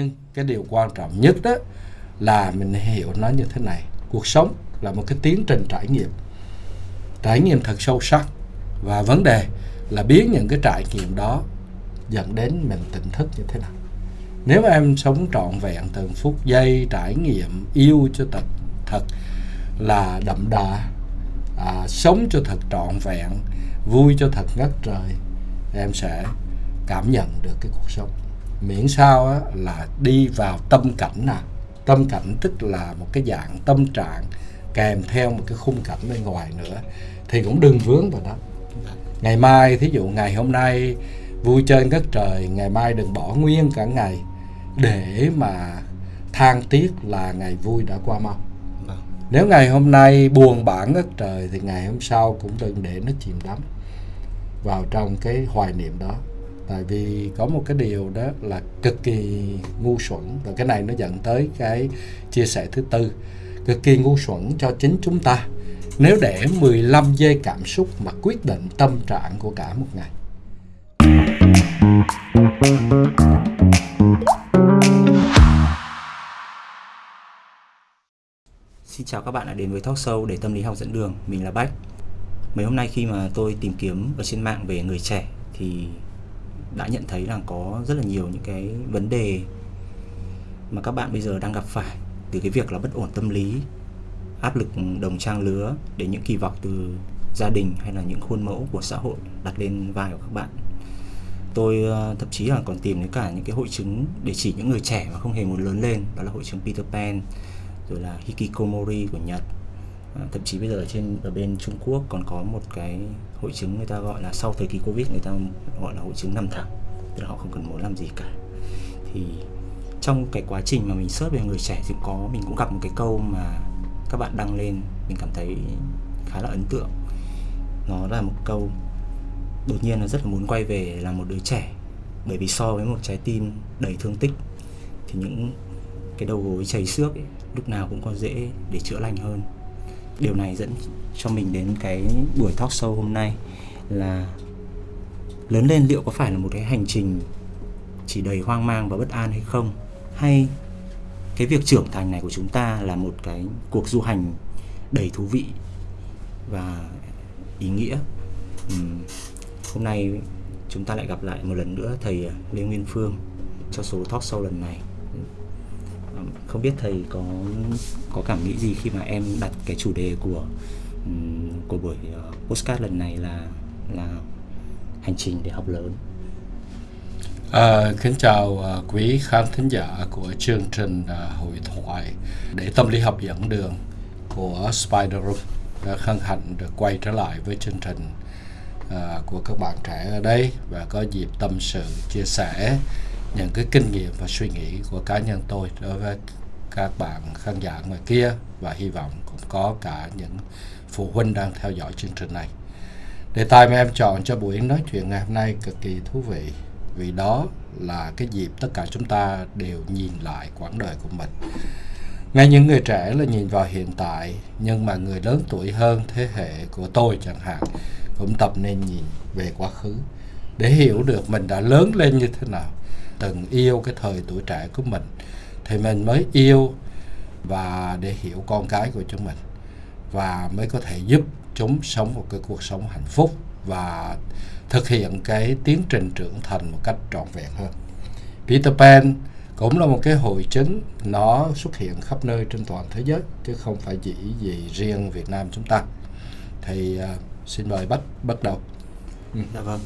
nhưng cái điều quan trọng nhất đó là mình hiểu nó như thế này. Cuộc sống là một cái tiến trình trải nghiệm. Trải nghiệm thật sâu sắc. Và vấn đề là biến những cái trải nghiệm đó dẫn đến mình tỉnh thức như thế nào. Nếu mà em sống trọn vẹn từng phút giây trải nghiệm yêu cho thật thật là đậm đà à, sống cho thật trọn vẹn vui cho thật ngất trời em sẽ cảm nhận được cái cuộc sống miễn sao á, là đi vào tâm cảnh nào tâm cảnh tức là một cái dạng tâm trạng kèm theo một cái khung cảnh bên ngoài nữa. Thì cũng đừng vướng vào đó ngày mai thí dụ ngày hôm nay vui chơi ngất trời ngày mai đừng bỏ nguyên cả ngày để mà than tiếc là ngày vui đã qua mau. Nếu ngày hôm nay buồn bã ngất trời thì ngày hôm sau cũng đừng để nó chìm đắm vào trong cái hoài niệm đó tại vì có một cái điều đó là cực kỳ ngu xuẩn, và cái này nó dẫn tới cái chia sẻ thứ tư cực kỳ ngu xuẩn cho chính chúng ta nếu để 15 giây cảm xúc mà quyết định tâm trạng của cả một ngày Xin chào các bạn đã đến với Talk Show để tâm lý học dẫn đường. Mình là Bách. Mấy hôm nay khi mà tôi tìm kiếm ở trên mạng về người trẻ thì đã nhận thấy là có rất là nhiều những cái vấn đề mà các bạn bây giờ đang gặp phải từ cái việc là bất ổn tâm lý, áp lực đồng trang lứa đến những kỳ vọng từ gia đình hay là những khuôn mẫu của xã hội đặt lên vai của các bạn. Tôi ờ, thậm chí là còn tìm đến cả những cái hội chứng để chỉ những người trẻ mà không hề muốn lớn lên, đó là hội chứng Peter Pan rồi là hikikomori của Nhật à, thậm chí bây giờ ở trên ở bên Trung Quốc còn có một cái hội chứng người ta gọi là sau thời kỳ Covid người ta gọi là hội chứng nằm thẳng tức là họ không cần muốn làm gì cả. Thì trong cái quá trình mà mình search về người trẻ thì có mình cũng gặp một cái câu mà các bạn đăng lên mình cảm thấy khá là ấn tượng. Nó là một câu đột nhiên là rất là muốn quay về là một đứa trẻ bởi vì so với một trái tim đầy thương tích thì những cái đầu gối chảy xước ấy, lúc nào cũng có dễ để chữa lành hơn. Điều này dẫn cho mình đến cái buổi talk show hôm nay là lớn lên liệu có phải là một cái hành trình chỉ đầy hoang mang và bất an hay không? Hay cái việc trưởng thành này của chúng ta là một cái cuộc du hành đầy thú vị và ý nghĩa? Uhm, hôm nay chúng ta lại gặp lại một lần nữa thầy à, Lê Nguyên Phương cho số talk show lần này. Không biết thầy có có cảm nghĩ gì khi mà em đặt cái chủ đề của của buổi ờ, postcard lần này là là hành trình để học lớn. À, kính chào uh, quý khán thính giả của chương trình uh, hội thoại để tâm lý học dẫn đường của Spider Room đã hân hạnh được quay trở lại với chương trình uh, của các bạn trẻ ở đây và có dịp tâm sự chia sẻ những cái kinh nghiệm và suy nghĩ của cá nhân tôi đối với các bạn khán giả ngoài kia và hy vọng cũng có cả những phụ huynh đang theo dõi chương trình này. Đề tài mà em chọn cho buổi nói chuyện ngày hôm nay cực kỳ thú vị, vì đó là cái dịp tất cả chúng ta đều nhìn lại quãng đời của mình. Ngay những người trẻ là nhìn vào hiện tại, nhưng mà người lớn tuổi hơn thế hệ của tôi chẳng hạn cũng tập nên nhìn về quá khứ để hiểu được mình đã lớn lên như thế nào, từng yêu cái thời tuổi trẻ của mình thì mình mới yêu và để hiểu con cái của chúng mình và mới có thể giúp chúng sống một cái cuộc sống hạnh phúc và thực hiện cái tiến trình trưởng thành một cách trọn vẹn hơn. Peter Pan cũng là một cái hội chứng nó xuất hiện khắp nơi trên toàn thế giới chứ không phải chỉ gì riêng Việt Nam chúng ta. Thì uh, xin mời bắt bắt đầu. Ừ. Dạ vâng.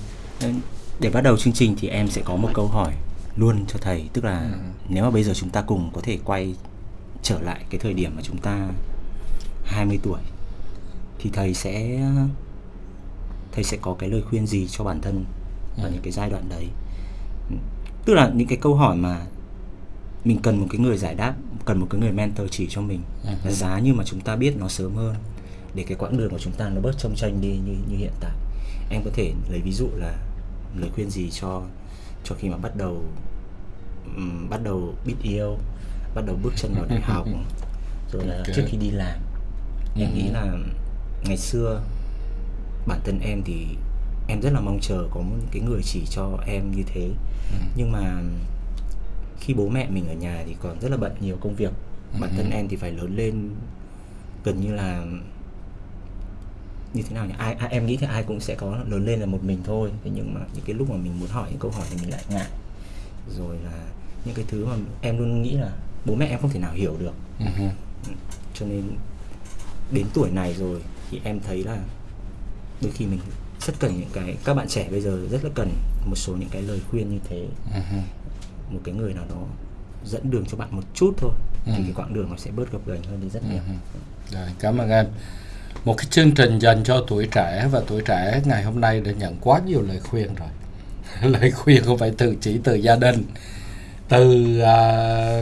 Để bắt đầu chương trình thì em sẽ có một câu hỏi luôn cho thầy tức là ừ. nếu mà bây giờ chúng ta cùng có thể quay trở lại cái thời điểm mà chúng ta 20 tuổi thì thầy sẽ thầy sẽ có cái lời khuyên gì cho bản thân ở ừ. những cái giai đoạn đấy tức là những cái câu hỏi mà mình cần một cái người giải đáp cần một cái người mentor chỉ cho mình ừ. giá như mà chúng ta biết nó sớm hơn để cái quãng đường của chúng ta nó bớt trông tranh đi như như hiện tại em có thể lấy ví dụ là lời khuyên gì cho cho khi mà bắt đầu um, bắt đầu biết yêu bắt đầu bước chân vào đại học rồi là okay. trước khi đi làm. Em nghĩ là ngày xưa bản thân em thì em rất là mong chờ có một cái người chỉ cho em như thế. Nhưng mà khi bố mẹ mình ở nhà thì còn rất là bận nhiều công việc. Bản thân em thì phải lớn lên gần như là như thế nào nhỉ ai, ai em nghĩ thì ai cũng sẽ có lớn lên là một mình thôi thế nhưng mà những cái lúc mà mình muốn hỏi những câu hỏi thì mình lại ngại rồi là những cái thứ mà em luôn nghĩ là bố mẹ em không thể nào hiểu được uh-huh. cho nên đến tuổi này rồi thì em thấy là đôi khi mình rất cần những cái các bạn trẻ bây giờ rất là cần một số những cái lời khuyên như thế uh-huh. một cái người nào đó dẫn đường cho bạn một chút thôi Ừ. thì cái quãng đường nó sẽ bớt gập ghềnh hơn đi rất nhiều Uh-huh. Rồi, cảm ơn em. Một cái chương trình dành cho tuổi trẻ và tuổi trẻ ngày hôm nay đã nhận quá nhiều lời khuyên rồi. lời khuyên không phải từ chỉ từ gia đình, từ à,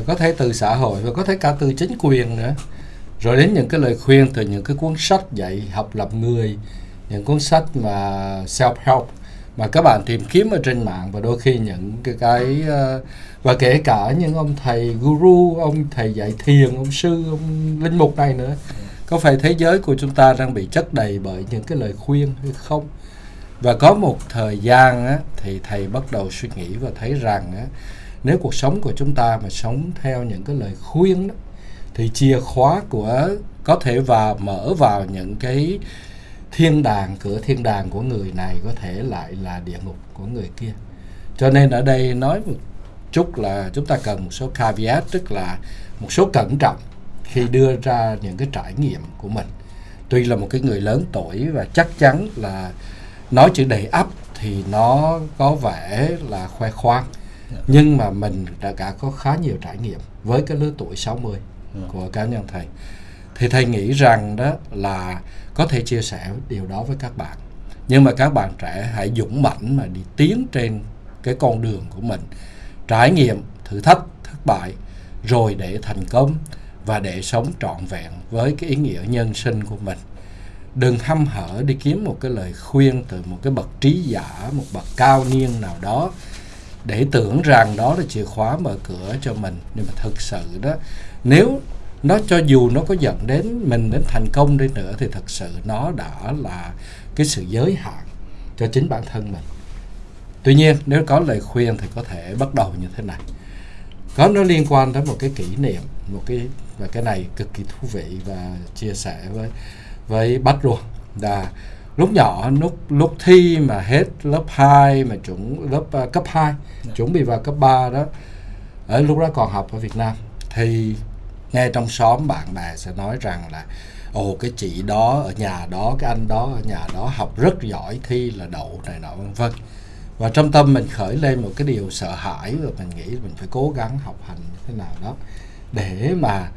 có thể từ xã hội và có thể cả từ chính quyền nữa. Rồi đến những cái lời khuyên từ những cái cuốn sách dạy học lập người, những cuốn sách mà self help mà các bạn tìm kiếm ở trên mạng và đôi khi những cái cái à, và kể cả những ông thầy guru, ông thầy dạy thiền, ông sư, ông linh mục này nữa. Có phải thế giới của chúng ta đang bị chất đầy bởi những cái lời khuyên hay không? Và có một thời gian á, thì thầy bắt đầu suy nghĩ và thấy rằng á, nếu cuộc sống của chúng ta mà sống theo những cái lời khuyên đó, thì chìa khóa của có thể vào mở vào những cái thiên đàng cửa thiên đàng của người này có thể lại là địa ngục của người kia cho nên ở đây nói một chút là chúng ta cần một số caveat tức là một số cẩn trọng khi đưa ra những cái trải nghiệm của mình. Tuy là một cái người lớn tuổi và chắc chắn là nói chữ đầy ắp thì nó có vẻ là khoe khoang. Nhưng mà mình đã cả có khá nhiều trải nghiệm với cái lứa tuổi 60 của cá nhân thầy. Thì thầy nghĩ rằng đó là có thể chia sẻ điều đó với các bạn. Nhưng mà các bạn trẻ hãy dũng mãnh mà đi tiến trên cái con đường của mình. Trải nghiệm thử thách thất bại rồi để thành công và để sống trọn vẹn với cái ý nghĩa nhân sinh của mình. Đừng hăm hở đi kiếm một cái lời khuyên từ một cái bậc trí giả, một bậc cao niên nào đó để tưởng rằng đó là chìa khóa mở cửa cho mình. Nhưng mà thực sự đó, nếu nó cho dù nó có dẫn đến mình đến thành công đi nữa, thì thật sự nó đã là cái sự giới hạn cho chính bản thân mình. Tuy nhiên, nếu có lời khuyên thì có thể bắt đầu như thế này. Có nó liên quan đến một cái kỷ niệm, một cái và cái này cực kỳ thú vị và chia sẻ với với bách luôn. Là lúc nhỏ lúc lúc thi mà hết lớp 2 mà chuẩn lớp uh, cấp 2 chuẩn bị vào cấp 3 đó ở lúc đó còn học ở Việt Nam. Thì nghe trong xóm bạn bè sẽ nói rằng là ồ cái chị đó ở nhà đó cái anh đó ở nhà đó học rất giỏi thi là đậu này nọ vân vân. Và trong tâm mình khởi lên một cái điều sợ hãi và mình nghĩ mình phải cố gắng học hành như thế nào đó để mà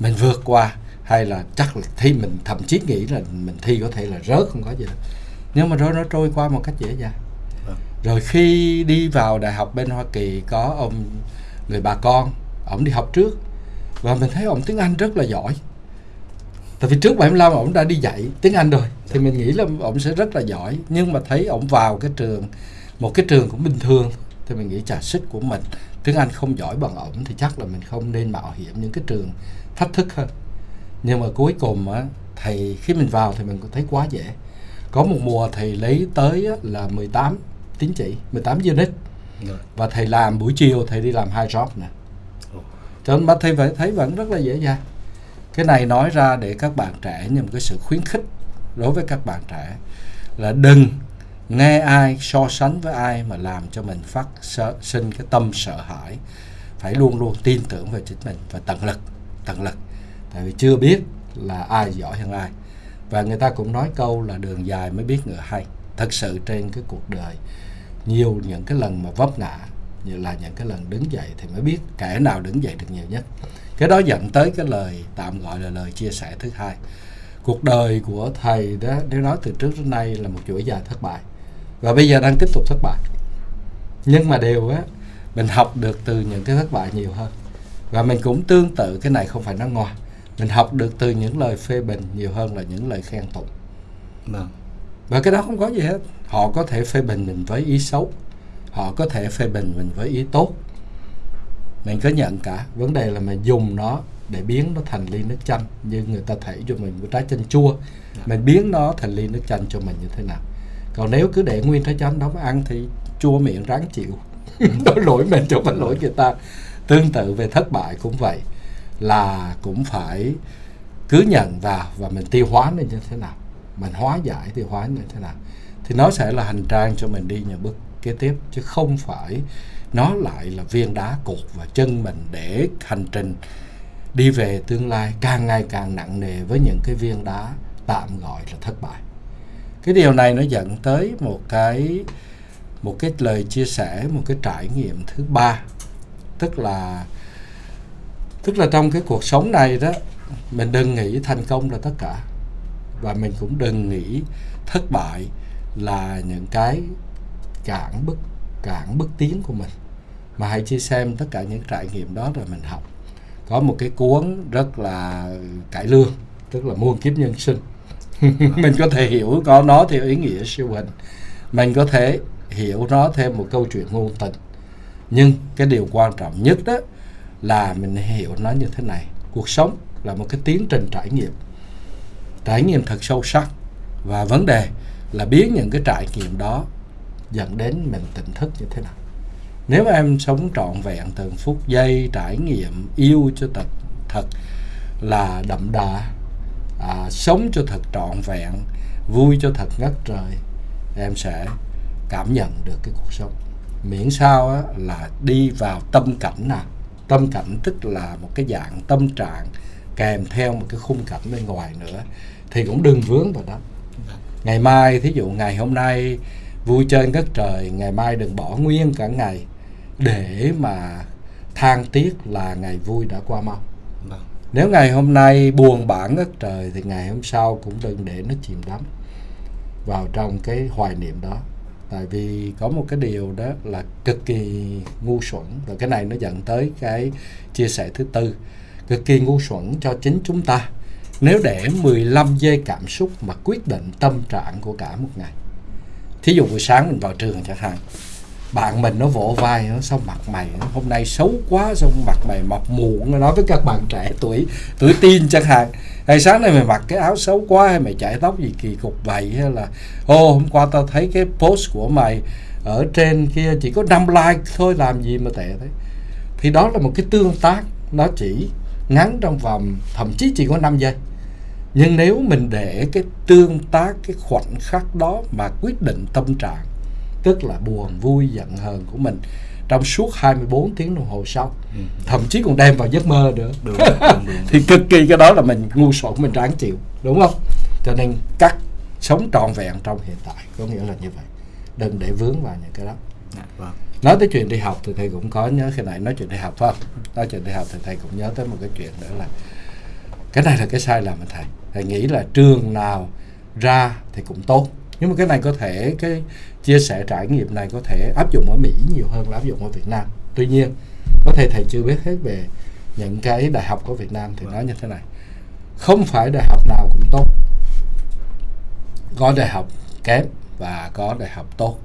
mình vượt qua hay là chắc là thi mình thậm chí nghĩ là mình thi có thể là rớt không có gì đâu. Nhưng mà rồi nó trôi qua một cách dễ dàng. Rồi khi đi vào đại học bên Hoa Kỳ có ông người bà con ông đi học trước. Và mình thấy ông tiếng Anh rất là giỏi. Tại vì trước 75 ông đã đi dạy tiếng Anh rồi thì mình nghĩ là ông sẽ rất là giỏi. Nhưng mà thấy ông vào cái trường một cái trường cũng bình thường thì mình nghĩ trả sức của mình. Tiếng Anh không giỏi bằng ổng thì chắc là mình không nên mạo hiểm những cái trường thách thức hơn. Nhưng mà cuối cùng á thầy khi mình vào thì mình thấy quá dễ. Có một mùa thầy lấy tới là 18 tín chỉ 18 unit. Và thầy làm buổi chiều thầy đi làm hai job nè. Cho nên thầy phải thấy vẫn rất là dễ dàng. Cái này nói ra để các bạn trẻ như một cái sự khuyến khích đối với các bạn trẻ là đừng nghe ai so sánh với ai mà làm cho mình phát sợ, sinh cái tâm sợ hãi. Phải luôn luôn tin tưởng vào chính mình và tận lực tận lực. Tại vì chưa biết là ai giỏi hơn ai. Và người ta cũng nói câu là đường dài mới biết ngựa hay. Thật sự trên cái cuộc đời, nhiều những cái lần mà vấp ngã, như là những cái lần đứng dậy thì mới biết kẻ nào đứng dậy được nhiều nhất. Cái đó dẫn tới cái lời tạm gọi là lời chia sẻ thứ hai. Cuộc đời của thầy đó, nếu nói từ trước đến nay là một chuỗi dài thất bại. Và bây giờ đang tiếp tục thất bại. Nhưng mà đều á, mình học được từ những cái thất bại nhiều hơn và mình cũng tương tự cái này không phải nói ngoài mình học được từ những lời phê bình nhiều hơn là những lời khen tụng. Vâng. Và cái đó không có gì hết. Họ có thể phê bình mình với ý xấu. Họ có thể phê bình mình với ý tốt. Mình có nhận cả. Vấn đề là mình dùng nó để biến nó thành ly nước chanh như người ta thảy cho mình một trái chanh chua. Mình biến nó thành ly nước chanh cho mình như thế nào. Còn nếu cứ để nguyên trái chanh đó mà ăn thì chua miệng ráng chịu. Đó lỗi mình không phải lỗi người ta tương tự về thất bại cũng vậy, là cũng phải cứ nhận vào và mình tiêu hóa nó như thế nào. Mình hóa giải, tiêu hóa như thế nào. Thì nó sẽ là hành trang cho mình đi những bước kế tiếp, chứ không phải nó lại là viên đá cột vào chân mình để hành trình đi về tương lai càng ngày càng nặng nề với những cái viên đá tạm gọi là thất bại. Cái điều này nó dẫn tới một cái một cái lời chia sẻ, một cái trải nghiệm thứ ba tức là tức là trong cái cuộc sống này đó, mình đừng nghĩ thành công là tất cả. Và mình cũng đừng nghĩ thất bại là những cái cản bức, cản bước tiến của mình. Mà hãy chia xem tất cả những trải nghiệm đó rồi mình học. Có một cái cuốn rất là cải lương, tức là muôn kiếp nhân sinh. Mình có thể hiểu có nó theo ý nghĩa siêu hình. Mình có thể hiểu nó thêm một câu chuyện ngôn tình nhưng cái điều quan trọng nhất đó là mình hiểu nó như thế này. Cuộc sống là một cái tiến trình trải nghiệm. Trải nghiệm thật sâu sắc. Và vấn đề là biến những cái trải nghiệm đó dẫn đến mình tỉnh thức như thế nào. Nếu em sống trọn vẹn từng phút giây trải nghiệm yêu cho thật thật là đậm đà à, sống cho thật trọn vẹn vui cho thật ngất trời em sẽ cảm nhận được cái cuộc sống miễn sao á, là đi vào tâm cảnh nào tâm cảnh tức là một cái dạng tâm trạng kèm theo một cái khung cảnh bên ngoài nữa. Thì cũng đừng vướng vào đó. Ngày mai thí dụ ngày hôm nay vui chơi ngất trời ngày mai đừng bỏ nguyên cả ngày để mà than tiếc là ngày vui đã qua mau. Nếu ngày hôm nay buồn bã ngất trời thì ngày hôm sau cũng đừng để nó chìm đắm vào trong cái hoài niệm đó tại vì có một cái điều đó là cực kỳ ngu xuẩn. Và cái này nó dẫn tới cái chia sẻ thứ tư. Cực kỳ ngu xuẩn cho chính chúng ta. Nếu để 15 giây cảm xúc mà quyết định tâm trạng của cả một ngày. Thí dụ buổi sáng mình vào trường chẳng hạn. Bạn mình nó vỗ vai, nó xong mặt mày, nó hôm nay xấu quá, xong mặt mày mọc mụn nó nói với các bạn trẻ tuổi tuổi teen chẳng hạn hay sáng nay mày mặc cái áo xấu quá hay mày chải tóc gì kỳ cục vậy hay là ô, hôm qua tao thấy cái post của mày ở trên kia chỉ có 5 like thôi, làm gì mà tệ thế? Thì đó là một cái tương tác, nó chỉ ngắn trong vòng, thậm chí chỉ có 5 giây. Nhưng nếu mình để cái tương tác, cái khoảnh khắc đó mà quyết định tâm trạng, tức là buồn, vui, giận hờn của mình trong suốt 24 tiếng đồng hồ sau. Ừ. thậm chí còn đem vào giấc mơ nữa. Đúng, đúng, đúng. thì cực kỳ cái đó là mình ngu xuẩn mình ráng chịu đúng không? Cho nên cắt sống trọn vẹn trong hiện tại có nghĩa là như vậy. Đừng để vướng vào những cái đó. Dạ, vâng. nói tới chuyện đi học thì thầy cũng có nhớ khi nãy nói chuyện đi học phải không? Nói chuyện đi học thì thầy cũng nhớ tới một cái chuyện nữa là cái này là cái sai lầm của thầy. Thầy nghĩ là trường nào ra thì cũng tốt nhưng mà cái này có thể cái chia sẻ trải nghiệm này có thể áp dụng ở Mỹ nhiều hơn là áp dụng ở Việt Nam. Tuy nhiên có thể thầy chưa biết hết về những cái đại học của Việt Nam thì nói như thế này. Không phải đại học nào cũng tốt. Có đại học kém và có đại học tốt.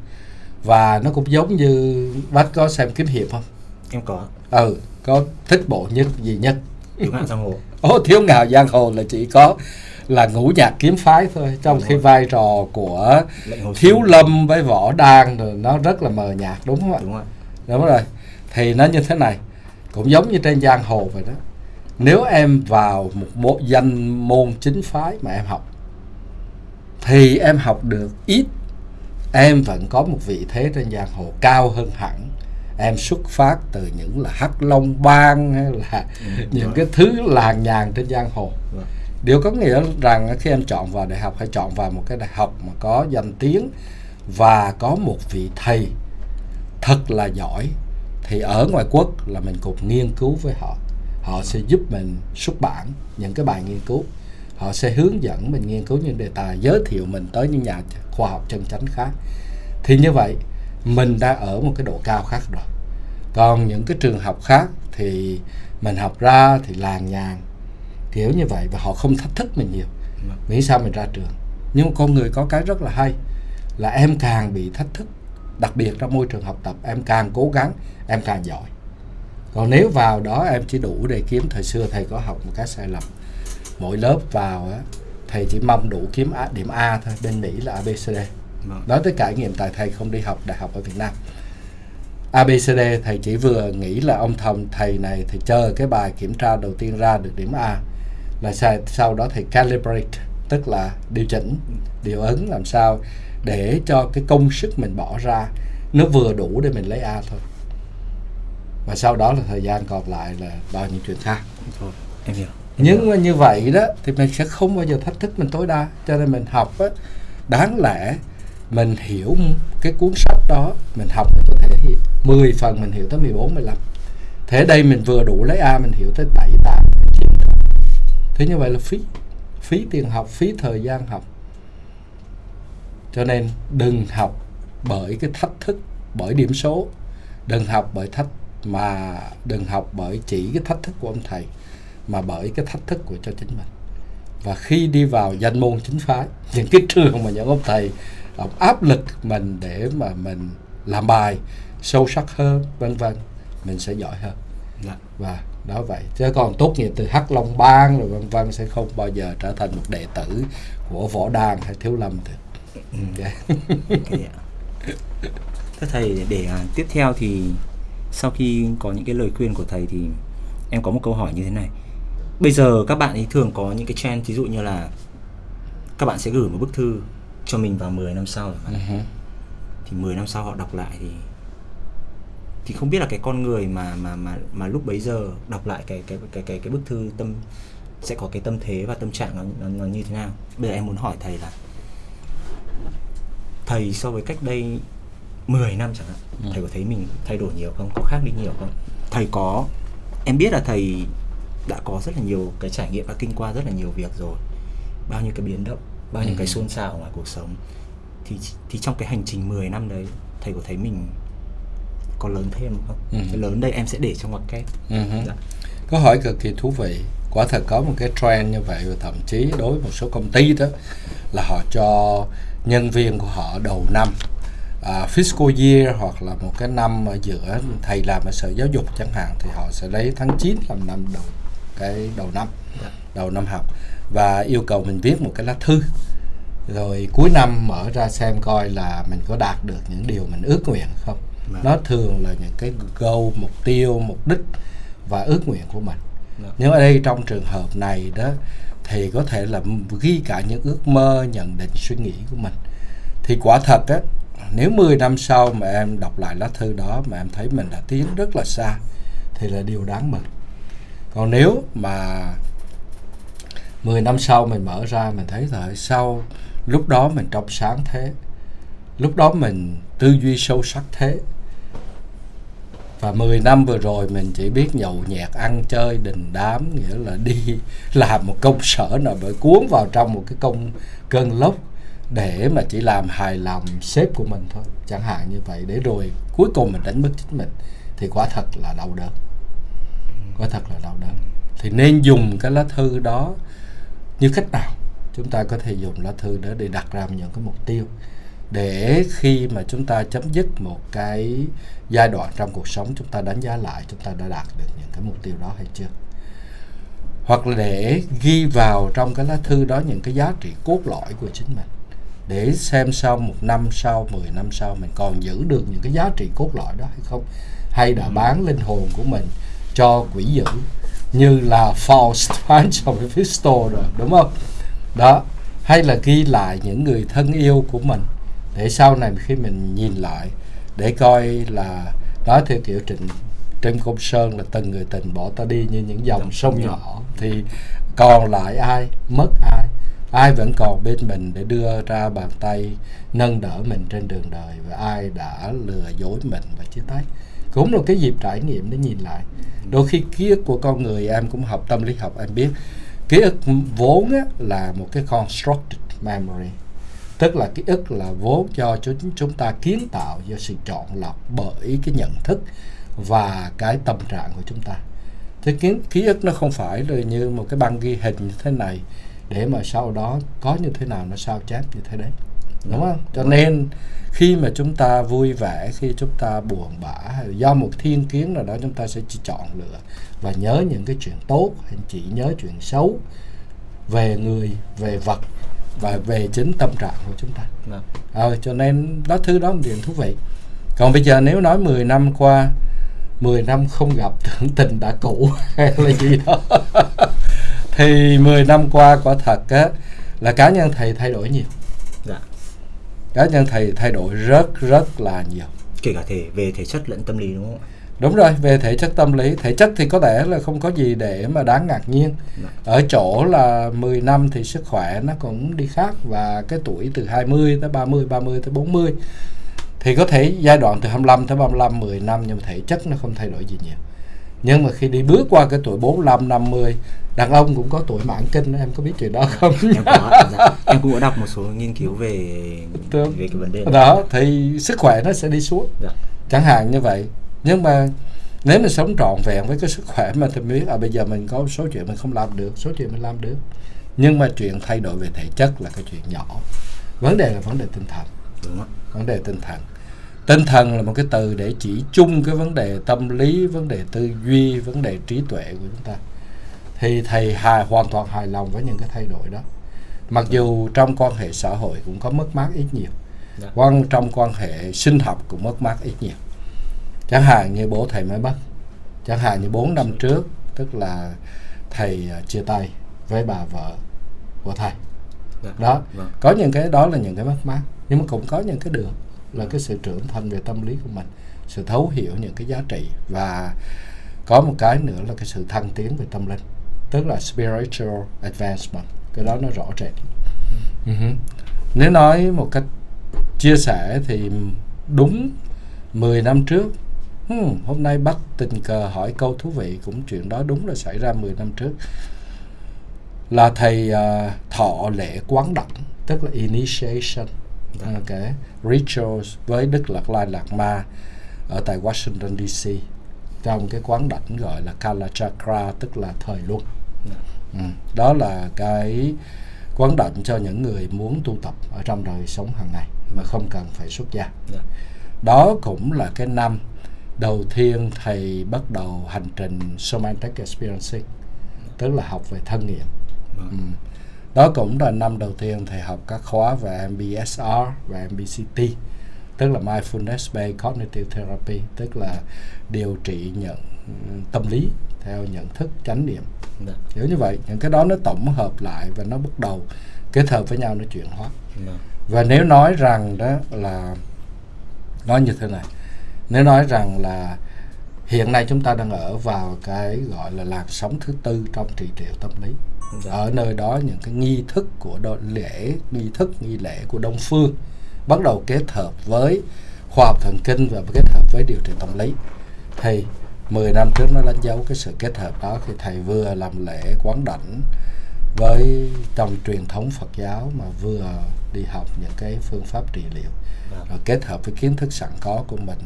Và nó cũng giống như bác có xem kiếm hiệp không? Em có. Ừ có thích bộ nhất gì nhất? Cứu nạn giang hồ. Ồ, thiếu ngạo giang hồ là chỉ có là ngũ nhạc kiếm phái thôi trong Đúng khi rồi. vai trò của thiếu lâm với võ đan rồi nó rất là mờ nhạt đúng không ạ Đúng rồi. đúng rồi thì nó như thế này cũng giống như trên giang hồ vậy đó nếu em vào một bộ danh môn chính phái mà em học thì em học được ít em vẫn có một vị thế trên giang hồ cao hơn hẳn em xuất phát từ những là hắc long bang hay là Ừ, những rồi. cái thứ làng nhàng trên giang hồ Vâng điều có nghĩa rằng khi em chọn vào đại học, hãy chọn vào một cái đại học mà có danh tiếng và có một vị thầy thật là giỏi, thì ở ngoài quốc là mình cùng nghiên cứu với họ. Họ sẽ giúp mình xuất bản những cái bài nghiên cứu. Họ sẽ hướng dẫn mình nghiên cứu những đề tài, giới thiệu mình tới những nhà khoa học chân chánh khác. Thì như vậy, mình đã ở một cái độ cao khác rồi. Còn những cái trường học khác thì mình học ra thì làng nhàng kiểu như vậy và họ không thách thức mình nhiều. Vâng. miễn sao mình ra trường. Nhưng mà con người có cái rất là hay là em càng bị thách thức đặc biệt trong môi trường học tập em càng cố gắng em càng giỏi. Còn nếu vào đó em chỉ đủ để kiếm thời xưa thầy có học một cái sai lầm. Mỗi lớp vào á thầy chỉ mong đủ kiếm A, điểm A thôi bên Mỹ là ABCD Vâng. nói tới trải nghiệm tại thầy không đi học đại học ở Việt Nam. ABCD thầy chỉ vừa nghĩ là ông thầm thầy này thì chờ cái bài kiểm tra đầu tiên ra được điểm A là sau, đó thầy calibrate tức là điều chỉnh điều ứng làm sao để cho cái công sức mình bỏ ra nó vừa đủ để mình lấy A thôi. Và sau đó là thời gian còn lại là bao nhiêu chuyện khác. Thôi em hiểu. Nhưng mà như vậy đó thì mình sẽ không bao giờ thách thức mình tối đa. Cho nên mình học á đáng lẽ mình hiểu cái cuốn sách đó mình học mình có thể 10 phần mình hiểu tới 14 15 thế đây mình vừa đủ lấy A mình hiểu tới 7 8 9 thế như vậy là phí phí tiền học phí thời gian học. Cho nên đừng học bởi cái thách thức bởi điểm số. Đừng học bởi thách mà đừng học bởi chỉ cái thách thức của ông thầy mà bởi cái thách thức của cho chính mình. Và khi đi vào danh môn chính phái những cái trường mà những ông thầy ông áp lực mình để mà mình làm bài sâu sắc hơn vân vân mình sẽ giỏi hơn. Dạ. và đó vậy chứ còn tốt nghiệp từ hắc long bang rồi vân vân sẽ không bao giờ trở thành một đệ tử của võ đàn hay thiếu lâm được Ừ. Ok. Ok ạ. Thưa thầy để à, tiếp theo thì sau khi có những cái lời khuyên của thầy thì em có một câu hỏi như thế này. Bây giờ các bạn ấy thường có những cái trend ví dụ như là các bạn sẽ gửi một bức thư cho mình vào 10 năm sau chẳng hạn. Ừ thì 10 năm sau họ đọc lại thì thì không biết là cái con người mà mà mà mà lúc bấy giờ đọc lại cái cái cái cái cái bức thư tâm sẽ có cái tâm thế và tâm trạng nó, nó, nó như thế nào? Bây giờ em muốn hỏi thầy là thầy so với cách đây 10 năm chẳng hạn Ừ. thầy có thấy mình thay đổi nhiều không? Có khác đi nhiều không? Thầy có em biết là thầy đã có rất là nhiều cái trải nghiệm và kinh qua rất là nhiều việc rồi. Bao nhiêu cái biến động bao nhiêu Ừ. cái xôn xao ngoài cuộc sống. Thì thì trong cái hành trình 10 năm đấy thầy có thấy mình có lớn thêm không? Ừ. Cái lớn đây em sẽ để trong ngoặc kép. Ừ. Dạ. Câu hỏi cực kỳ thú vị. Quả thật có một cái trend như vậy và thậm chí đối với một số công ty đó là họ cho nhân viên của họ đầu năm à, fiscal year hoặc là một cái năm ở giữa thầy làm ở sở giáo dục chẳng hạn thì họ sẽ lấy tháng 9 làm năm đầu cái đầu năm Dạ. đầu năm học và yêu cầu mình viết một cái lá thư rồi cuối năm mở ra xem coi là mình có đạt được những điều mình ước nguyện không Vâng. Nó thường là những cái goal mục tiêu mục đích và ước nguyện của mình. Vâng. nhưng ở đây trong trường hợp này đó thì có thể là ghi cả những ước mơ nhận định suy nghĩ của mình. Thì quả thật á nếu 10 năm sau mà em đọc lại lá thư đó mà em thấy mình đã tiến rất là xa thì là điều đáng mừng. Còn nếu mà 10 năm sau mình mở ra mình thấy rồi sau lúc đó mình trong sáng thế lúc đó mình tư duy sâu sắc thế và 10 năm vừa rồi mình chỉ biết nhậu nhẹt, ăn chơi, đình đám, nghĩa là đi làm một công sở nào bởi cuốn vào trong một cái công, cơn lốc để mà chỉ làm hài lòng sếp của mình thôi. Chẳng hạn như vậy. Để rồi cuối cùng mình đánh mất chính mình thì quả thật là đau đớn. Quả thật là đau đớn. Thì nên dùng cái lá thư đó như cách nào? Chúng ta có thể dùng lá thư đó để đặt ra những cái mục tiêu để khi mà chúng ta chấm dứt một cái giai đoạn trong cuộc sống chúng ta đánh giá lại chúng ta đã đạt được những cái mục tiêu đó hay chưa? Hoặc là để ghi vào trong cái lá thư đó những cái giá trị cốt lõi của chính mình để xem sau một năm sau 10 năm sau mình còn giữ được những cái giá trị cốt lõi đó hay không? Hay đã bán linh hồn của mình cho quỷ dữ như là Faust bán cho Mephisto rồi đúng không? Đó. Hay là ghi lại những người thân yêu của mình để sau này khi mình nhìn lại để coi là nói theo kiểu trịnh Trịnh Công Sơn là từng người tình bỏ ta đi như những dòng sông nhỏ. Thì còn lại ai? Mất ai? Ai vẫn còn bên mình để đưa ra bàn tay nâng đỡ mình trên đường đời và ai đã lừa dối mình và chia tay? Cũng là cái dịp trải nghiệm để nhìn lại. Đôi khi ký ức của con người em cũng học tâm lý học em biết ký ức vốn á, là một cái constructed memory tức là ký ức là vốn cho chúng chúng ta kiến tạo do sự chọn lọc bởi cái nhận thức và cái tâm trạng của chúng ta. Thế kiến ký ức nó không phải là như một cái băng ghi hình như thế này để mà sau đó có như thế nào nó sao chép như thế đấy. Đúng không? Cho nên khi mà chúng ta vui vẻ khi chúng ta buồn bã do một thiên kiến nào đó chúng ta sẽ chỉ chọn lựa và nhớ những cái chuyện tốt hay chỉ nhớ chuyện xấu về người về vật và về chính tâm trạng của chúng ta. Vâng. ờ, cho nên đó thứ đó một điểm thú vị. Còn bây giờ nếu nói 10 năm qua 10 năm không gặp tưởng tình đã cũ hay là gì đó. Thì 10 năm qua quả thật á, là cá nhân thầy thay đổi nhiều. Dạ. Cá nhân thầy thay đổi rất rất là nhiều. Kể cả thể về thể chất lẫn tâm lý đúng không ạ đúng rồi về thể chất tâm lý. Thể chất thì có thể là không có gì để mà đáng ngạc nhiên. Dạ. ở chỗ là 10 năm thì sức khỏe nó cũng đi khác và cái tuổi từ 20 tới 30 30 tới 40 thì có thể giai đoạn từ 25 tới 35 10 năm nhưng mà thể chất nó không thay đổi gì nhiều. Nhưng mà khi đi bước qua cái tuổi 45 50 đàn ông cũng có tuổi mãn kinh em có biết chuyện đó không? Em có dạ. em cũng có đọc một số nghiên cứu về về cái vấn đề này. Đó thì sức khỏe nó sẽ đi xuống. Dạ. chẳng hạn như vậy nhưng mà nếu mình sống trọn vẹn với cái sức khỏe mà thì biết à bây giờ mình có một số chuyện mình không làm được số chuyện mình làm được. Nhưng mà chuyện thay đổi về thể chất là cái chuyện nhỏ. Vấn đề là vấn đề tinh thần. Đúng ạ. Vấn đề tinh thần. Tinh thần là một cái từ để chỉ chung cái vấn đề tâm lý vấn đề tư duy vấn đề trí tuệ của chúng ta. Thì thầy hài hoàn toàn hài lòng với những cái thay đổi đó. Mặc dù trong quan hệ xã hội cũng có mất mát ít nhiều. Dạ. quan trong quan hệ sinh học cũng mất mát ít nhiều chẳng hạn như bố thầy mới mất chẳng hạn như 4 năm trước tức là thầy à, chia tay với bà vợ của thầy Dạ. đó Vâng. có những cái đó là những cái mất mát nhưng mà cũng có những cái được là cái sự trưởng thành về tâm lý của mình sự thấu hiểu những cái giá trị và có một cái nữa là cái sự thăng tiến về tâm linh tức là spiritual advancement cái đó nó rõ rệt Ừ hứ. nếu nói một cách chia sẻ thì đúng 10 năm trước hmm, hôm nay bắt tình cờ hỏi câu thú vị cũng chuyện đó đúng là xảy ra 10 năm trước là thầy à, thọ lễ quán đảnh tức là initiation Dạ. ok rituals với Đức Lạt Lai Lạt Ma ở tại Washington DC trong cái quán đảnh gọi là Kala Chakra tức là thời luân Dạ. ừ. đó là cái quán đảnh cho những người muốn tu tập ở trong đời sống hàng ngày mà không cần phải xuất gia Dạ. đó cũng là cái năm đầu tiên thầy bắt đầu hành trình somatic experiencing tức là học về thân nghiệm Vâng. ừ. đó cũng là năm đầu tiên thầy học các khóa về MBSR và MBCT tức là mindfulness based cognitive therapy tức là điều trị nhận ừ, tâm lý theo nhận thức chánh niệm Dạ. kiểu như vậy những cái đó nó tổng hợp lại và nó bắt đầu kết hợp với nhau nó chuyển hóa Vâng. và nếu nói rằng đó là nói như thế này nếu nói rằng là hiện nay chúng ta đang ở vào cái gọi là làn sóng thứ tư trong trị liệu tâm lý Dạ. ở nơi đó những cái nghi thức của đo- lễ nghi thức nghi lễ của đông phương bắt đầu kết hợp với khoa học thần kinh và kết hợp với điều trị tâm lý thì 10 năm trước nó đánh dấu cái sự kết hợp đó khi thầy vừa làm lễ quán đảnh với trong truyền thống Phật giáo mà vừa đi học những cái phương pháp trị liệu Vâng. rồi kết hợp với kiến thức sẵn có của mình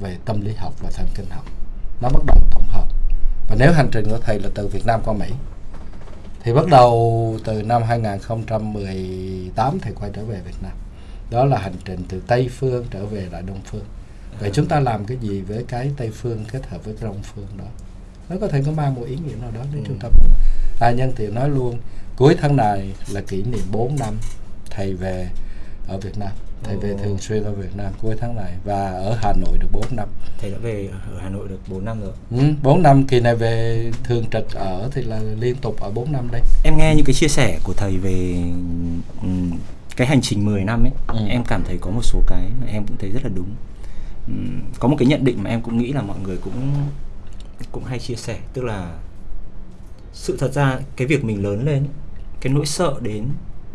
về tâm lý học và thần kinh học. Nó bắt đầu tổng hợp. Và nếu hành trình của thầy là từ Việt Nam qua Mỹ thì bắt đầu từ năm 2018 thầy quay trở về Việt Nam. Đó là hành trình từ Tây phương trở về lại Đông phương. Vậy chúng ta làm cái gì với cái Tây phương kết hợp với Đông phương đó? Nó có thể có mang một ý nghĩa nào đó nếu Ừ. chúng ta à, nhân tiện nói luôn cuối tháng này là kỷ niệm 4 năm thầy về ở Việt Nam thầy về thường xuyên ở Việt Nam cuối tháng này và ở Hà Nội được 4 năm. Thầy đã về ở Hà Nội được 4 năm rồi. Ừ, 4 năm kỳ này về thường trực ở thì là liên tục ở 4 năm đây. Em nghe những cái chia sẻ của thầy về ừm, cái hành trình 10 năm ấy Ừ. em cảm thấy có một số cái mà em cũng thấy rất là đúng. Ừm, có một cái nhận định mà em cũng nghĩ là mọi người cũng cũng hay chia sẻ tức là sự thật ra cái việc mình lớn lên cái nỗi sợ đến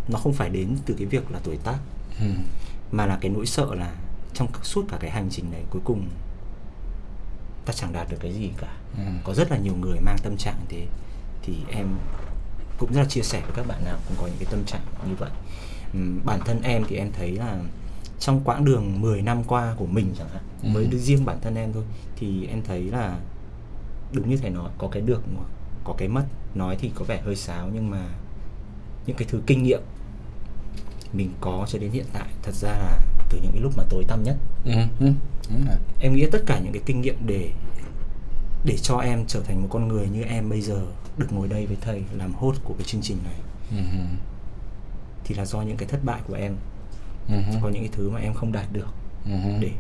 nó không phải đến từ cái việc là tuổi tác. Ừ. mà là cái nỗi sợ là trong suốt cả cái hành trình này cuối cùng ta chẳng đạt được cái gì cả Ừ. có rất là nhiều người mang tâm trạng thế thì em cũng rất là chia sẻ với các bạn nào cũng có những cái tâm trạng như vậy Ừm, bản thân em thì em thấy là trong quãng đường 10 năm qua của mình chẳng hạn Ừ. với riêng bản thân em thôi thì em thấy là đúng như thầy nói có cái được có cái mất nói thì có vẻ hơi sáo nhưng mà những cái thứ kinh nghiệm mình có cho đến hiện tại thật ra là từ những cái lúc mà tối tăm nhất Ừ. Ừ. Đúng rồi. em nghĩ tất cả những cái kinh nghiệm để để cho em trở thành một con người như em bây giờ được ngồi đây với thầy làm host của cái chương trình này Ừ. thì là do những cái thất bại của em Ừ. có những cái thứ mà em không đạt được Ừ. để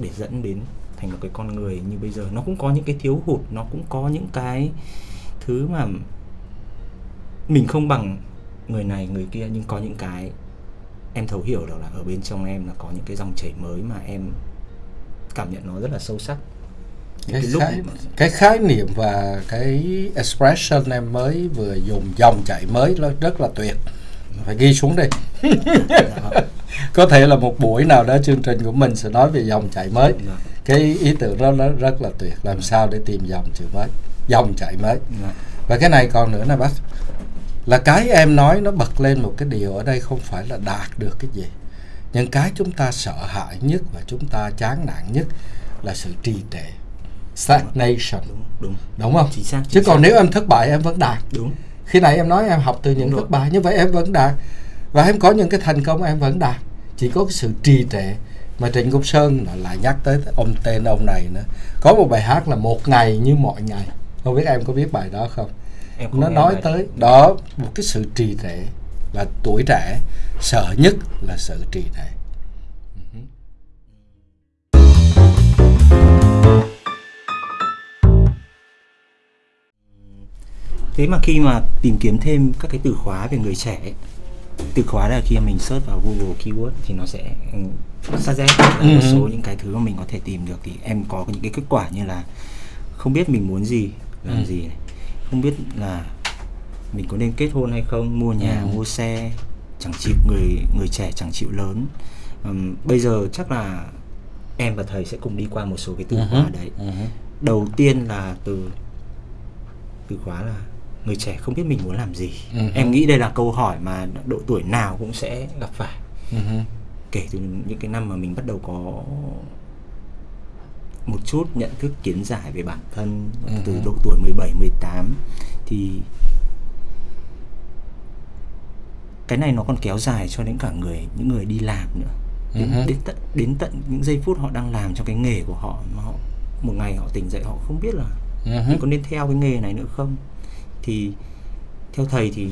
để dẫn đến thành một cái con người như bây giờ nó cũng có những cái thiếu hụt nó cũng có những cái thứ mà mình không bằng người này người kia nhưng có những cái em thấu hiểu được là ở bên trong em là có những cái dòng chảy mới mà em cảm nhận nó rất là sâu sắc. Cái, cái, khái, mà... cái khái niệm và cái expression em mới vừa dùng dòng chảy mới nó rất là tuyệt. Phải ghi xuống đi. Có thể là một buổi nào đó chương trình của mình sẽ nói về dòng chảy mới. Cái ý tưởng đó nó rất là tuyệt. Làm sao để tìm dòng chữ mới? Dòng chảy mới. Và cái này còn nữa nè bác là cái em nói nó bật lên một cái điều ở đây không phải là đạt được cái gì. Nhưng cái chúng ta sợ hãi nhất và chúng ta chán nản nhất là sự trì trệ stagnation. Đúng đúng. Đúng không? Chính xác, chính chứ còn nếu em thất bại em vẫn đạt. Đúng. Khi nãy em nói em học từ những đúng thất bại như vậy em vẫn đạt. Và em có những cái thành công em vẫn đạt. Chỉ có cái sự trì trệ mà Trịnh Công Sơn lại nhắc tới ông tên ông này nữa. Có một bài hát là một ngày như mọi ngày. Không biết em có biết bài đó không nó nói bài. tới đó một cái sự trì trệ và tuổi trẻ sợ nhất là sự trì trệ thế mà khi mà tìm kiếm thêm các cái từ khóa về người trẻ từ khóa là khi mình search vào Google keyword thì nó sẽ suggest là một ừ. số những cái thứ mà mình có thể tìm được thì em có những cái kết quả như là không biết mình muốn gì làm ừ. gì này không biết là mình có nên kết hôn hay không mua nhà ừ. mua xe chẳng chịu người người trẻ chẳng chịu lớn um, bây giờ chắc là em và thầy sẽ cùng đi qua một số cái từ uh-huh. khóa đấy uh-huh. đầu tiên là từ từ khóa là người trẻ không biết mình muốn làm gì uh-huh. em nghĩ đây là câu hỏi mà độ tuổi nào cũng sẽ gặp phải uh-huh. kể từ những cái năm mà mình bắt đầu có một chút nhận thức kiến giải về bản thân uh-huh. từ độ tuổi 17 18 thì cái này nó còn kéo dài cho đến cả người những người đi làm nữa đến, uh-huh. đến tận đến tận những giây phút họ đang làm trong cái nghề của họ mà họ một ngày họ tỉnh dậy họ không biết là uh-huh. mình có nên theo cái nghề này nữa không thì theo thầy thì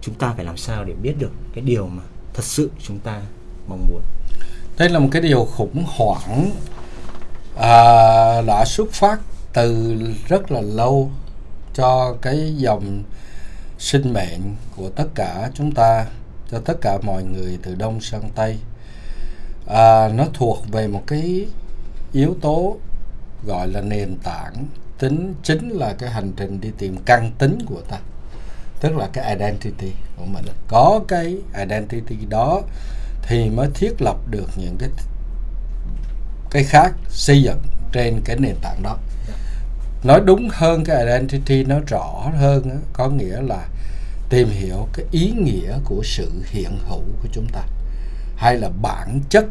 chúng ta phải làm sao để biết được cái điều mà thật sự chúng ta mong muốn đây là một cái điều khủng hoảng à, đã xuất phát từ rất là lâu cho cái dòng sinh mệnh của tất cả chúng ta cho tất cả mọi người từ đông sang tây. À, nó thuộc về một cái yếu tố gọi là nền tảng tính chính là cái hành trình đi tìm căn tính của ta tức là cái identity của mình. Có cái identity đó thì mới thiết lập được những cái cái khác xây dựng trên cái nền tảng đó. Nói đúng hơn cái identity nó rõ hơn có nghĩa là tìm hiểu cái ý nghĩa của sự hiện hữu của chúng ta, hay là bản chất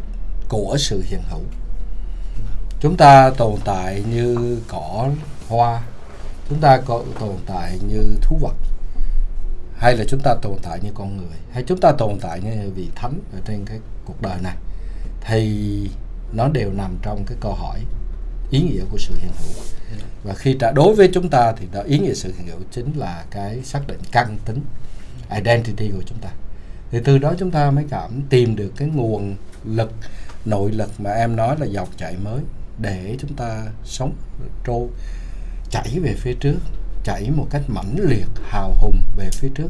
của sự hiện hữu. Chúng ta tồn tại như cỏ hoa, chúng ta có tồn tại như thú vật, hay là chúng ta tồn tại như con người, hay chúng ta tồn tại như vị thánh ở trên cái cuộc đời này. Thì nó đều nằm trong cái câu hỏi ý nghĩa của sự hiện hữu. Và khi trả đối với chúng ta thì đó ý nghĩa sự hiện hữu chính là cái xác định căn tính identity của chúng ta. Thì từ đó chúng ta mới cảm tìm được cái nguồn lực nội lực mà em nói là dòng chảy mới để chúng ta sống trôi chảy về phía trước chảy một cách mãnh liệt hào hùng về phía trước.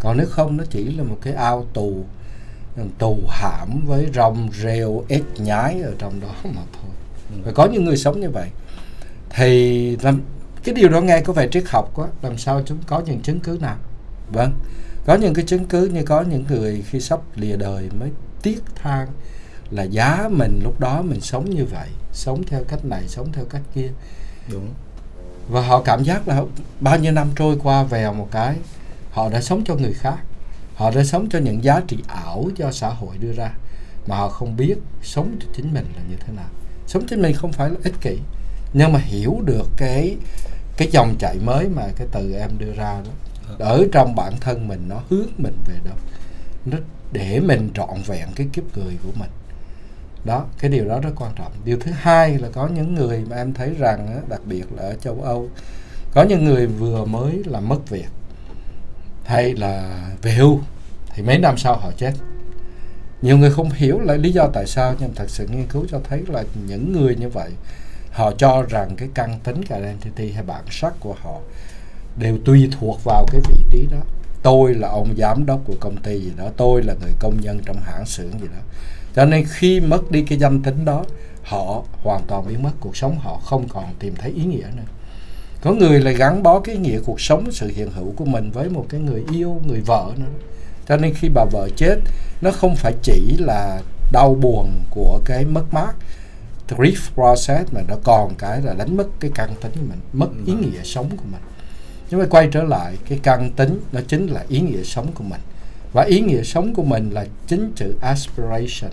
Còn nếu không nó chỉ là một cái ao tù tù hãm với rong rêu ếch nhái ở trong đó mà thôi. Và có những người sống như vậy. Thì làm cái điều đó nghe có vẻ triết học quá. Làm sao chúng có những chứng cứ nào? Vâng. Có những cái chứng cứ như có những người khi sắp lìa đời mới tiếc than là giá mình lúc đó mình sống như vậy sống theo cách này sống theo cách kia. Đúng. Và họ cảm giác là bao nhiêu năm trôi qua vèo một cái họ đã sống cho người khác họ đã sống cho những giá trị ảo do xã hội đưa ra mà họ không biết sống cho chính mình là như thế nào. Sống chính mình không phải là ích kỷ nhưng mà hiểu được cái cái dòng chảy mới mà cái từ em đưa ra đó. Ở trong bản thân mình nó hướng mình về đâu? Nó để mình trọn vẹn cái kiếp người của mình. Đó cái điều đó rất quan trọng. Điều thứ hai là có những người mà em thấy rằng đặc biệt là ở châu âu có những người vừa mới làm mất việc hay là về hưu thì mấy năm sau họ chết. Nhiều người không hiểu là lý do tại sao, nhưng thật sự nghiên cứu cho thấy là những người như vậy, họ cho rằng cái căn tính cái identity hay bản sắc của họ đều tùy thuộc vào cái vị trí đó. Tôi là ông giám đốc của công ty gì đó, tôi là người công nhân trong hãng xưởng gì đó. Cho nên khi mất đi cái danh tính đó, họ hoàn toàn biến mất, cuộc sống họ không còn tìm thấy ý nghĩa nữa có người lại gắn bó cái nghĩa cuộc sống sự hiện hữu của mình với một cái người yêu người vợ nữa. Cho nên khi bà vợ chết nó không phải chỉ là đau buồn của cái mất mát grief process mà nó còn cái là đánh mất cái căn tính của mình mất ý nghĩa sống của mình. Nhưng mà quay trở lại cái căn tính nó chính là ý nghĩa sống của mình. Và ý nghĩa sống của mình là chính chữ aspiration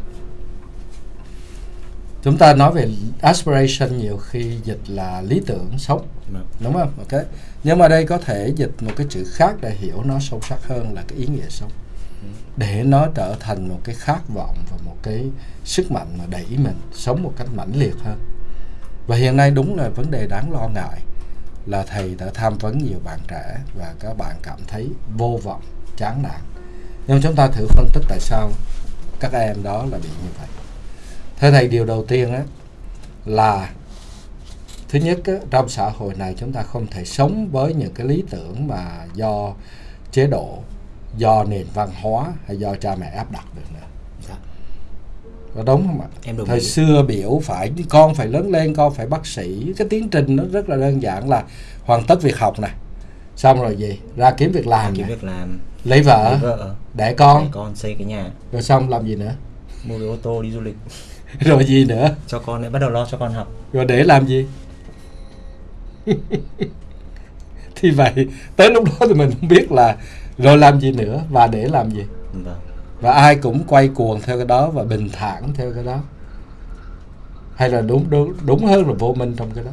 chúng ta nói về aspiration nhiều khi dịch là lý tưởng sống. Vâng. đúng không? Ok. Nhưng mà đây có thể dịch một cái chữ khác để hiểu nó sâu sắc hơn là cái ý nghĩa sống. Để nó trở thành một cái khát vọng và một cái sức mạnh mà đẩy mình sống một cách mãnh liệt hơn. Và hiện nay đúng là vấn đề đáng lo ngại là thầy đã tham vấn nhiều bạn trẻ và các bạn cảm thấy vô vọng chán nản. Nhưng chúng ta thử phân tích tại sao các em đó là bị như vậy thế thầy điều đầu tiên á là thứ nhất á, trong xã hội này chúng ta không thể sống với những cái lý tưởng mà do chế độ do nền văn hóa hay do cha mẹ áp đặt được nữa. Dạ. có đúng không ạ? Em thời ý. xưa biểu phải con phải lớn lên con phải bác sĩ. Cái tiến trình nó rất là đơn giản là hoàn tất việc học này xong rồi gì? Ra kiếm việc làm kiếm việc làm. Lấy vợ, lấy vợ. đẻ con. Đẻ con xây cái nhà. Rồi xong làm gì nữa? Mua cái ô tô đi du lịch rồi gì nữa? Cho con lại bắt đầu lo cho con học. Rồi để làm gì? Thì vậy tới lúc đó thì mình không biết là rồi làm gì nữa và để làm gì. Vâng. và ai cũng quay cuồng theo cái đó và bình thản theo cái đó. Hay là đúng đúng đúng hơn là vô minh trong cái đó.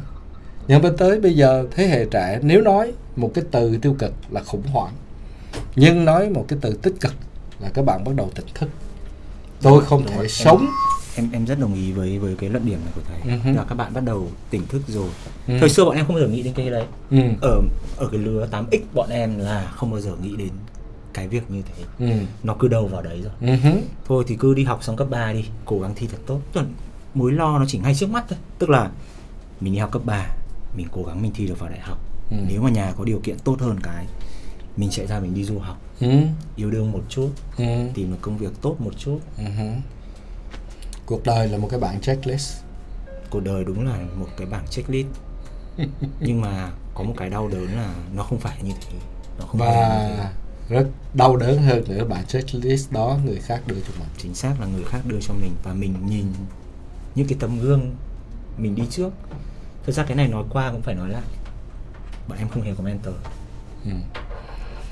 Nhưng mà tới bây giờ thế hệ trẻ nếu nói một cái từ tiêu cực là khủng hoảng nhưng nói một cái từ tích cực là các bạn bắt đầu tỉnh thức. Tôi không thể sống em em rất đồng ý với với cái luận điểm này của thầy uh-huh. là các bạn bắt đầu tỉnh thức rồi uh-huh. thời xưa bọn em không bao giờ nghĩ đến cái đấy uh-huh. ở ở cái lứa 8x bọn em là không bao giờ nghĩ đến cái việc như thế uh-huh. nó cứ đầu vào đấy rồi uh-huh. thôi thì cứ đi học xong cấp 3 đi cố gắng thi thật tốt Tuần, mối lo nó chỉ ngay trước mắt thôi tức là mình đi học cấp 3 mình cố gắng mình thi được vào đại học uh-huh. nếu mà nhà có điều kiện tốt hơn cái mình sẽ ra mình đi du học uh-huh. yêu đương một chút uh-huh. tìm được công việc tốt một chút uh-huh cuộc đời là một cái bảng checklist. Cuộc đời đúng là một cái bảng checklist. Nhưng mà có một cái đau đớn là nó không phải như thế. Nó không và rất đau đớn hơn nữa bản checklist đó người khác đưa cho mình. Chính xác là người khác đưa cho mình. Và mình nhìn những cái tấm gương mình đi trước. Thực ra cái này nói qua cũng phải nói lại. Bọn em không hề có mentor ừ.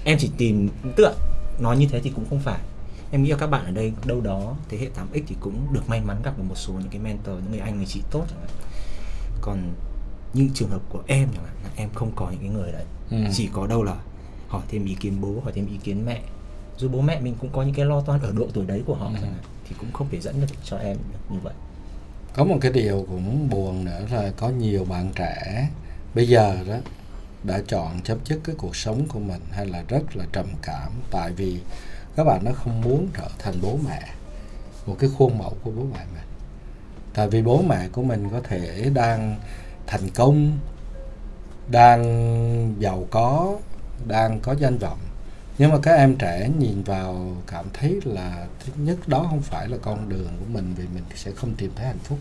em chỉ tìm tựa nói như thế thì cũng không phải em nghĩ là các bạn ở đây đâu đó thế hệ 8x thì cũng được may mắn gặp được một số những cái mentor những người anh người chị tốt chẳng hạn. Còn như trường hợp của em chẳng hạn là em không có những cái người đấy. Ừ. chỉ có đâu là hỏi thêm ý kiến bố hỏi thêm ý kiến mẹ. Dù bố mẹ mình cũng có những cái lo toan ở độ tuổi đấy của họ ừ. chẳng hạn thì cũng không thể dẫn được cho em như vậy. Có một cái điều cũng buồn nữa là có nhiều bạn trẻ bây giờ đó đã chọn chấm dứt cái cuộc sống của mình hay là rất là trầm cảm. Tại vì các bạn nó không muốn trở thành bố mẹ, một cái khuôn mẫu của bố mẹ mình. Tại vì bố mẹ của mình có thể đang thành công, đang giàu có, đang có danh vọng. Nhưng mà các em trẻ nhìn vào cảm thấy là thứ nhất đó không phải là con đường của mình vì mình sẽ không tìm thấy hạnh phúc.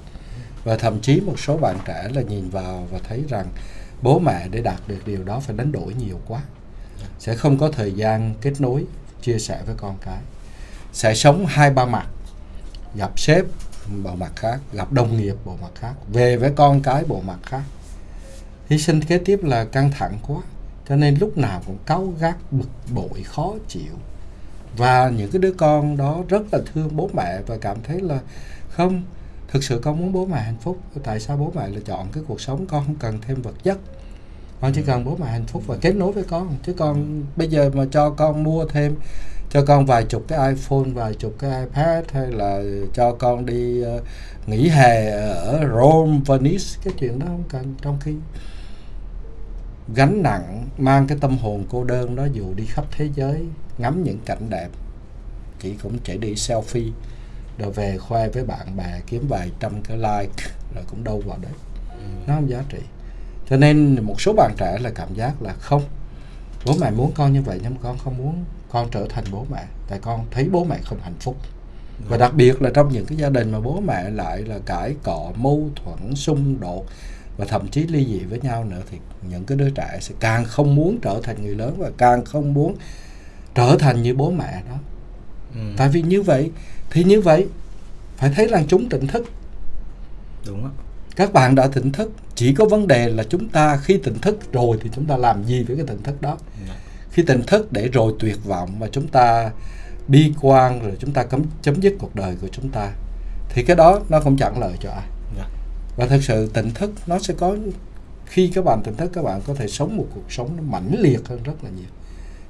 Và thậm chí một số bạn trẻ là nhìn vào và thấy rằng bố mẹ để đạt được điều đó phải đánh đổi nhiều quá, sẽ không có thời gian kết nối chia sẻ với con cái. Sẽ sống hai ba mặt, gặp sếp, bộ mặt khác, gặp đồng nghiệp, bộ mặt khác, về với con cái, bộ mặt khác. Hy sinh kế tiếp là căng thẳng quá, cho nên lúc nào cũng cáu gắt, bực bội, khó chịu. Và những cái đứa con đó rất là thương bố mẹ và cảm thấy là, không, thực sự con muốn bố mẹ hạnh phúc, tại sao bố mẹ lại chọn cái cuộc sống con không cần thêm vật chất? Con chỉ cần bố mẹ hạnh phúc và kết nối với con. Chứ con bây giờ mà cho con mua thêm cho con vài chục cái iPhone vài chục cái iPad hay là cho con đi uh, nghỉ hè ở Rome Venice cái chuyện đó không cần. Trong khi gánh nặng mang cái tâm hồn cô đơn đó dù đi khắp thế giới ngắm những cảnh đẹp chỉ cũng chỉ đi selfie rồi về khoe với bạn bè kiếm vài trăm cái like rồi cũng đâu vào đấy. Nó không giá trị cho nên một số bạn trẻ là cảm giác là không bố mẹ muốn con như vậy nhưng con không muốn con trở thành bố mẹ tại con thấy bố mẹ không hạnh phúc. Và đặc biệt là trong những cái gia đình mà bố mẹ lại là cãi cọ mâu thuẫn xung đột và thậm chí ly dị với nhau nữa thì những cái đứa trẻ sẽ càng không muốn trở thành người lớn và càng không muốn trở thành như bố mẹ đó. Ừ. tại vì như vậy thì như vậy phải thấy rằng chúng tỉnh thức. Đúng ạ các bạn đã tỉnh thức. Chỉ có vấn đề là chúng ta khi tỉnh thức rồi thì chúng ta làm gì với cái tỉnh thức đó? Dạ. khi tỉnh thức để rồi tuyệt vọng và chúng ta bi quan rồi chúng ta cấm chấm dứt cuộc đời của chúng ta thì cái đó nó không chẳng lợi cho ai. Dạ. và thực sự tỉnh thức nó sẽ có khi các bạn tỉnh thức các bạn có thể sống một cuộc sống nó mãnh liệt hơn rất là nhiều.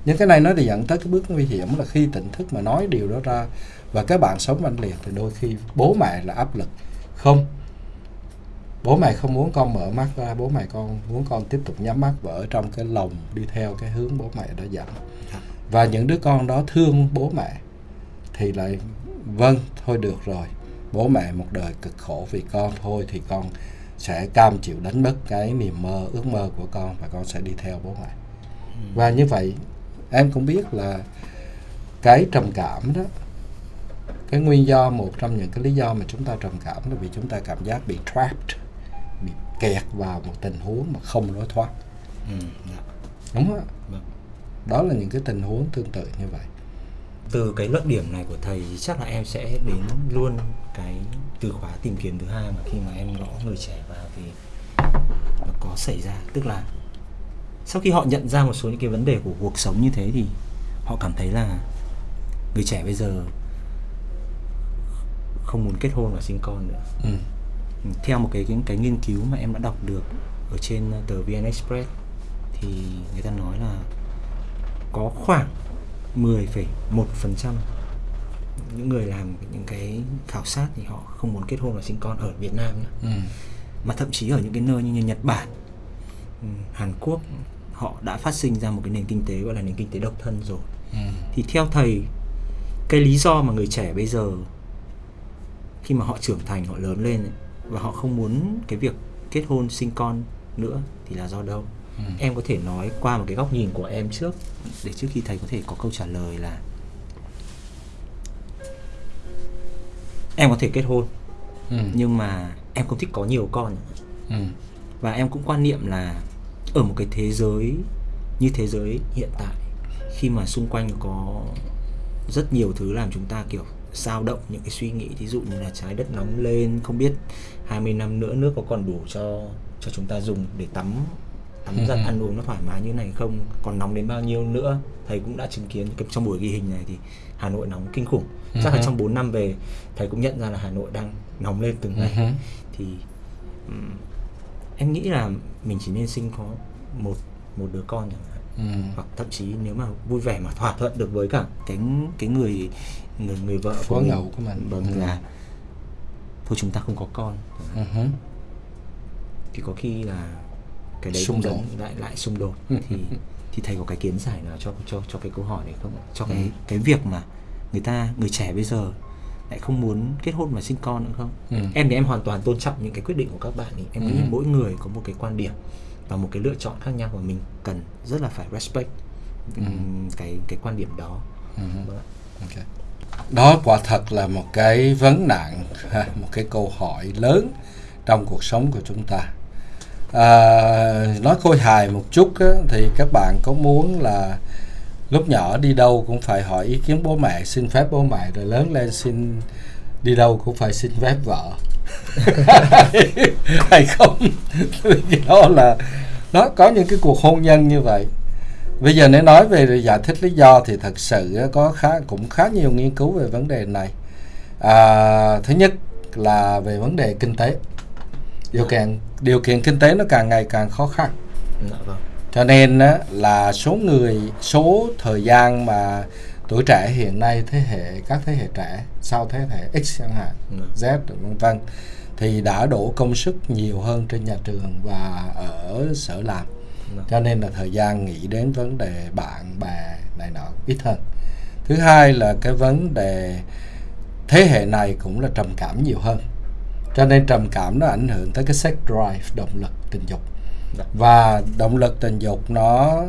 Nhưng cái này nó thì dẫn tới cái bước nguy hiểm là khi tỉnh thức mà nói điều đó ra và các bạn sống mãnh liệt thì đôi khi bố mẹ là áp lực. Không bố mẹ không muốn con mở mắt ra bố mẹ con muốn con tiếp tục nhắm mắt và ở trong cái lòng đi theo cái hướng bố mẹ đã dẫn Dạ. và những đứa con đó thương bố mẹ thì lại vâng thôi được rồi. Bố mẹ một đời cực khổ vì con thôi thì con sẽ cam chịu đánh mất cái niềm mơ ước mơ của con và con sẽ đi theo bố mẹ. Và như vậy em cũng biết là cái trầm cảm đó cái nguyên do một trong những cái lý do mà chúng ta trầm cảm là vì chúng ta cảm giác bị trapped kẹt vào một tình huống mà không lối thoát Ừ. Dạ. đúng không Vâng. đó là những cái tình huống tương tự như vậy từ cái luận điểm này của thầy chắc là em sẽ đến luôn cái từ khóa tìm kiếm thứ hai mà khi mà em gõ người trẻ vào thì nó có xảy ra tức là sau khi họ nhận ra một số những cái vấn đề của cuộc sống như thế thì họ cảm thấy là người trẻ bây giờ không muốn kết hôn và sinh con nữa ừ. Theo một cái cái, cái nghiên cứu mà em đã đọc được ở trên tờ VN Express thì người ta nói là có khoảng 10,1% những người làm những cái khảo sát thì họ không muốn kết hôn và sinh con ở Việt Nam nữa. Ừ. mà thậm chí ở những cái nơi như Nhật Bản, ừ, Hàn Quốc họ đã phát sinh ra một cái nền kinh tế gọi là nền kinh tế độc thân rồi. Ừ. Thì theo thầy cái lý do mà người trẻ bây giờ khi mà họ trưởng thành họ lớn lên ấy, và họ không muốn cái việc kết hôn sinh con nữa thì là do đâu Ừ. em có thể nói qua một cái góc nhìn của em trước để trước khi thầy có thể có câu trả lời là em có thể kết hôn Ừ. nhưng mà em không thích có nhiều con Ừ. và em cũng quan niệm là ở một cái thế giới như thế giới hiện tại khi mà xung quanh có rất nhiều thứ làm chúng ta kiểu dao động những cái suy nghĩ thí dụ như là trái đất nóng lên không biết 20 năm nữa nước có còn đủ cho cho chúng ta dùng để tắm tắm giặt Ừ. ăn uống nó thoải mái như này không còn nóng đến bao nhiêu nữa thầy cũng đã chứng kiến trong buổi ghi hình này thì Hà Nội nóng kinh khủng chắc là Ừ. trong 4 năm về thầy cũng nhận ra là Hà Nội đang nóng lên từng ngày Ừ. thì ừm, em nghĩ là mình chỉ nên sinh có một một đứa con chẳng hạn Ừ. hoặc thậm chí nếu mà vui vẻ mà thỏa thuận được với cả cái cái người người người vợ Phó mình, của mình. vâng Ừ. là thôi chúng ta không có con Hứ. thì có khi là cái đấy Xung đột. lại lại xung đột Ừ. thì thì thầy có cái kiến giải nào cho cho cho cái câu hỏi này không cho cái Ừ. cái việc mà người ta người trẻ bây giờ lại không muốn kết hôn và sinh con nữa không Ừ. em thì em hoàn toàn tôn trọng những cái quyết định của các bạn ấy em nghĩ Ừ. mỗi người có một cái quan điểm và một cái lựa chọn khác nhau và mình cần rất là phải respect Ừ. cái cái quan điểm đó Ừ. Vâng ạ. Ok. Đó quả thật là một cái vấn nạn, một cái câu hỏi lớn trong cuộc sống của chúng ta. À, nói khôi hài một chút á, thì các bạn có muốn là lúc nhỏ đi đâu cũng phải hỏi ý kiến bố mẹ, xin phép bố mẹ, rồi lớn lên xin đi đâu cũng phải xin phép vợ. hay không? Vì đó là nó có những cái cuộc hôn nhân như vậy Bây giờ nếu nói về giải thích lý do thì thật sự có khá cũng khá nhiều nghiên cứu về vấn đề này. À, thứ nhất là về vấn đề kinh tế. Điều kiện điều kiện kinh tế nó càng ngày càng khó khăn. dạ vâng Cho nên là số người số thời gian mà tuổi trẻ hiện nay thế hệ các thế hệ trẻ sau thế hệ X chẳng hạn Dạ. Z vân vân thì đã đổ công sức nhiều hơn trên nhà trường và ở sở làm. Cho nên là thời gian nghĩ đến vấn đề bạn bè này nọ ít hơn thứ hai là cái vấn đề thế hệ này cũng là trầm cảm nhiều hơn cho nên trầm cảm nó ảnh hưởng tới cái sex drive động lực tình dục Dạ. và động lực tình dục nó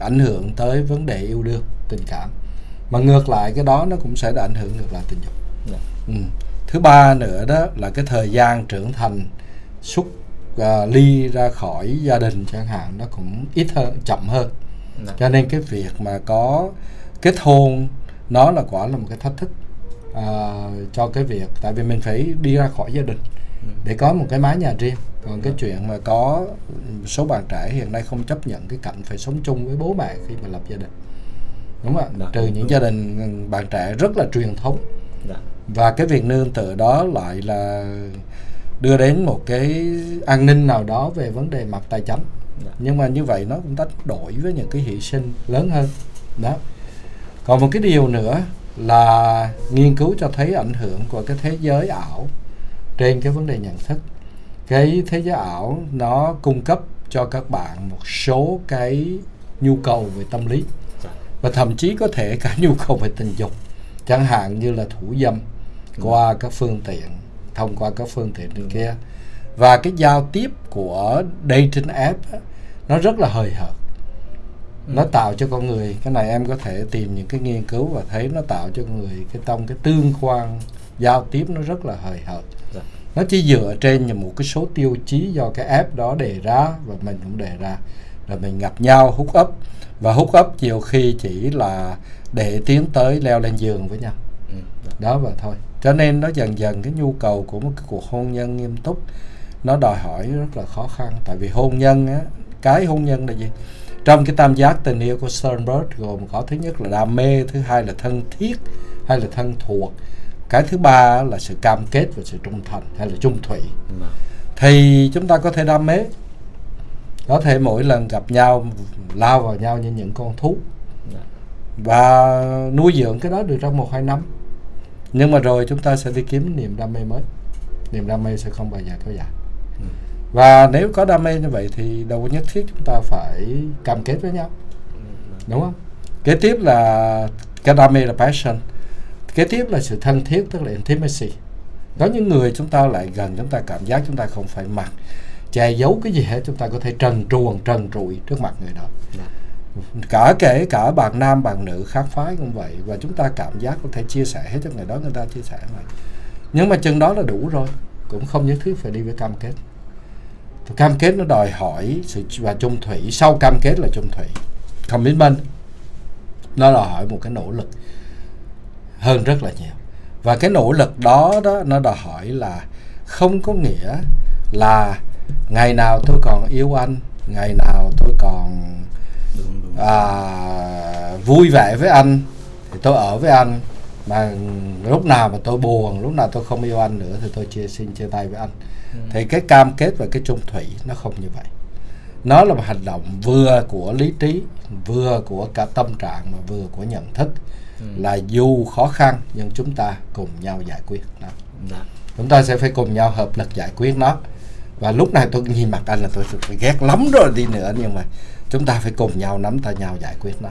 ảnh hưởng tới vấn đề yêu đương tình cảm mà ngược lại cái đó nó cũng sẽ ảnh hưởng ngược lại tình dục Dạ. ừ. thứ ba nữa đó là cái thời gian trưởng thành xúc à, ly ra khỏi gia đình chẳng hạn nó cũng ít hơn chậm hơn. Dạ. cho nên cái việc mà có kết hôn nó là quả là một cái thách thức à, cho cái việc tại vì mình phải đi ra khỏi gia đình Ừ. để có một cái mái nhà riêng. Còn cái chuyện mà có số bạn trẻ hiện nay không chấp nhận cái cảnh phải sống chung với bố mẹ khi mà lập gia đình. Đúng không ạ? Dạ, trừ những gia đình bạn trẻ rất là truyền thống. Dạ. và cái việc nương tựa đó lại là đưa đến một cái an ninh nào đó về vấn đề mặt tài chính. Dạ. nhưng mà như vậy nó cũng đánh đổi với những cái hy sinh lớn hơn. Đó. Còn một cái điều nữa là nghiên cứu cho thấy ảnh hưởng của cái thế giới ảo trên cái vấn đề nhận thức. Cái thế giới ảo nó cung cấp cho các bạn một số cái nhu cầu về tâm lý. Dạ. và thậm chí có thể cả nhu cầu về tình dục chẳng hạn như là thủ dâm qua các phương tiện thông qua các phương tiện trên kia. Và cái giao tiếp của dating app á, nó rất là hời hợt. Nó tạo cho con người cái này em có thể tìm những cái nghiên cứu và thấy nó tạo cho con người cái trong cái tương quan giao tiếp nó rất là hời hợt. Dạ. nó chỉ dựa trên một cái số tiêu chí do cái app đó đề ra và mình cũng đề ra. Rồi mình gặp nhau hút ấp và hút ấp nhiều khi chỉ là để tiến tới leo lên giường với nhau. Ừ. đó và thôi. Cho nên nó dần dần cái nhu cầu của một cái cuộc hôn nhân nghiêm túc nó đòi hỏi rất là khó khăn. Tại vì hôn nhân á cái hôn nhân là gì? Trong cái tam giác tình yêu của Sternberg gồm có thứ nhất là đam mê thứ hai là thân thiết hay là thân thuộc. Cái thứ ba là sự cam kết và sự trung thành hay là trung thủy. Dạ. thì chúng ta có thể đam mê. Có thể mỗi lần gặp nhau lao vào nhau như những con thú. Dạ. và nuôi dưỡng cái đó được trong một hai năm nhưng mà rồi chúng ta sẽ đi kiếm niềm đam mê mới. Niềm đam mê sẽ không bao giờ kéo dài. Ừ. và nếu có đam mê như vậy thì đâu có nhất thiết chúng ta phải cam kết với nhau. Đúng không? Kế tiếp là cái đam mê là passion. Kế tiếp là sự thân thiết tức là intimacy. Có những người chúng ta lại gần chúng ta cảm giác chúng ta không phải mặc che giấu cái gì hết chúng ta có thể trần truồng trần trụi trước mặt người đó. Dạ cả kể cả bạn nam, bạn nữ khác phái cũng vậy. Và chúng ta cảm giác có thể chia sẻ hết cho người đó, người ta chia sẻ này nhưng mà chừng đó là đủ rồi. Cũng không nhất thiết phải đi với cam kết. Cam kết nó đòi hỏi sự và chung thủy. Sau cam kết là chung thủy. Commitment. Nó đòi hỏi một cái nỗ lực hơn rất là nhiều. Và cái nỗ lực đó đó nó đòi hỏi là không có nghĩa là ngày nào tôi còn yêu anh, ngày nào tôi còn à, vui vẻ với anh. Thì tôi ở với anh. Mà lúc nào mà tôi buồn lúc nào tôi không yêu anh nữa thì tôi chia xin chia tay với anh. Ừ. thì cái cam kết và cái chung thủy nó không như vậy. Nó là một hành động vừa của lý trí vừa của cả tâm trạng mà vừa của nhận thức. Ừ. là dù khó khăn nhưng chúng ta cùng nhau giải quyết nó. Dạ. chúng ta sẽ phải cùng nhau hợp lực giải quyết nó. Và lúc này tôi nhìn mặt anh là tôi sự ghét lắm rồi đi nữa nhưng mà chúng ta phải cùng nhau nắm tay nhau giải quyết nó.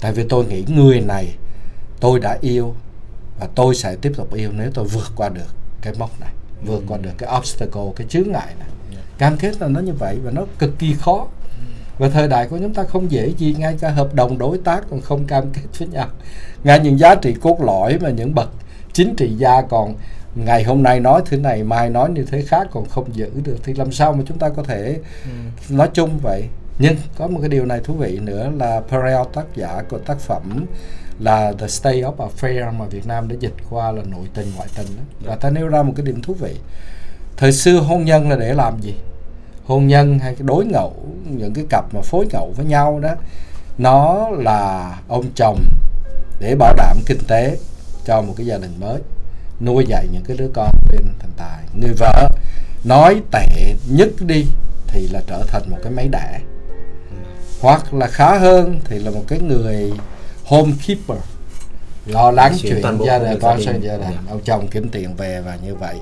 Tại vì tôi nghĩ người này tôi đã yêu và tôi sẽ tiếp tục yêu nếu tôi vượt qua được cái mốc này vượt qua được cái obstacle cái chướng ngại này. Cam kết là nó như vậy và nó cực kỳ khó. Và thời đại của chúng ta không dễ gì ngay cả hợp đồng đối tác còn không cam kết với nhau. Ngay những giá trị cốt lõi mà những bậc chính trị gia còn ngày hôm nay nói thứ này mai nói như thế khác còn không giữ được thì làm sao mà chúng ta có thể Ừ. nói chung vậy nhưng có một cái điều này thú vị nữa là Perel tác giả của tác phẩm là The State of Affair mà Việt Nam đã dịch qua là nội tình ngoại tình đó. và ta nêu ra một cái điểm thú vị. Thời xưa hôn nhân là để làm gì? Hôn nhân hay cái đối ngẫu những cái cặp mà phối ngẫu với nhau đó nó là ông chồng để bảo đảm kinh tế cho một cái gia đình mới nuôi dạy những cái đứa con bên thành tài. Người vợ nói tệ nhất đi thì là trở thành một cái máy đẻ hoặc là khá hơn thì là một cái người home keeper lo lắng chuyện gia đình con sang gia đình Dạ. ông chồng kiếm tiền về và như vậy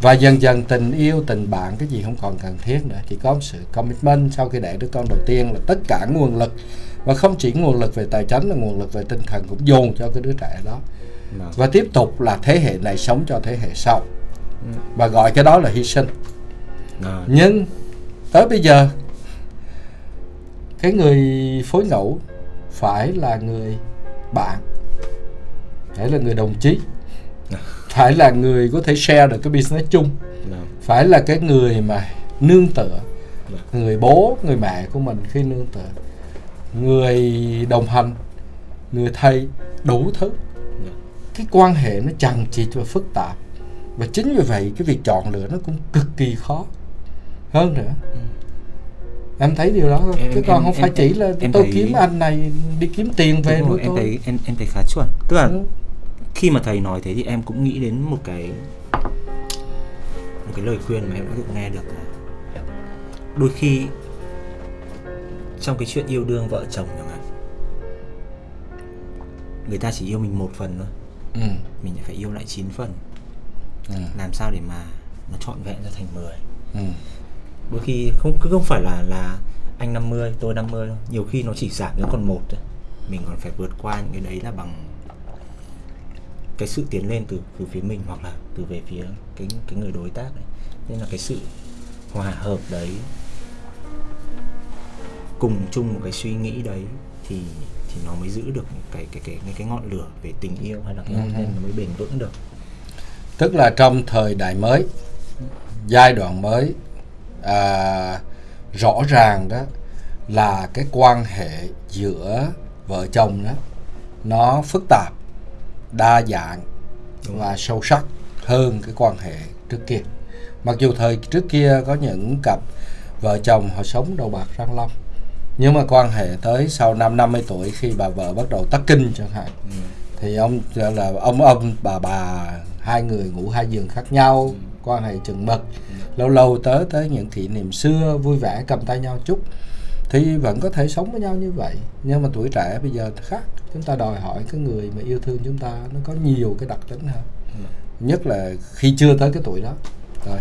và dần dần tình yêu tình bạn cái gì không còn cần thiết nữa chỉ có sự commitment sau khi đẻ đứa con đầu tiên là tất cả nguồn lực và không chỉ nguồn lực về tài chính là nguồn lực về tinh thần cũng dồn cho cái đứa trẻ đó Vâng. và tiếp tục là thế hệ này sống cho thế hệ sau Ừ. và gọi cái đó là hy sinh Rồi. nhưng tới bây giờ cái người phối ngẫu phải là người bạn phải là người đồng chí phải là người có thể share được cái business chung Vâng. phải là cái người mà nương tựa Vâng. người bố người mẹ của mình khi nương tựa người đồng hành người thầy đủ thứ Vâng. cái quan hệ nó chằng chịt và phức tạp và chính vì vậy cái việc chọn lựa nó cũng cực kỳ khó hơn nữa em thấy điều đó. Em- chứ em- còn không em- phải chỉ là em tôi thấy- kiếm anh này đi kiếm tiền về nuôi em tôi thấy em em thấy khá chuẩn tức là Ừ. khi mà thầy nói thế thì em cũng nghĩ đến một cái một cái lời khuyên mà em đã được nghe được là đôi khi trong cái chuyện yêu đương vợ chồng chẳng hạn người ta chỉ yêu mình một phần thôi ừ. mình phải yêu lại 9 phần Ừ. làm sao để mà nó trọn vẹn ra thành 10 Ừ. đôi khi không cứ không phải là là anh 50 tôi 50 đâu. Nhiều khi nó chỉ giảm đến còn một thôi. Mình còn phải vượt qua những cái đấy là bằng cái sự tiến lên từ từ phía mình hoặc là từ về phía cái cái người đối tác đấy. Nên là cái sự hòa hợp đấy cùng chung một cái suy nghĩ đấy thì thì nó mới giữ được cái cái cái cái, cái ngọn lửa về tình yêu hay là cái hôn nhân nó mới bền vững được. Tức là trong thời đại mới giai đoạn mới à, rõ ràng đó là cái quan hệ giữa vợ chồng đó nó phức tạp đa dạng và sâu sắc hơn cái quan hệ trước kia. Mặc dù thời trước kia có những cặp vợ chồng họ sống đầu bạc răng long nhưng mà quan hệ tới sau năm 50 tuổi khi bà vợ bắt đầu tắc kinh chẳng hạn thì ông là ông ông bà bà hai người ngủ hai giường khác nhau quan hệ chừng mực lâu lâu tới tới những kỷ niệm xưa vui vẻ cầm tay nhau chút thì vẫn có thể sống với nhau như vậy. Nhưng mà tuổi trẻ bây giờ khác. Chúng ta đòi hỏi cái người mà yêu thương chúng ta nó có nhiều cái đặc tính hơn. Nhất là khi chưa tới cái tuổi đó. Rồi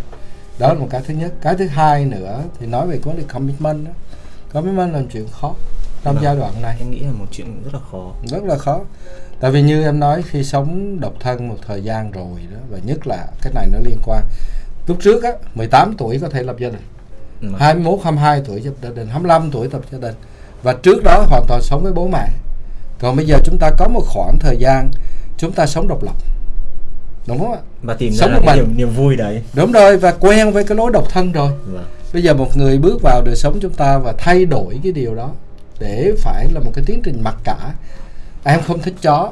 đó là một cái thứ nhất. Cái thứ hai nữa thì nói về vấn đề commitment đó. Commitment là một chuyện khó trong Vâng. giai đoạn này. Em nghĩ là một chuyện rất là khó. Rất là khó. Tại vì như em nói khi sống độc thân một thời gian rồi đó và nhất là cái này nó liên quan lúc trước á 18 tuổi có thể lập gia đình. Ừ. 21 22 tuổi lập gia đình 25 tuổi lập gia đình. Và trước đó hoàn toàn sống với bố mẹ. Còn bây giờ chúng ta có một khoảng thời gian chúng ta sống độc lập. Đúng không ạ? Và tìm Sống ra cái niềm, niềm vui đấy. Đúng rồi và quen với cái lối độc thân rồi. Vâng. bây giờ một người bước vào đời sống chúng ta và thay đổi cái điều đó để phải là một cái tiến trình mặc cả. Em không thích chó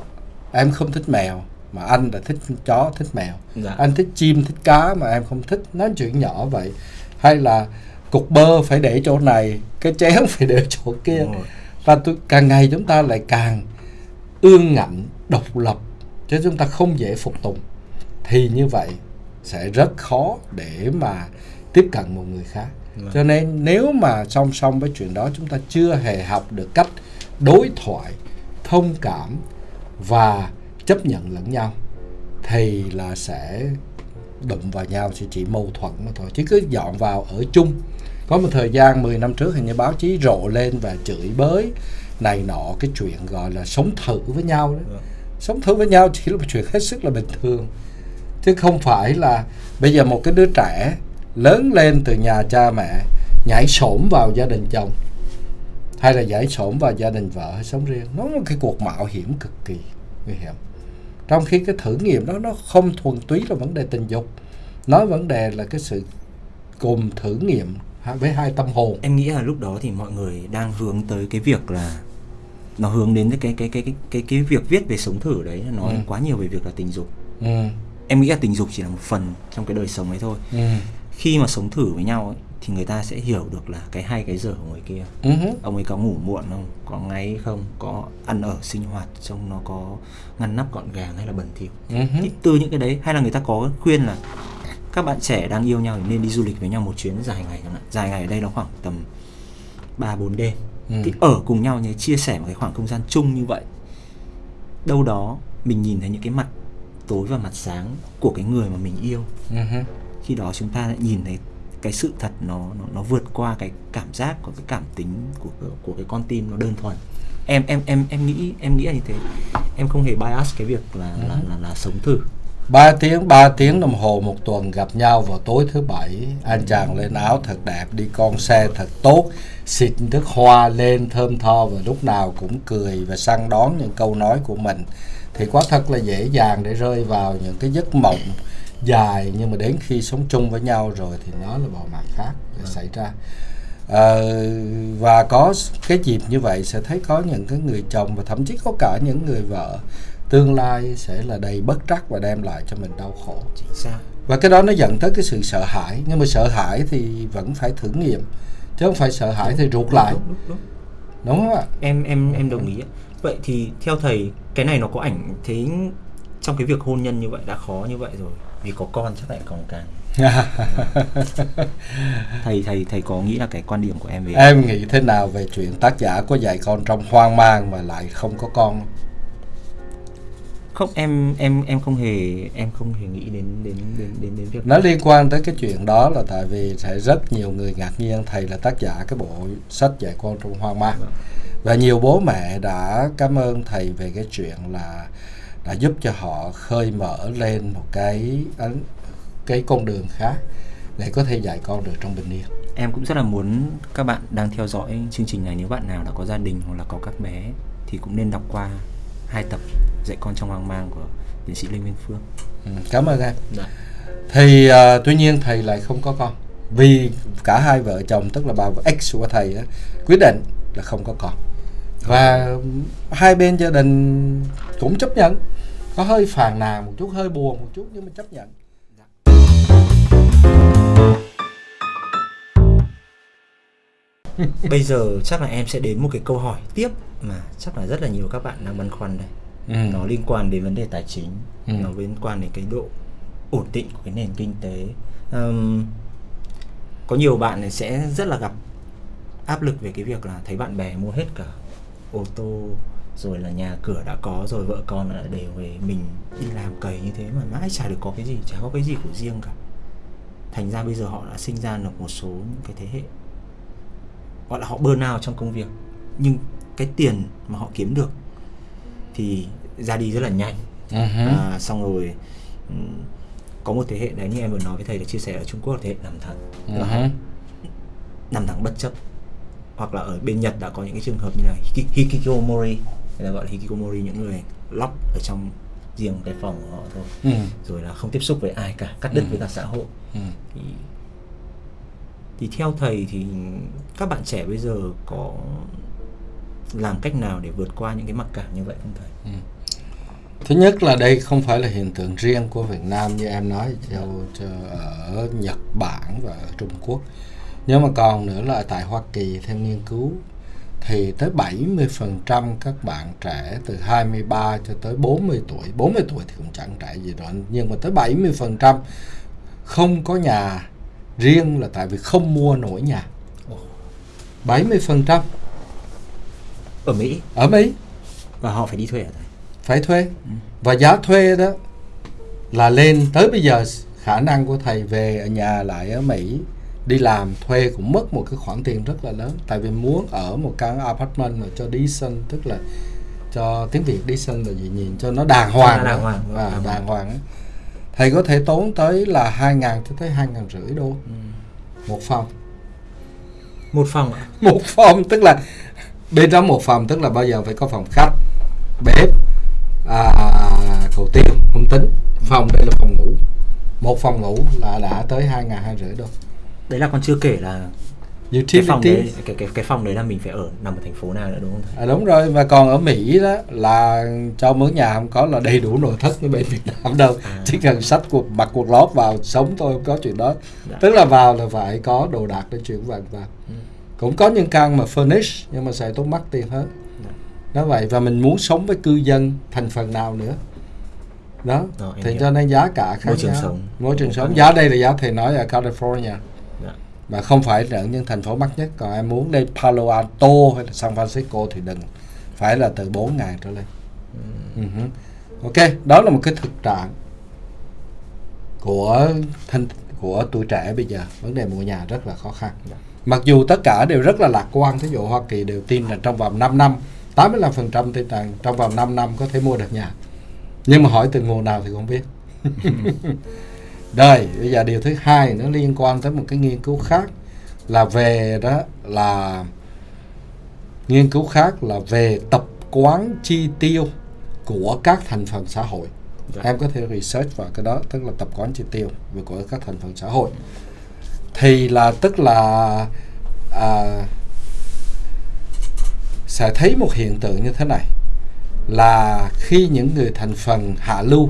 em không thích mèo mà anh là thích chó thích mèo. Dạ. anh thích chim thích cá mà em không thích. Nói chuyện nhỏ vậy. Hay là cục bơ phải để chỗ này cái chén phải để chỗ kia. Đúng và tôi, càng ngày chúng ta lại càng ương ngạnh độc lập chứ chúng ta không dễ phục tùng. Thì như vậy sẽ rất khó để mà tiếp cận một người khác. Vâng. cho nên nếu mà song song với chuyện đó chúng ta chưa hề học được cách đối thoại thông cảm và chấp nhận lẫn nhau thì là sẽ đụng vào nhau sẽ chỉ mâu thuẫn mà thôi. Chứ cứ dọn vào ở chung. Có một thời gian 10 năm trước hình như báo chí rộ lên và chửi bới này nọ cái chuyện gọi là sống thử với nhau đó. Vâng. sống thử với nhau chỉ là một chuyện hết sức là bình thường. Chứ không phải là bây giờ một cái đứa trẻ lớn lên từ nhà cha mẹ nhảy xổm vào gia đình chồng hay là nhảy xổm vào gia đình vợ hay sống riêng. Nó là cái cuộc mạo hiểm cực kỳ nguy hiểm trong khi cái thử nghiệm đó nó không thuần túy là vấn đề tình dục nó vấn đề là cái sự cùng thử nghiệm với hai tâm hồn. Em nghĩ là lúc đó thì mọi người đang hướng tới cái việc là nó hướng đến cái cái cái cái cái cái việc viết về sống thử đấy nó nói Ừ. quá nhiều về việc là tình dục. Ừ, em nghĩ là tình dục chỉ là một phần trong cái đời sống ấy thôi. Ừ, khi mà sống thử với nhau ấy, thì người ta sẽ hiểu được là cái hay cái dở của người kia. Hứ, ông ấy có ngủ muộn không? Có ngáy không? Có ăn ở sinh hoạt trông nó có ngăn nắp gọn gàng hay là bẩn thỉu? Thì từ những cái đấy hay là người ta có khuyên là các bạn trẻ đang yêu nhau thì nên đi du lịch với nhau một chuyến dài ngày chẳng hạn. Dài ngày ở đây nó khoảng tầm 3 4 đêm. Ừ. thì ở cùng nhau nhé chia sẻ một cái khoảng không gian chung như vậy. Đâu đó mình nhìn thấy những cái mặt tối và mặt sáng của cái người mà mình yêu. Hứ. khi đó chúng ta lại nhìn thấy cái sự thật nó nó, nó vượt qua cái cảm giác của cái cảm tính của của cái con tim nó đơn thuần. Em em em em nghĩ em nghĩ là như thế. Em không hề bias cái việc là Ừ. là, là là sống thử. 3 tiếng 3 tiếng đồng hồ một tuần gặp nhau vào tối thứ bảy. Anh chàng lên áo thật đẹp đi con xe thật tốt xịt nước hoa lên thơm tho và lúc nào cũng cười và săn đón những câu nói của mình. Thì quá thật là dễ dàng để rơi vào những cái giấc mộng dài nhưng mà đến khi sống chung với nhau rồi thì nó là một mặt khác để xảy ra. Ờ, và có cái dịp như vậy sẽ thấy có những cái người chồng và thậm chí có cả những người vợ tương lai sẽ là đầy bất trắc và đem lại cho mình đau khổ. Chính xác. Và cái đó nó dẫn tới cái sự sợ hãi nhưng mà sợ hãi thì vẫn phải thử nghiệm chứ không phải sợ hãi thì rụt lại. đúng, đúng, đúng. đúng không ạ? Em em em đồng ý vậy thì theo thầy cái này nó có ảnh thế trong cái việc hôn nhân như vậy đã khó như vậy rồi vì có con chắc lại còn càng. Thầy thầy thầy có nghĩ là cái quan điểm của em về em nghĩ thế nào về chuyện tác giả có dạy con trong hoang mang mà lại không có con? Không? em em em không hề em không hề nghĩ đến đến đến đến đến việc nó liên quan tới cái chuyện đó là tại vì sẽ rất nhiều người ngạc nhiên thầy là tác giả cái bộ sách dạy con trong hoang mang. Và nhiều bố mẹ đã cảm ơn thầy về cái chuyện là đã giúp cho họ khơi mở lên một cái cái con đường khác để có thể dạy con được trong bình yên. Em cũng rất là muốn các bạn đang theo dõi chương trình này. Nếu bạn nào đã có gia đình hoặc là có các bé thì cũng nên đọc qua hai tập dạy con trong hoang mang của tiến sĩ Lê Nguyên Phương. ừ, cảm ơn em. Dạ. thì à, tuy nhiên thầy lại không có con. Vì cả hai vợ chồng tức là bà ex của thầy á, quyết định là không có con. Và hai bên gia đình cũng chấp nhận có hơi phàn nàn một chút hơi buồn một chút nhưng mà chấp nhận Bây giờ chắc là em sẽ đến một cái câu hỏi tiếp mà chắc là rất là nhiều các bạn đang băn khoăn đây. Ừ. Nó liên quan đến vấn đề tài chính, Ừ. nó liên quan đến cái độ ổn định của cái nền kinh tế. Ừm, có nhiều bạn sẽ rất là gặp áp lực về cái việc là thấy bạn bè mua hết cả ô tô rồi là nhà cửa đã có rồi vợ con đã đều về mình đi làm cày như thế mà mãi chả được có cái gì chả có cái gì của riêng cả. Thành ra bây giờ họ đã sinh ra được một số những cái thế hệ gọi là họ burn out trong công việc. Nhưng cái tiền mà họ kiếm được thì ra đi rất là nhanh. Ừ hứ. à, xong rồi ừm, có một thế hệ đấy như em vừa nói với thầy là chia sẻ ở Trung Quốc là thế hệ nằm thẳng Ừ họ nằm thẳng bất chấp. Hoặc là ở bên Nhật đã có những cái trường hợp như là hiki- hikikomori người ta gọi là hikikomori những người lóc ở trong riêng cái phòng của họ thôi Ừ. rồi là không tiếp xúc với ai cả cắt đứt Ừ. với cả xã hội Ừ. thì thì theo thầy thì các bạn trẻ bây giờ có làm cách nào để vượt qua những cái mặc cảm như vậy không thầy? Thứ nhất là đây không phải là hiện tượng riêng của Việt Nam như em nói cho, cho ở Nhật Bản và ở Trung Quốc. Nhưng mà còn nữa là tại Hoa Kỳ theo nghiên cứu thì tới 70% các bạn trẻ từ 23 cho tới 40 tuổi, 40 tuổi thì cũng chẳng trẻ gì đó, nhưng mà tới 70% không có nhà riêng là tại vì không mua nổi nhà. 70% Ở Mỹ? Ở Mỹ. Và họ phải đi thuê ở thầy. phải thuê. Và giá thuê đó là lên. Tới bây giờ khả năng của thầy về ở nhà lại ở Mỹ đi làm thuê cũng mất một cái khoản tiền rất là lớn. Tại vì muốn ở một căn apartment mà cho decent tức là cho tiếng Việt decent là gì nhìn cho nó đàng hoàng đàng hoàng, à, đàng đàng hoàng. á. thầy có thể tốn tới là hai ngàn cho tới hai ngàn rưỡi đô. Một phòng. Một phòng ạ. một phòng tức là bên trong một phòng tức là bao giờ phải có phòng khách bếp à, cầu tiêu không tính. Phòng đây là phòng ngủ. Một phòng ngủ là đã tới hai ngàn hai rưỡi đô Đấy là còn chưa kể là cái phòng utility đấy cái cái cái phòng đấy là mình phải ở nằm ở thành phố nào nữa đúng không thầy? à, đúng rồi và còn ở Mỹ đó là cho mướn nhà không có là đầy đủ nội thất như bên Việt Nam đâu À. chỉ cần sách quần mặc quần lót vào sống thôi không có chuyện đó Dạ. tức là vào là phải có đồ đạc để chuyển vào vào Ừ. cũng có những căn mà furnish nhưng mà sẽ tốn mắc tiền hơn Dạ. đó vậy và mình muốn sống với cư dân thành phần nào nữa đó em thì hiểu. cho nên giá cả khác Môi trường nhau. sống. môi trường sống giá đây là giá thầy nói ở California. Mà không phải là những thành phố mắc nhất còn em muốn lên Palo Alto hay là San Francisco thì đừng phải là từ 4 ngàn trở lên. Ừ. Hứ. ok đó là một cái thực trạng của thanh của tuổi trẻ bây giờ. Vấn đề mua nhà rất là khó khăn. Dạ. mặc dù tất cả đều rất là lạc quan thí dụ Hoa Kỳ đều tin là trong vòng 5 năm 85% tin rằng trong vòng 5 năm có thể mua được nhà. Nhưng mà hỏi từ nguồn nào thì không biết Đây, bây giờ điều thứ hai nó liên quan tới một cái nghiên cứu khác là về đó là nghiên cứu khác là về tập quán chi tiêu của các thành phần xã hội. Dạ. Em có thể research vào cái đó, tức là tập quán chi tiêu về của các thành phần xã hội. Thì là tức là à, sẽ thấy một hiện tượng như thế này là khi những người thành phần hạ lưu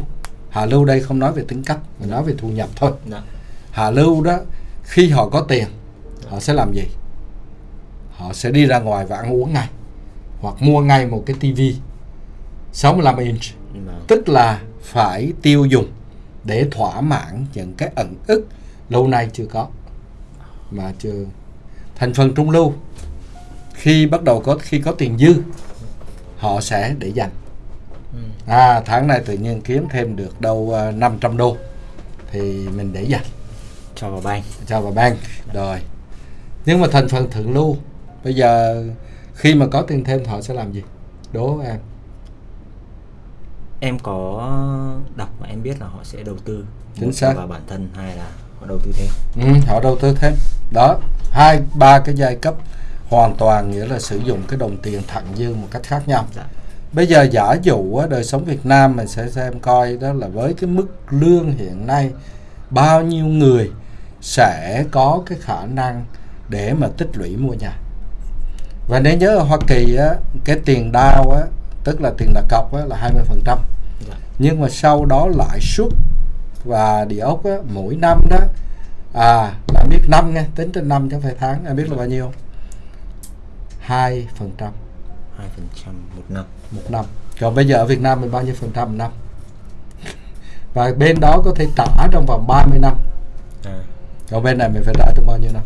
hạ lưu đây không nói về tính cách mà nói về thu nhập thôi Đã. Dạ. hạ lưu đó khi họ có tiền họ sẽ làm gì họ sẽ đi ra ngoài và ăn uống ngay hoặc mua ngay một cái tivi 65 inch Đã. tức là phải tiêu dùng để thỏa mãn những cái ẩn ức lâu nay chưa có mà chưa thành phần trung lưu khi bắt đầu có khi có tiền dư họ sẽ để dành. À tháng này tự nhiên kiếm thêm được đâu 500 à, đô. Thì mình để dành. Cho vào bank. Cho vào bank. Rồi. Nhưng mà thành phần thượng lưu bây giờ khi mà có tiền thêm họ sẽ làm gì? Đố em. Em có đọc mà em biết là họ sẽ đầu tư. Chính xác. vào bản thân hay là họ đầu tư thêm. Ừ, họ đầu tư thêm. Đó hai ba cái giai cấp hoàn toàn nghĩa là sử dụng cái đồng tiền thặng dư một cách khác nhau. Dạ. Bây giờ giả dụ đời sống Việt Nam mình sẽ xem coi đó là với cái mức lương hiện nay bao nhiêu người sẽ có cái khả năng để mà tích lũy mua nhà. Và nếu nhớ ở Hoa Kỳ á, cái tiền đao á, tức là tiền đặt cọc á, là 20% dạ. nhưng mà sau đó lãi suất và địa ốc á, mỗi năm đó à là biết năm nghe tính trên năm chứ phải tháng em biết là bao nhiêu? 2 phần trăm. 2 phần trăm một năm một năm. Còn bây giờ ở Việt Nam mình bao nhiêu phần trăm một năm? Và bên đó có thể trả trong vòng 30 năm. À. còn bên này mình phải trả trong bao nhiêu năm?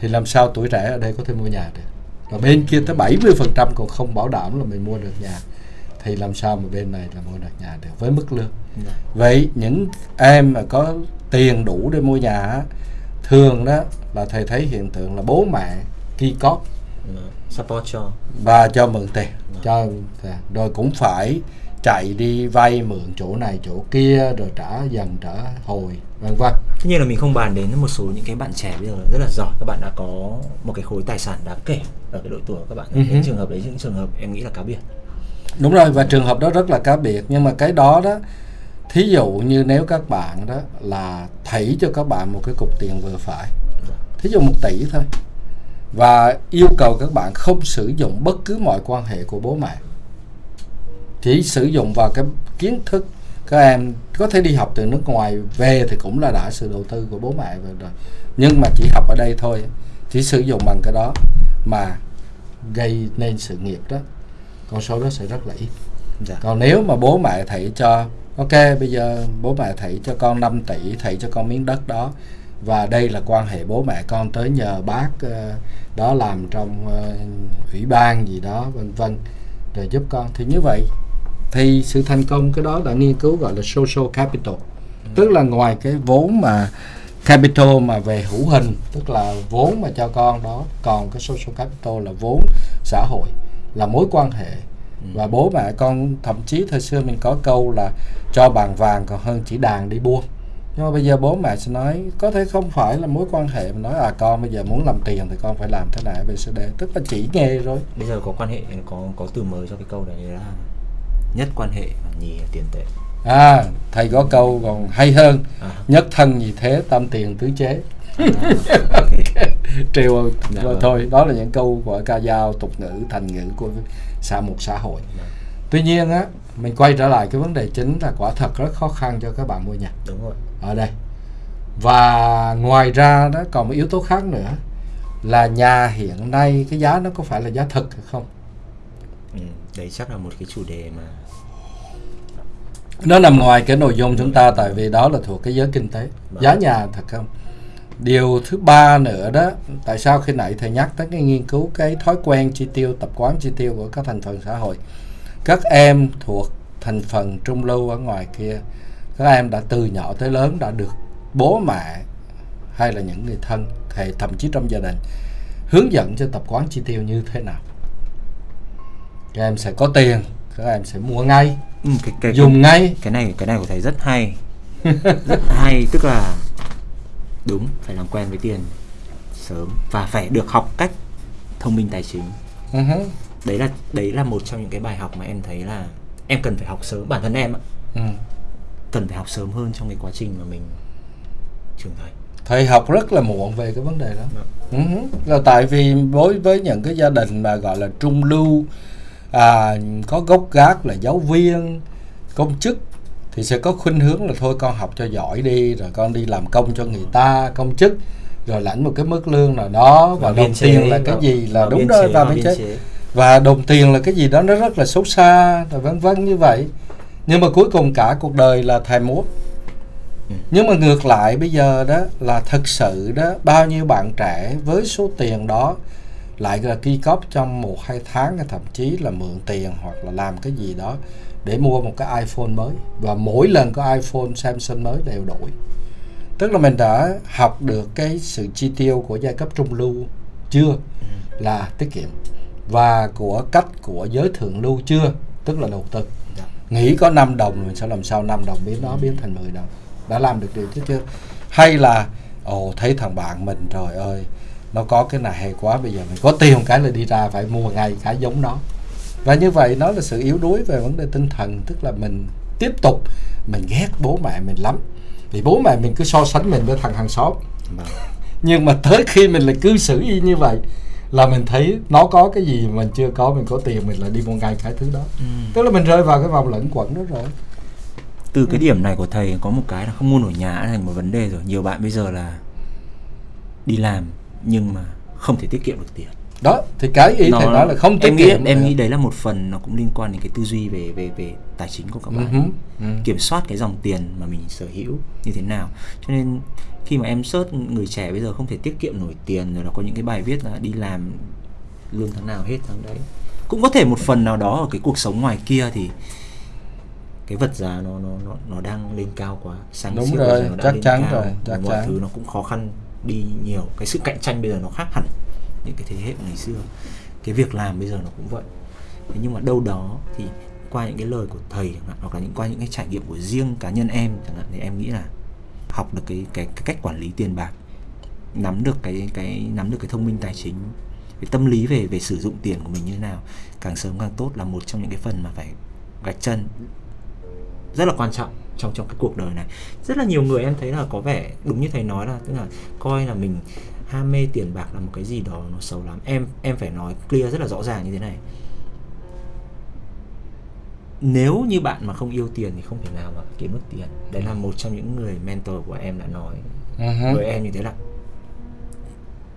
Thì làm sao tuổi trẻ ở đây có thể mua nhà được? Và bên kia tới 70 phần trăm còn không bảo đảm là mình mua được nhà. Thì làm sao mà bên này là mua được nhà được với mức lương. Dạ. vậy những em mà có tiền đủ để mua nhà thường đó là thầy thấy hiện tượng là bố mẹ ki cóp support cho. Và cho mượn tiền. À. cho rồi cũng phải chạy đi vay mượn chỗ này chỗ kia rồi trả dần trả hồi vân vân. Tất nhiên là mình không bàn đến một số những cái bạn trẻ bây giờ rất là giỏi. Các bạn đã có một cái khối tài sản đáng kể ở cái độ tuổi của các bạn. Uh-huh. những trường hợp đấy những trường hợp em nghĩ là cá biệt. Đúng rồi và trường hợp đó rất là cá biệt. Nhưng mà cái đó đó thí dụ như nếu các bạn đó là thảy cho các bạn một cái cục tiền vừa phải. Dạ. thí dụ một tỷ thôi và yêu cầu các bạn không sử dụng bất cứ mọi quan hệ của bố mẹ. Chỉ sử dụng vào cái kiến thức các em có thể đi học từ nước ngoài về thì cũng là đã sự đầu tư của bố mẹ rồi nhưng mà chỉ học ở đây thôi chỉ sử dụng bằng cái đó mà gây nên sự nghiệp đó. Con số đó sẽ rất là ít. Dạ. còn nếu mà bố mẹ thầy cho ok bây giờ bố mẹ thầy cho con 5 tỷ thầy cho con miếng đất đó và đây là quan hệ bố mẹ con tới nhờ bác uh, đó làm trong uh, ủy ban gì đó vân vân để giúp con thì như vậy thì sự thành công cái đó đã nghiên cứu gọi là social capital ừ. tức là ngoài cái vốn mà capital mà về hữu hình tức là vốn mà cho con đó còn cái social capital là vốn xã hội là mối quan hệ ừ. và bố mẹ con thậm chí thời xưa mình có câu là cho bàn vàng còn hơn chỉ đàn đi buôn nhưng mà bây giờ bố mẹ sẽ nói có thể không phải là mối quan hệ mà nói à con bây giờ muốn làm tiền thì con phải làm thế này bcd tức là chỉ nghề rồi bây giờ có quan hệ có có từ mới cho cái câu đấy là nhất quan hệ và nhì là tiền tệ. À thầy có câu còn hay hơn à. nhất thân gì thế tam tiền tứ chế. À, okay. trêu dạ, vâng. thôi đó là những câu của ca dao tục ngữ thành ngữ của xã một xã hội. Dạ. tuy nhiên á mình quay trở lại cái vấn đề chính là quả thật rất khó khăn cho các bạn mua nhà. Đúng rồi ở đây. Và ngoài ra đó còn một yếu tố khác nữa là nhà hiện nay cái giá nó có phải là giá thực hay không? Ừ, đấy chắc là một cái chủ đề mà nó nằm ngoài cái nội dung chúng ta tại vì đó là thuộc cái giới kinh tế. Vâng. giá nhà thật không? Điều thứ ba nữa đó tại sao khi nãy thầy nhắc tới cái nghiên cứu cái thói quen chi tiêu tập quán chi tiêu của các thành phần xã hội các em thuộc thành phần trung lưu ở ngoài kia các em đã từ nhỏ tới lớn đã được bố mẹ hay là những người thân hay thậm chí trong gia đình hướng dẫn cho tập quán chi tiêu như thế nào. Các em sẽ có tiền các em sẽ mua ngay. Ừ, cái, cái, dùng ngay. cái này cái này của thầy rất hay. Rất hay tức là đúng phải làm quen với tiền sớm và phải được học cách thông minh tài chính. Uh-huh. đấy là đấy là một trong những cái bài học mà em thấy là em cần phải học sớm bản thân em ạ. Ừ. cần phải học sớm hơn trong cái quá trình mà mình trưởng thành thầy học rất là muộn về cái vấn đề đó Dạ. uh-huh. là tại vì đối với những cái gia đình mà gọi là trung lưu à, có gốc gác là giáo viên công chức thì sẽ có khuynh hướng là thôi con học cho giỏi đi rồi con đi làm công cho người ta công chức rồi lãnh một cái mức lương nào đó và, Và đồng chế, tiền là cái gì là đúng chế, và biên chế chế. và đồng tiền là cái gì đó nó rất là xấu xa rồi vân vân như vậy nhưng mà cuối cùng cả cuộc đời là thèm muốn Ừ. nhưng mà ngược lại bây giờ đó là thực sự đó bao nhiêu bạn trẻ với số tiền đó lại là ghi cóp trong một hai tháng hay thậm chí là mượn tiền hoặc là làm cái gì đó để mua một cái iPhone mới. Và mỗi lần có iPhone Samsung mới đều đổi. Tức là mình đã học được cái sự chi tiêu của giai cấp trung lưu chưa? Là tiết kiệm. Và của cách của giới thượng lưu chưa? Tức là đầu tư. Nghĩ có 5 đồng mình sẽ làm sao 5 đồng biến nó biến thành 10 đồng. Đã làm được điều chứ chưa? Hay là ồ thấy thằng bạn mình trời ơi nó có cái này hay quá bây giờ mình có tiền cái là đi ra phải mua ngay cái giống nó. Và như vậy nó là sự yếu đuối về vấn đề tinh thần tức là mình tiếp tục mình ghét bố mẹ mình lắm. Vì bố mẹ mình cứ so sánh mình với thằng hàng xóm. Vâng. nhưng mà tới khi mình lại cư xử y như vậy là mình thấy nó có cái gì mình chưa có mình có tiền mình lại đi mua ngay cái thứ đó. Ừ. tức là mình rơi vào cái vòng lẫn quẩn đó rồi. Từ cái điểm này của thầy có một cái là không mua nổi nhà thành một vấn đề rồi. Nhiều bạn bây giờ là đi làm nhưng mà không thể tiết kiệm được tiền đó thì cái ý thầy nói là không tiết em nghĩ kiệm em nghĩ đấy là một phần nó cũng liên quan đến cái tư duy về về về tài chính của các Ừ bạn. hứ, ừ. kiểm soát cái dòng tiền mà mình sở hữu như thế nào. Cho nên khi mà em search người trẻ bây giờ không thể tiết kiệm nổi tiền rồi là có những cái bài viết là đi làm lương tháng nào hết tháng đấy. Cũng có thể một phần nào đó ở cái cuộc sống ngoài kia thì cái vật giá nó nó nó nó đang lên cao quá. Sáng Đúng rồi, nó chắc chắn cao, rồi, chắc mọi chắn. thứ nó cũng khó khăn đi nhiều. Cái sự cạnh tranh bây giờ nó khác hẳn những cái thế hệ ngày xưa. Cái việc làm bây giờ nó cũng vậy. Thế nhưng mà đâu đó thì qua những cái lời của thầy chẳng hạn hoặc là những qua những cái trải nghiệm của riêng cá nhân em chẳng hạn thì em nghĩ là học được cái cái, cái cách quản lý tiền bạc nắm được cái cái nắm được cái thông minh tài chính cái tâm lý về về sử dụng tiền của mình như thế nào càng sớm càng tốt là một trong những cái phần mà phải gạch chân. Rất là quan trọng trong trong cái cuộc đời này. Rất là nhiều người em thấy là có vẻ đúng như thầy nói là tức là coi là mình ham mê tiền bạc là một cái gì đó nó xấu lắm. Em em phải nói clear rất là rõ ràng như thế này. Nếu như bạn mà không yêu tiền thì không thể nào mà kiếm được tiền. Đấy là một trong những người mentor của em đã nói hứ, với em như thế là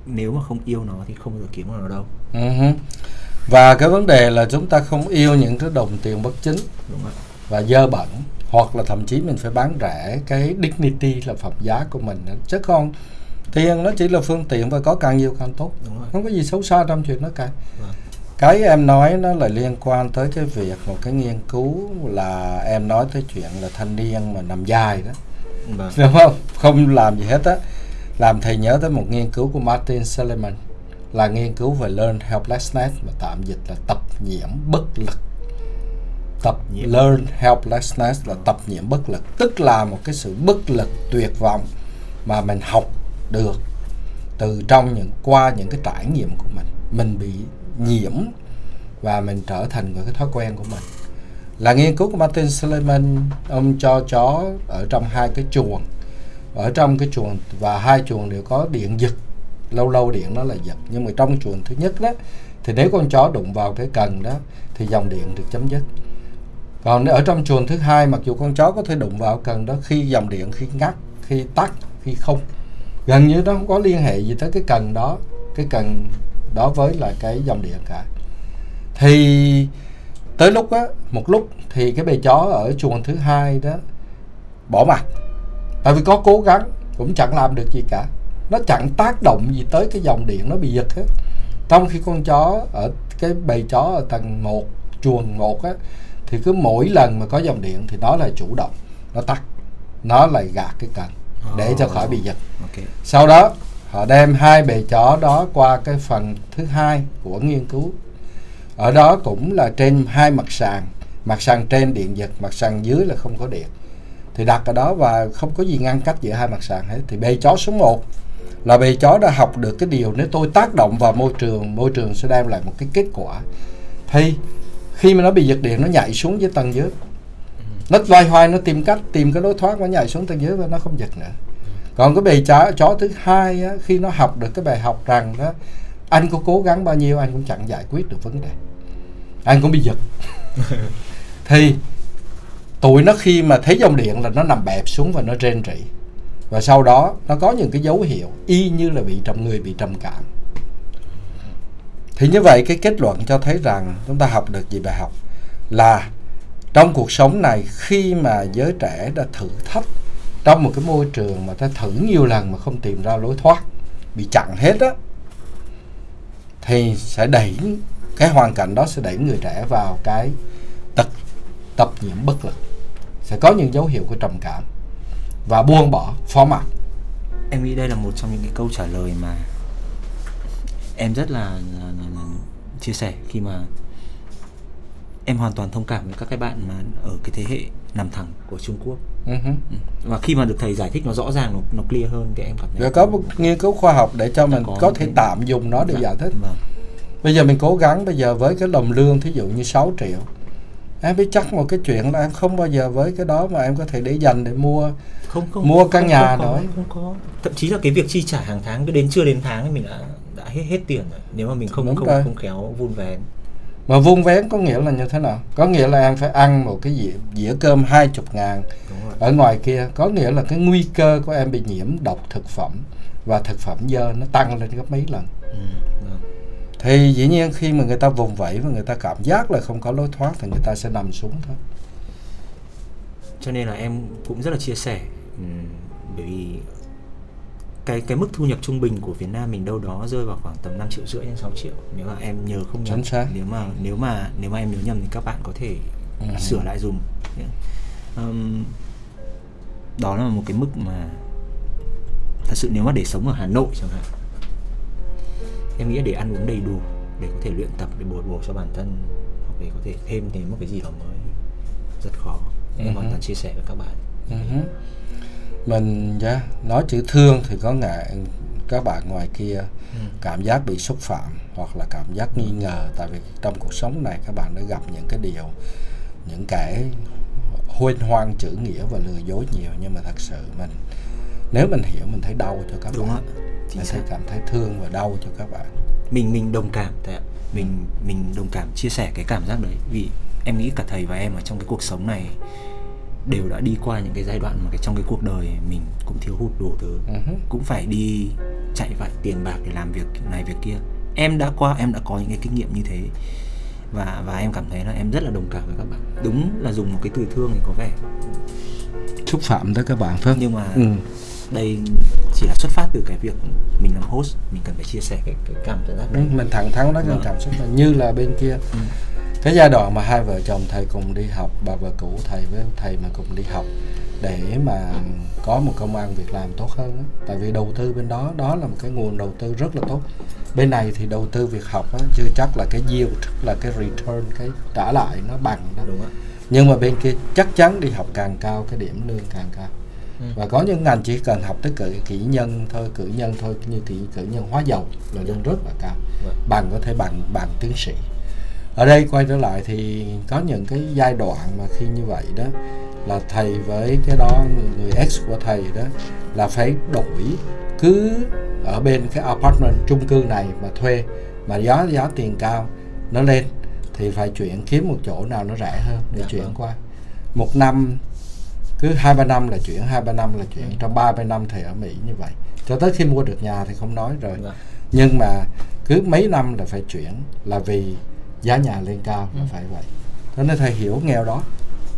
nếu mà không yêu nó thì không bao giờ kiếm được nó đâu. Hứ. và cái vấn đề là chúng ta không yêu những cái đồng tiền bất chính đúng không ạ và dơ bẩn hoặc là thậm chí mình phải bán rẻ cái dignity là phẩm giá của mình chứ không tiền nó chỉ là phương tiện và có càng nhiều càng tốt. Đúng rồi. Không có gì xấu xa trong chuyện đó cả. Vâng. cái em nói nó là liên quan tới cái việc một cái nghiên cứu là em nói tới chuyện là thanh niên mà nằm dài đó. Vâng. Đúng không? Không làm gì hết á. Làm thầy nhớ tới một nghiên cứu của Martin Seligman là nghiên cứu về learn helplessness mà tạm dịch là tập nhiễm bất lực. Tập Nhiễm. learn helplessness là tập nhiễm bất lực tức là một cái sự bất lực tuyệt vọng mà mình học được từ trong những, qua những cái trải nghiệm của mình. Mình bị nhiễm và mình trở thành một cái thói quen của mình. Là nghiên cứu của Martin Seligman, ông cho chó ở trong hai cái chuồng. Ở trong cái chuồng và hai chuồng đều có điện giật. Lâu lâu điện nó là giật. Nhưng mà trong chuồng thứ nhất đó, thì nếu con chó đụng vào cái cần đó, thì dòng điện được chấm dứt. Còn ở trong chuồng thứ hai, mặc dù con chó có thể đụng vào cần đó, khi dòng điện khi ngắt, khi tắt, khi không gần như nó không có liên hệ gì tới cái cần đó, cái cần đó với là cái dòng điện cả. Thì tới lúc á, một lúc thì cái bầy chó ở chuồng thứ hai đó bỏ mặt. Tại vì có cố gắng, cũng chẳng làm được gì cả. Nó chẳng tác động gì tới cái dòng điện nó bị giật hết. Trong khi con chó ở, cái bầy chó ở tầng 1 chuồng 1 á, thì cứ mỗi lần mà có dòng điện thì nó lại chủ động, nó tắt, nó lại gạt cái cần để cho khỏi bị giật. Ok. Sau đó họ đem hai bầy chó đó qua cái phần thứ hai của nghiên cứu. Ở đó cũng là trên hai mặt sàn. Mặt sàn trên điện giật mặt sàn dưới là không có điện. Thì đặt ở đó và không có gì ngăn cách giữa hai mặt sàn hết. Thì bầy chó số 1 là bầy chó đã học được cái điều nếu tôi tác động vào môi trường môi trường sẽ đem lại một cái kết quả. Thì khi mà nó bị giật điện nó nhảy xuống dưới tầng dưới nó loay hoay nó tìm cách tìm cái lối thoát nó nhảy xuống tầng dưới và nó không giật nữa. Còn cái bầy chó chó thứ hai á, khi nó học được cái bài học rằng đó anh có cố gắng bao nhiêu anh cũng chẳng giải quyết được vấn đề. Anh cũng bị giật. Thì tụi nó khi mà thấy dòng điện là nó nằm bẹp xuống và nó rên rỉ. Và sau đó nó có những cái dấu hiệu y như là bị trầm người bị trầm cảm. Thì như vậy cái kết luận cho thấy rằng chúng ta học được gì bài học? Là trong cuộc sống này khi mà giới trẻ đã thử thách trong một cái môi trường mà ta thử nhiều lần mà không tìm ra lối thoát bị chặn hết á thì sẽ đẩy cái hoàn cảnh đó sẽ đẩy người trẻ vào cái tật tập nhiễm bất lực. Sẽ có những dấu hiệu của trầm cảm và buông bỏ phó mặc. Em nghĩ đây là một trong những cái câu trả lời mà em rất là, là, là, là chia sẻ khi mà em hoàn toàn thông cảm với các cái bạn mà ở cái thế hệ nằm thẳng của Trung Quốc uh-huh. và khi mà được thầy giải thích nó rõ ràng nó, nó clear hơn thì em cảm thấy rồi có một nghiên cứu khoa học để cho mình có có thể cái- tạm dùng nó để Dạ, giải thích vâng. bây giờ mình cố gắng bây giờ với cái đồng lương thí dụ như 6 triệu em biết chắc một cái chuyện là em không bao giờ với cái đó mà em có thể để dành để mua không không Mua căn không, nhà không có, nói. không có thậm chí là cái việc chi trả hàng tháng cứ đến chưa đến tháng thì mình đã đã hết hết tiền rồi nếu mà mình không Đúng không rồi. không khéo vun vén mà vuông vén có nghĩa là như thế nào? Có nghĩa là em phải ăn một cái dĩa, dĩa cơm hai chục ngàn đúng rồi. ở ngoài kia. Có nghĩa là cái nguy cơ của em bị nhiễm độc thực phẩm và thực phẩm dơ nó tăng lên gấp mấy lần. Ừ, vâng. thì dĩ nhiên khi mà người ta vùng vẫy và người ta cảm giác là không có lối thoát thì người ta sẽ nằm xuống thôi. Cho nên là em cũng rất là chia sẻ. Ừm, bởi vì cái cái mức thu nhập trung bình của Việt Nam mình đâu đó rơi vào khoảng tầm 5 triệu rưỡi đến 6 triệu. Nếu mà em nhớ không nhầm nếu mà nếu mà nếu mà em nhớ nhầm thì các bạn có thể Ừ. sửa lại dùm. Ừm, đó là một cái mức mà thật sự nếu mà để sống ở Hà Nội chẳng hạn em nghĩ để ăn uống đầy đủ để có thể luyện tập để bồi bổ cho bản thân hoặc để có thể thêm đến một cái gì đó mới rất khó. Em Ừ hoàn toàn chia sẻ với các bạn. Uh-huh. Mình yeah, nói chữ thương thì có ngại các bạn ngoài kia Ừ. cảm giác bị xúc phạm hoặc là cảm giác nghi ngờ tại vì trong cuộc sống này các bạn đã gặp những cái điều những kẻ huyên hoang chữ nghĩa và lừa dối nhiều nhưng mà thật sự mình nếu mình hiểu mình thấy đau cho các đúng bạn. ạ chính mình xác. thấy cảm thấy thương và đau cho các bạn. Mình mình đồng cảm thầy ạ. Mình mình đồng cảm chia sẻ cái cảm giác đấy. Vì em nghĩ cả thầy và em ở trong cái cuộc sống này đều đã đi qua những cái giai đoạn mà cái trong cái cuộc đời mình cũng thiếu hụt đủ thứ. Uh-huh. cũng phải đi chạy vạy tiền bạc để làm việc này việc kia. Em đã qua em đã có những cái kinh nghiệm như thế. Và và em cảm thấy là em rất là đồng cảm với các bạn. Đúng là dùng một cái từ thương thì có vẻ xúc phạm tới các bạn phải không? Nhưng mà ừ. đây chỉ là xuất phát từ cái việc mình làm host mình cần phải chia sẻ. Cái, cái cảm giác Ừ, đấy mình thẳng thắn nói cái cảm xúc như là bên kia. Ừ. cái giai đoạn mà hai vợ chồng thầy cùng đi học bà vợ cũ thầy với thầy mà cùng đi học để mà có một công ăn việc làm tốt hơn á. tại vì đầu tư bên đó đó là một cái nguồn đầu tư rất là tốt bên này thì đầu tư việc học á, chưa chắc là cái yield là cái return cái trả lại nó bằng đó đúng ạ nhưng mà bên kia chắc chắn đi học càng cao cái điểm lương càng cao Ừ. và có những ngành chỉ cần học tới cử kỹ nhân thôi cử nhân thôi như kỹ cử nhân hóa dầu là lương rất là cao Vâng. bằng có thể bằng bằng tiến sĩ ở đây quay trở lại thì có những cái giai đoạn mà khi như vậy đó là thầy với cái đó người, ex của thầy đó là phải đổi cứ ở bên cái apartment chung cư này mà thuê mà giá giá tiền cao nó lên thì phải chuyển kiếm một chỗ nào nó rẻ hơn để Dạ chuyển vâng. qua một năm cứ hai ba năm là chuyển hai ba năm là chuyển trong ba ba năm thầy ở Mỹ như vậy cho tới khi mua được nhà thì không nói rồi Dạ. nhưng mà cứ mấy năm là phải chuyển là vì giá nhà lên cao là Ừ. phải vậy. Cho nên thầy hiểu nghèo đó.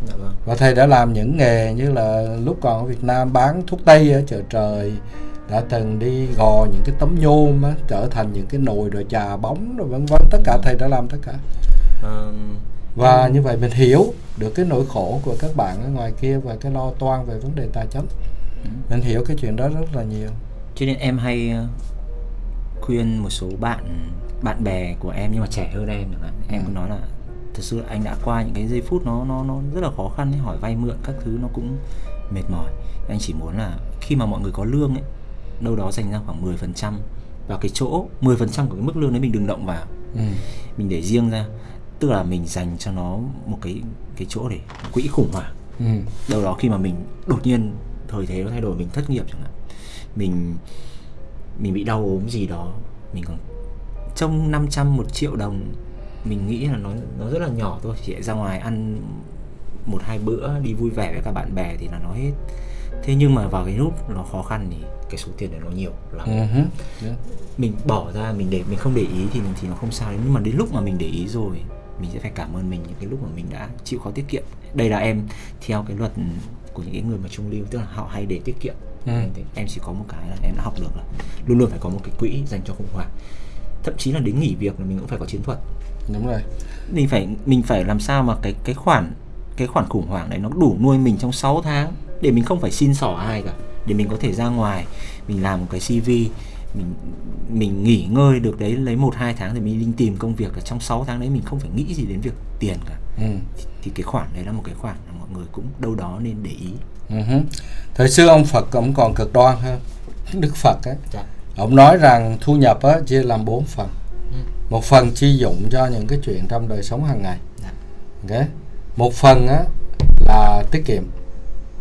Dạ vâng. và thầy đã làm những nghề như là lúc còn ở Việt Nam bán thuốc tây ở chợ trời đã từng đi gò những cái tấm nhôm á, trở thành những cái nồi rồi trà bóng rồi vân vân. Tất cả thầy đã làm tất cả. Và như vậy mình hiểu được cái nỗi khổ của các bạn ở ngoài kia và cái lo toan về vấn đề tài chính. Mình hiểu cái chuyện đó rất là nhiều. Cho nên em hay ờ, khuyên một số bạn bạn bè của em nhưng mà trẻ hơn em chẳng hạn em Ừ. nói là thật sự anh đã qua những cái giây phút nó nó nó rất là khó khăn ấy hỏi vay mượn các thứ nó cũng mệt mỏi anh chỉ muốn là khi mà mọi người có lương ấy đâu đó dành ra khoảng 10% vào cái chỗ 10% của cái mức lương đấy mình đừng động vào ừ. mình để riêng ra tức là mình dành cho nó một cái cái chỗ để quỹ khủng hoảng Ừ. đâu đó khi mà mình đột nhiên thời thế nó thay đổi mình thất nghiệp chẳng hạn mình mình bị đau ốm gì đó mình còn trong 500 một triệu đồng mình nghĩ là nó nó rất là nhỏ thôi chỉ ra ngoài ăn một hai bữa đi vui vẻ với các bạn bè thì là nó hết thế nhưng mà vào cái lúc nó khó khăn thì cái số tiền đấy nó nhiều lắm hứ. Yeah. mình bỏ ra mình để mình không để ý thì thì nó không sao nhưng mà đến lúc mà mình để ý rồi mình sẽ phải cảm ơn mình những cái lúc mà mình đã chịu khó tiết kiệm đây là em theo cái luật của những cái người mà trung lưu tức là họ hay để tiết kiệm Ừ. em chỉ có một cái là em đã học được là luôn luôn phải có một cái quỹ dành cho khủng hoảng thậm chí là đến nghỉ việc là mình cũng phải có chiến thuật đúng rồi mình phải mình phải làm sao mà cái cái khoản cái khoản khủng hoảng đấy nó đủ nuôi mình trong 6 tháng để mình không phải xin xỏ ai cả để mình có thể ra ngoài mình làm một cái CV mình mình nghỉ ngơi được đấy lấy một hai tháng thì mình đi tìm công việc ở trong 6 tháng đấy mình không phải nghĩ gì đến việc tiền cả ừ. thì, thì cái khoản đấy là một cái khoản mà mọi người cũng đâu đó nên để ý Ừ. hứ. thời xưa ông Phật ông còn cực đoan hơn Đức Phật á dạ. Ông nói rằng thu nhập á chia làm bốn phần Ừ. một phần chi dụng cho những cái chuyện trong đời sống hàng ngày Dạ. ok một phần á là tiết kiệm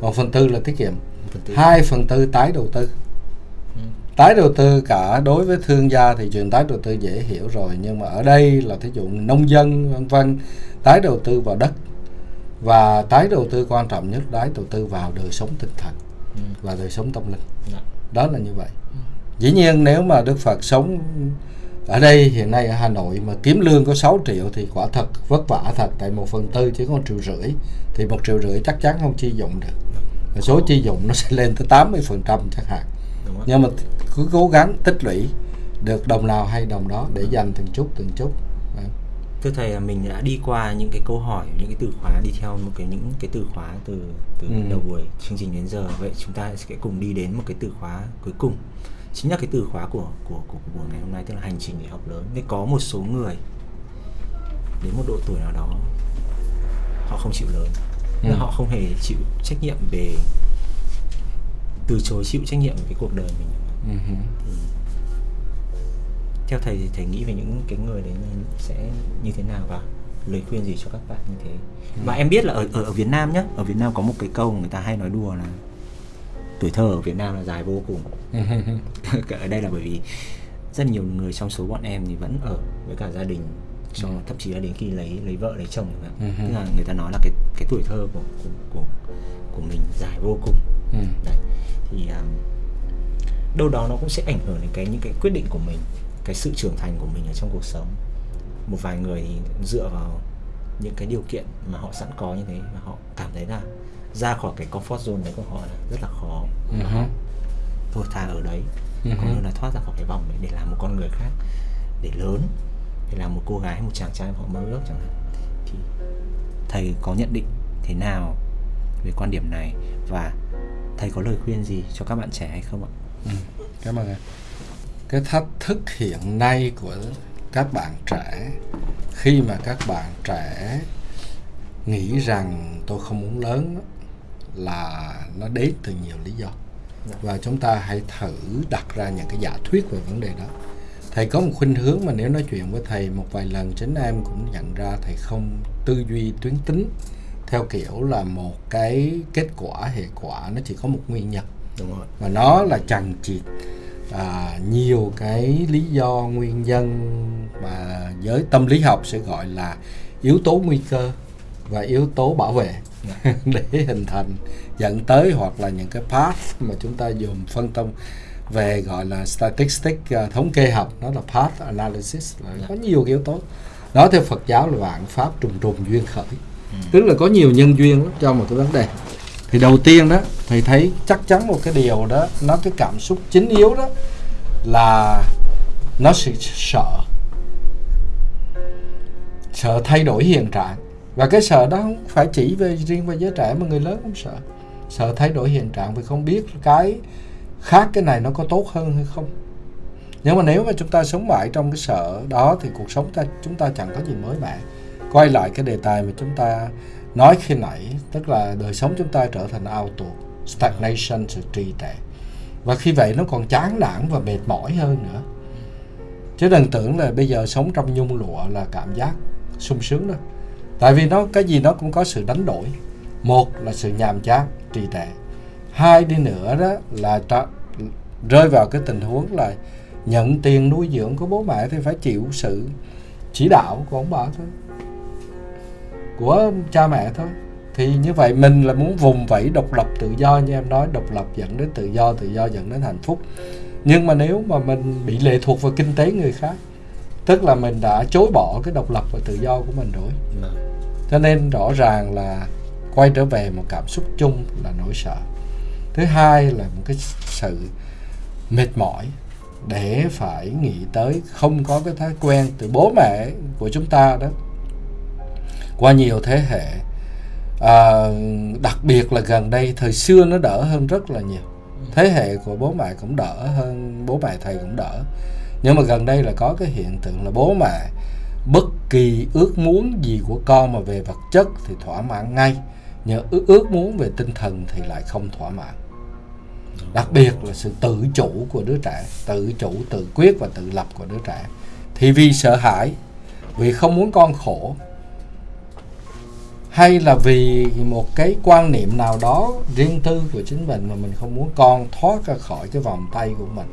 một phần tư là tiết kiệm phần tư. hai phần tư tái đầu tư Ừ. tái đầu tư cả đối với thương gia thì chuyện tái đầu tư dễ hiểu rồi nhưng mà ở đây là thí dụ nông dân vân vân tái đầu tư vào đất và tái đầu tư quan trọng nhất tái đầu tư vào đời sống tinh thần Ừ. và đời sống tâm linh Dạ. đó là như vậy dĩ nhiên nếu mà Đức Phật sống ở đây hiện nay ở Hà Nội mà kiếm lương có 6 triệu thì quả thật vất vả thật tại một phần tư chỉ có một triệu rưỡi thì một triệu rưỡi chắc chắn không chi dụng được. Và số chi dụng nó sẽ lên tới 80 phần trăm chẳng hạn. Nhưng mà cứ cố gắng tích lũy được đồng nào hay đồng đó để dành từng chút từng chút. Thưa thầy là mình đã đi qua những cái câu hỏi những cái từ khóa đi theo một cái những cái từ khóa từ từ Ừ. đầu buổi chương trình đến giờ. Vậy chúng ta sẽ cùng đi đến một cái từ khóa cuối cùng chính là cái từ khóa của của của, của buổi ngày hôm nay tức là hành trình để học lớn. Nên có một số người đến một độ tuổi nào đó họ không chịu lớn. Ừ. họ không hề chịu trách nhiệm về từ chối chịu trách nhiệm về cái cuộc đời mình. Ừ hứ. theo thầy thì thầy nghĩ về những cái người đấy sẽ như thế nào và lời khuyên gì cho các bạn như thế? Và em biết là ở ở, ở Việt Nam nhá ở Việt Nam có một cái câu người ta hay nói đùa là tuổi thơ ở Việt Nam là dài vô cùng Ừ ở đây là bởi vì rất nhiều người trong số bọn em thì vẫn ở với cả gia đình cho thậm chí là đến khi lấy lấy vợ lấy chồng hạn. Ừ. tức là người ta nói là cái cái tuổi thơ của của của, của mình dài vô cùng Ừ. Đấy. thì um, đâu đó nó cũng sẽ ảnh hưởng đến cái những cái quyết định của mình cái sự trưởng thành của mình ở trong cuộc sống một vài người thì dựa vào những cái điều kiện mà họ sẵn có như thế và họ cảm thấy là ra khỏi cái comfort zone đấy của họ là rất là khó họ thôi thà ở đấy cũng hứ. như là thoát ra khỏi cái vòng đấy để làm một con người khác để lớn để làm một cô gái một chàng trai họ mơ ước chẳng hạn thì thầy có nhận định thế nào về quan điểm này và thầy có lời khuyên gì cho các bạn trẻ hay không ạ? Ừ, cảm ơn em. Cái thách thức hiện nay của các bạn trẻ khi mà các bạn trẻ nghĩ rằng tôi không muốn lớn là nó đến từ nhiều lý do Dạ. và chúng ta hãy thử đặt ra những cái giả thuyết về vấn đề đó thầy có một khuynh hướng mà nếu nói chuyện với thầy một vài lần chính em cũng nhận ra thầy không tư duy tuyến tính theo kiểu là một cái kết quả hệ quả nó chỉ có một nguyên nhân Đúng rồi. và nó là chằng chịt à, nhiều cái lý do nguyên nhân mà giới tâm lý học sẽ gọi là yếu tố nguy cơ và yếu tố bảo vệ để hình thành dẫn tới hoặc là những cái path mà chúng ta dùng phân tâm về gọi là statistics à, thống kê học nó là path analysis là có nhiều yếu tố. Đó theo Phật giáo là vạn pháp trùng trùng duyên khởi. Tức là có nhiều nhân duyên lắm cho một cái vấn đề. Thì đầu tiên đó thầy thấy chắc chắn một cái điều đó nó cái cảm xúc chính yếu đó là nó sự sợ. Sợ thay đổi hiện trạng và cái sợ đó không phải chỉ về riêng về giới trẻ mà người lớn cũng sợ. Sợ thay đổi hiện trạng vì không biết cái khác cái này nó có tốt hơn hay không. Nhưng mà nếu mà chúng ta sống mãi trong cái sợ đó thì cuộc sống ta, chúng ta chẳng có gì mới mẻ. Quay lại cái đề tài mà chúng ta nói khi nãy, tức là đời sống chúng ta trở thành auto stagnation, sự trì trệ. Và khi vậy nó còn chán nản và mệt mỏi hơn nữa. Chứ đừng tưởng là bây giờ sống trong nhung lụa là cảm giác sung sướng đâu tại vì nó cái gì nó cũng có sự đánh đổi. Một là sự nhàm chán trì trệ hai đi nữa đó là tra, rơi vào cái tình huống là nhận tiền nuôi dưỡng của bố mẹ thì phải chịu sự chỉ đạo của ông bà thôi. Của cha mẹ thôi. Thì như vậy mình là muốn vùng vẫy độc lập tự do như em nói độc lập dẫn đến tự do tự do dẫn đến hạnh phúc. Nhưng mà nếu mà mình bị lệ thuộc vào kinh tế người khác tức là mình đã chối bỏ cái độc lập và tự do của mình rồi. Dạ cho nên rõ ràng là quay trở về một cảm xúc chung là nỗi sợ. Thứ hai là một cái sự mệt mỏi để phải nghĩ tới không có cái thói quen từ bố mẹ của chúng ta đó. Qua nhiều thế hệ à, đặc biệt là gần đây thời xưa nó đỡ hơn rất là nhiều. Thế hệ của bố mẹ cũng đỡ hơn bố mẹ thầy cũng đỡ. Nhưng mà gần đây là có cái hiện tượng là bố mẹ bất kỳ ước muốn gì của con mà về vật chất thì thỏa mãn ngay nhờ ước, ước muốn về tinh thần thì lại không thỏa mãn. Đặc biệt là sự tự chủ của đứa trẻ tự chủ tự quyết và tự lập của đứa trẻ. Thì vì sợ hãi vì không muốn con khổ hay là vì một cái quan niệm nào đó riêng tư của chính mình mà mình không muốn con thoát ra khỏi cái vòng tay của mình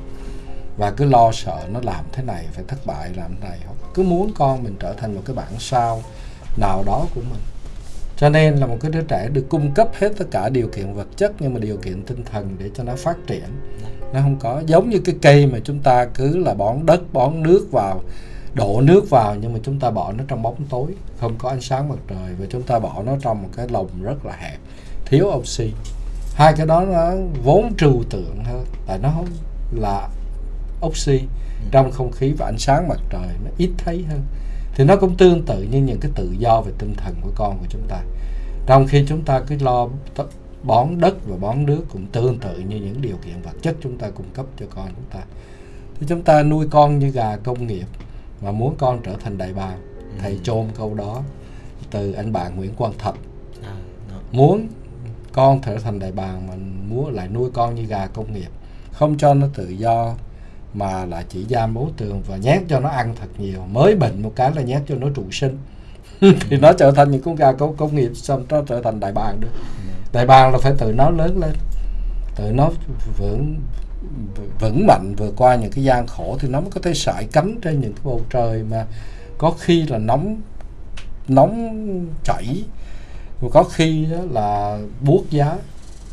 và cứ lo sợ nó làm thế này, phải thất bại làm thế này. Cứ muốn con mình trở thành một cái bản sao nào đó của mình. Cho nên là một cái đứa trẻ được cung cấp hết tất cả điều kiện vật chất nhưng mà điều kiện tinh thần để cho nó phát triển. Nó không có, giống như cái cây mà chúng ta cứ là bón đất, bón nước vào, đổ nước vào nhưng mà chúng ta bỏ nó trong bóng tối. Không có ánh sáng mặt trời và chúng ta bỏ nó trong một cái lồng rất là hẹp, thiếu oxy. Hai cái đó nó vốn trừu tượng hơn, tại nó không là oxy trong không khí và ánh sáng mặt trời nó ít thấy hơn. Thì nó cũng tương tự như những cái tự do về tinh thần của con của chúng ta. Trong khi chúng ta cứ lo bón đất và bón nước cũng tương tự như những điều kiện vật chất chúng ta cung cấp cho con chúng ta. Thì chúng ta nuôi con như gà công nghiệp mà muốn con trở thành đại bàng. Thầy ừ. chôn câu đó từ anh bạn Nguyễn Quang Thạch. À, muốn con trở thành đại bàng mà muốn lại nuôi con như gà công nghiệp không cho nó tự do mà là chỉ giam bố tường và nhét cho nó ăn thật nhiều. Mới bệnh một cái là nhét cho nó trụ sinh. Thì nó trở thành những con gà công, công nghiệp xong nó trở thành đại bàng được. Đại bàng là phải tự nó lớn lên. Tự nó vững vững mạnh vượt qua những cái gian khổ thì nó mới có thể sải cánh trên những cái bầu trời mà có khi là nóng nóng chảy. Và có khi là buốt giá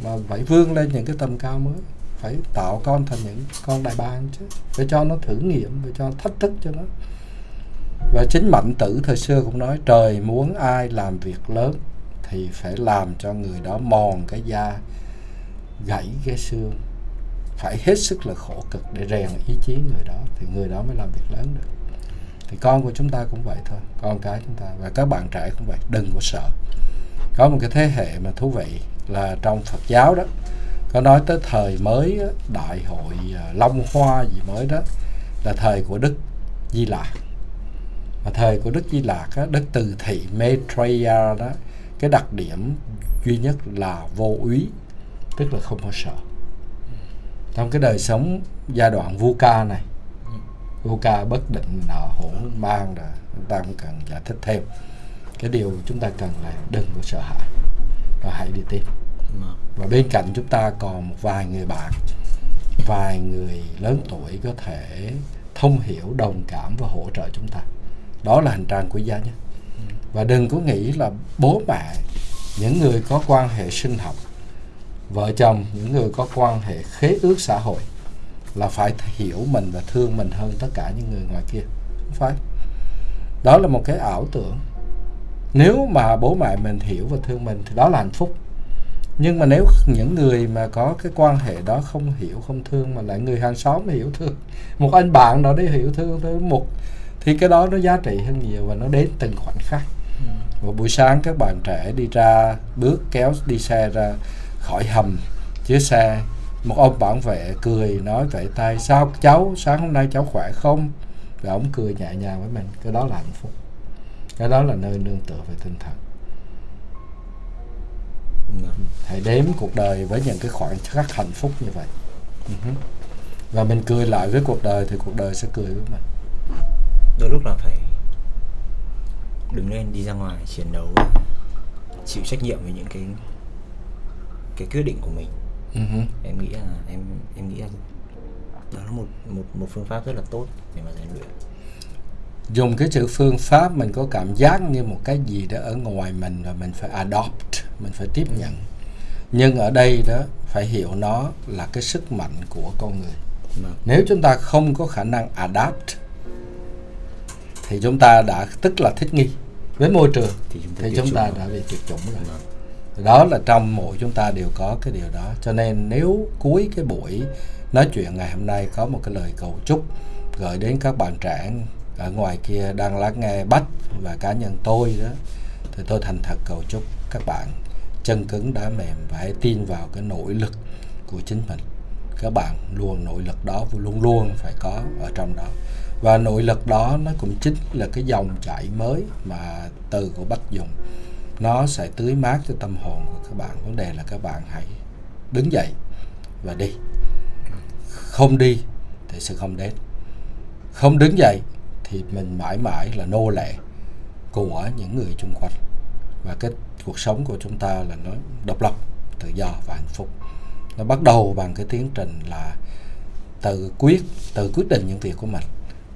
mà phải vươn lên những cái tầm cao mới phải tạo con thành những con đại bàng chứ. Phải cho nó thử nghiệm, phải cho thách thức cho nó. Và chính mạnh tử thời xưa cũng nói, trời muốn ai làm việc lớn thì phải làm cho người đó mòn cái da, gãy cái xương. Phải hết sức là khổ cực để rèn ý chí người đó thì người đó mới làm việc lớn được. Thì con của chúng ta cũng vậy thôi, con cái chúng ta. Và các bạn trẻ cũng vậy, đừng có sợ. Có một cái thế hệ mà thú vị là trong Phật giáo đó có nói tới thời mới đại hội à, Long Hoa gì mới đó là thời của Đức Di Lạc mà thời của Đức Di Lạc á, Đức Từ Thị Maitreya đó cái đặc điểm duy nhất là vô úy tức là không có sợ. Trong cái đời sống giai đoạn vu ca này vu ca bất định nọ hỗn mang là chúng ta cũng cần giải thích thêm. Cái điều chúng ta cần là đừng có sợ hãi và hãy đi tìm và bên cạnh chúng ta còn một vài người bạn vài người lớn tuổi có thể thông hiểu đồng cảm và hỗ trợ chúng ta. Đó là hành trang quý giá nhất. Và đừng có nghĩ là bố mẹ những người có quan hệ sinh học vợ chồng những người có quan hệ khế ước xã hội là phải hiểu mình và thương mình hơn tất cả những người ngoài kia. Không phải. Đó là một cái ảo tưởng. Nếu mà bố mẹ mình hiểu và thương mình thì đó là hạnh phúc nhưng mà nếu những người mà có cái quan hệ đó không hiểu không thương mà lại người hàng xóm hiểu thương một anh bạn đó đấy hiểu thương tới một thì cái đó nó giá trị hơn nhiều và nó đến từng khoảnh khắc. Ừ. và buổi sáng các bạn trẻ đi ra bước kéo đi xe ra khỏi hầm chiếc xe một ông bảo vệ cười nói vậy tay sao cháu sáng hôm nay cháu khỏe không? Và ông cười nhẹ nhàng với mình cái đó là hạnh phúc. Cái đó là nơi nương tựa về tinh thần hãy đếm cuộc đời với những cái khoảnh khắc hạnh phúc như vậy. Uh-huh. và mình cười lại với cuộc đời thì cuộc đời sẽ cười với mình. Đôi lúc là phải đứng lên đi ra ngoài chiến đấu chịu trách nhiệm với những cái cái quyết định của mình. Uh-huh. em nghĩ là em em nghĩ là đó là một một một phương pháp rất là tốt để mà rèn luyện. Dùng cái chữ phương pháp mình có cảm giác như một cái gì đó ở ngoài mình và mình phải adopt mình phải tiếp nhận. Nhưng ở đây đó phải hiểu nó là cái sức mạnh của con người. Vâng. nếu chúng ta không có khả năng adapt thì chúng ta đã tức là thích nghi với môi trường thì chúng ta, thì chúng ta đã bị tuyệt chủng rồi. Vâng. đó là trong mỗi chúng ta đều có cái điều đó. Cho nên nếu cuối cái buổi nói chuyện ngày hôm nay có một cái lời cầu chúc gửi đến các bạn trẻ ở ngoài kia đang lắng nghe bách và cá nhân tôi đó thì tôi thành thật cầu chúc các bạn chân cứng đá mềm và hãy tin vào cái nội lực của chính mình. Các bạn luôn nội lực đó, luôn luôn phải có ở trong đó. Và nội lực đó nó cũng chính là cái dòng chảy mới mà từ của bách dùng. Nó sẽ tưới mát cho tâm hồn của các bạn. Vấn đề là các bạn hãy đứng dậy và đi. Không đi thì sẽ không đến. Không đứng dậy thì mình mãi mãi là nô lệ của những người chung quanh. Và cái cuộc sống của chúng ta là nó độc lập, tự do và hạnh phúc. Nó bắt đầu bằng cái tiến trình là tự quyết tự quyết định những việc của mình.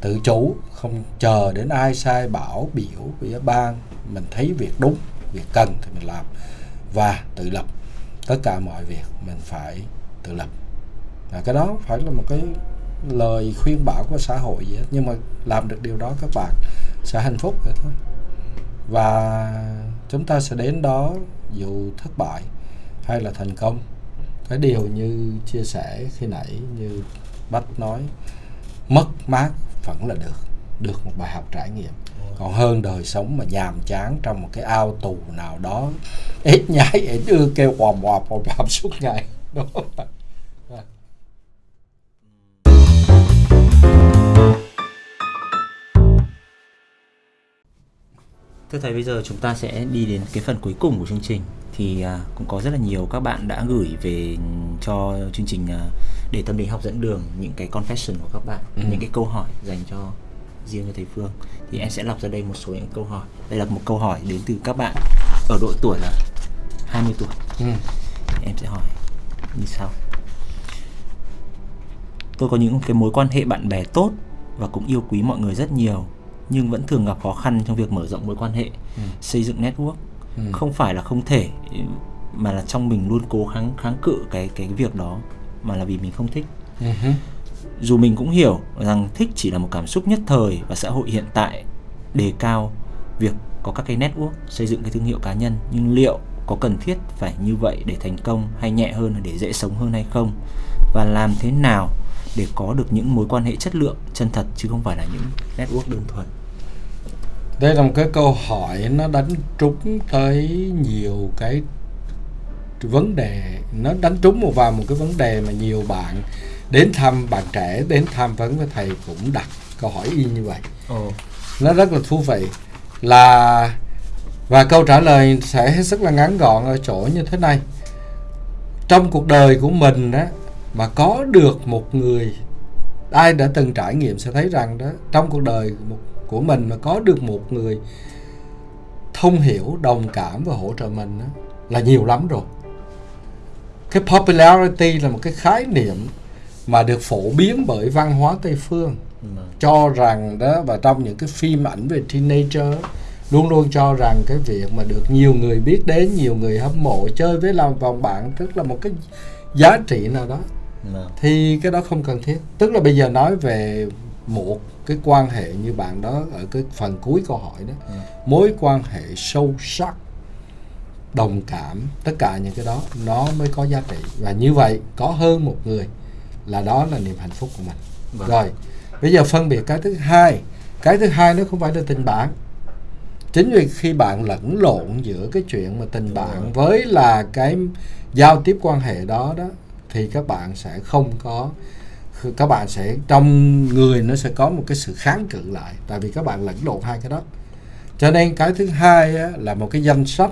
Tự chủ, không chờ đến ai sai bảo, biểu ủy ban, mình thấy việc đúng, việc cần thì mình làm. Và tự lập. Tất cả mọi việc mình phải tự lập. Và cái đó phải là một cái lời khuyên bảo của xã hội vậy nhưng mà làm được điều đó các bạn sẽ hạnh phúc rồi thôi. Và chúng ta sẽ đến đó dù thất bại hay là thành công. Cái điều như chia sẻ khi nãy, như bách nói, mất mát vẫn là được được một bài học trải nghiệm. Còn hơn đời sống mà nhàm chán trong một cái ao tù nào đó, ít nhái, ít ưa kêu quòm quòm quòm suốt ngày. Đúng không? Thưa thầy bây giờ chúng ta sẽ đi đến cái phần cuối cùng của chương trình thì à, cũng có rất là nhiều các bạn đã gửi về cho chương trình à, để tâm lý học dẫn đường những cái confession của các bạn, ừ. những cái câu hỏi dành cho riêng cho thầy Phương thì em sẽ lọc ra đây một số những câu hỏi. Đây là một câu hỏi đến từ các bạn ở độ tuổi là 20 tuổi. Ừ. Em sẽ hỏi như sau. Tôi có những cái mối quan hệ bạn bè tốt và cũng yêu quý mọi người rất nhiều nhưng vẫn thường gặp khó khăn trong việc mở rộng mối quan hệ ừ. xây dựng network ừ. không phải là không thể mà là trong mình luôn cố kháng kháng cự cái cái việc đó mà là vì mình không thích uh-huh. dù mình cũng hiểu rằng thích chỉ là một cảm xúc nhất thời và xã hội hiện tại đề cao việc có các cái network xây dựng cái thương hiệu cá nhân nhưng liệu có cần thiết phải như vậy để thành công hay nhẹ hơn để dễ sống hơn hay không và làm thế nào để có được những mối quan hệ chất lượng chân thật chứ không phải là những network đơn thuần đây là một cái câu hỏi nó đánh trúng tới nhiều cái vấn đề. Nó đánh trúng một vào một cái vấn đề mà nhiều bạn đến thăm bạn trẻ đến tham vấn với thầy cũng đặt câu hỏi y như vậy. Oh. nó rất là thú vị. Là và câu trả lời sẽ hết sức là ngắn gọn ở chỗ như thế này. Trong cuộc đời của mình đó mà có được một người ai đã từng trải nghiệm sẽ thấy rằng đó trong cuộc đời một, của mình mà có được một người thông hiểu đồng cảm và hỗ trợ mình đó, là nhiều lắm rồi cái popularity là một cái khái niệm mà được phổ biến bởi văn hóa tây phương ừ. cho rằng đó và trong những cái phim ảnh về teenager luôn luôn cho rằng cái việc mà được nhiều người biết đến nhiều người hâm mộ chơi với làm vòng bạn tức là một cái giá trị nào đó thì cái đó không cần thiết tức là bây giờ nói về một cái quan hệ như bạn đó ở cái phần cuối câu hỏi đó. Ừ. mối quan hệ sâu sắc đồng cảm tất cả những cái đó nó mới có giá trị. Và như vậy có hơn một người là đó là niềm hạnh phúc của mình. Vâng. rồi bây giờ phân biệt cái thứ hai. Cái thứ hai nó không phải là tình bạn. Chính vì khi bạn lẫn lộn giữa cái chuyện mà tình bạn với là cái giao tiếp quan hệ đó đó thì các bạn sẽ không có các bạn sẽ trong người nó sẽ có một cái sự kháng cự lại tại vì các bạn lẫn lộn hai cái đó. Cho nên cái thứ hai á, là một cái danh sách.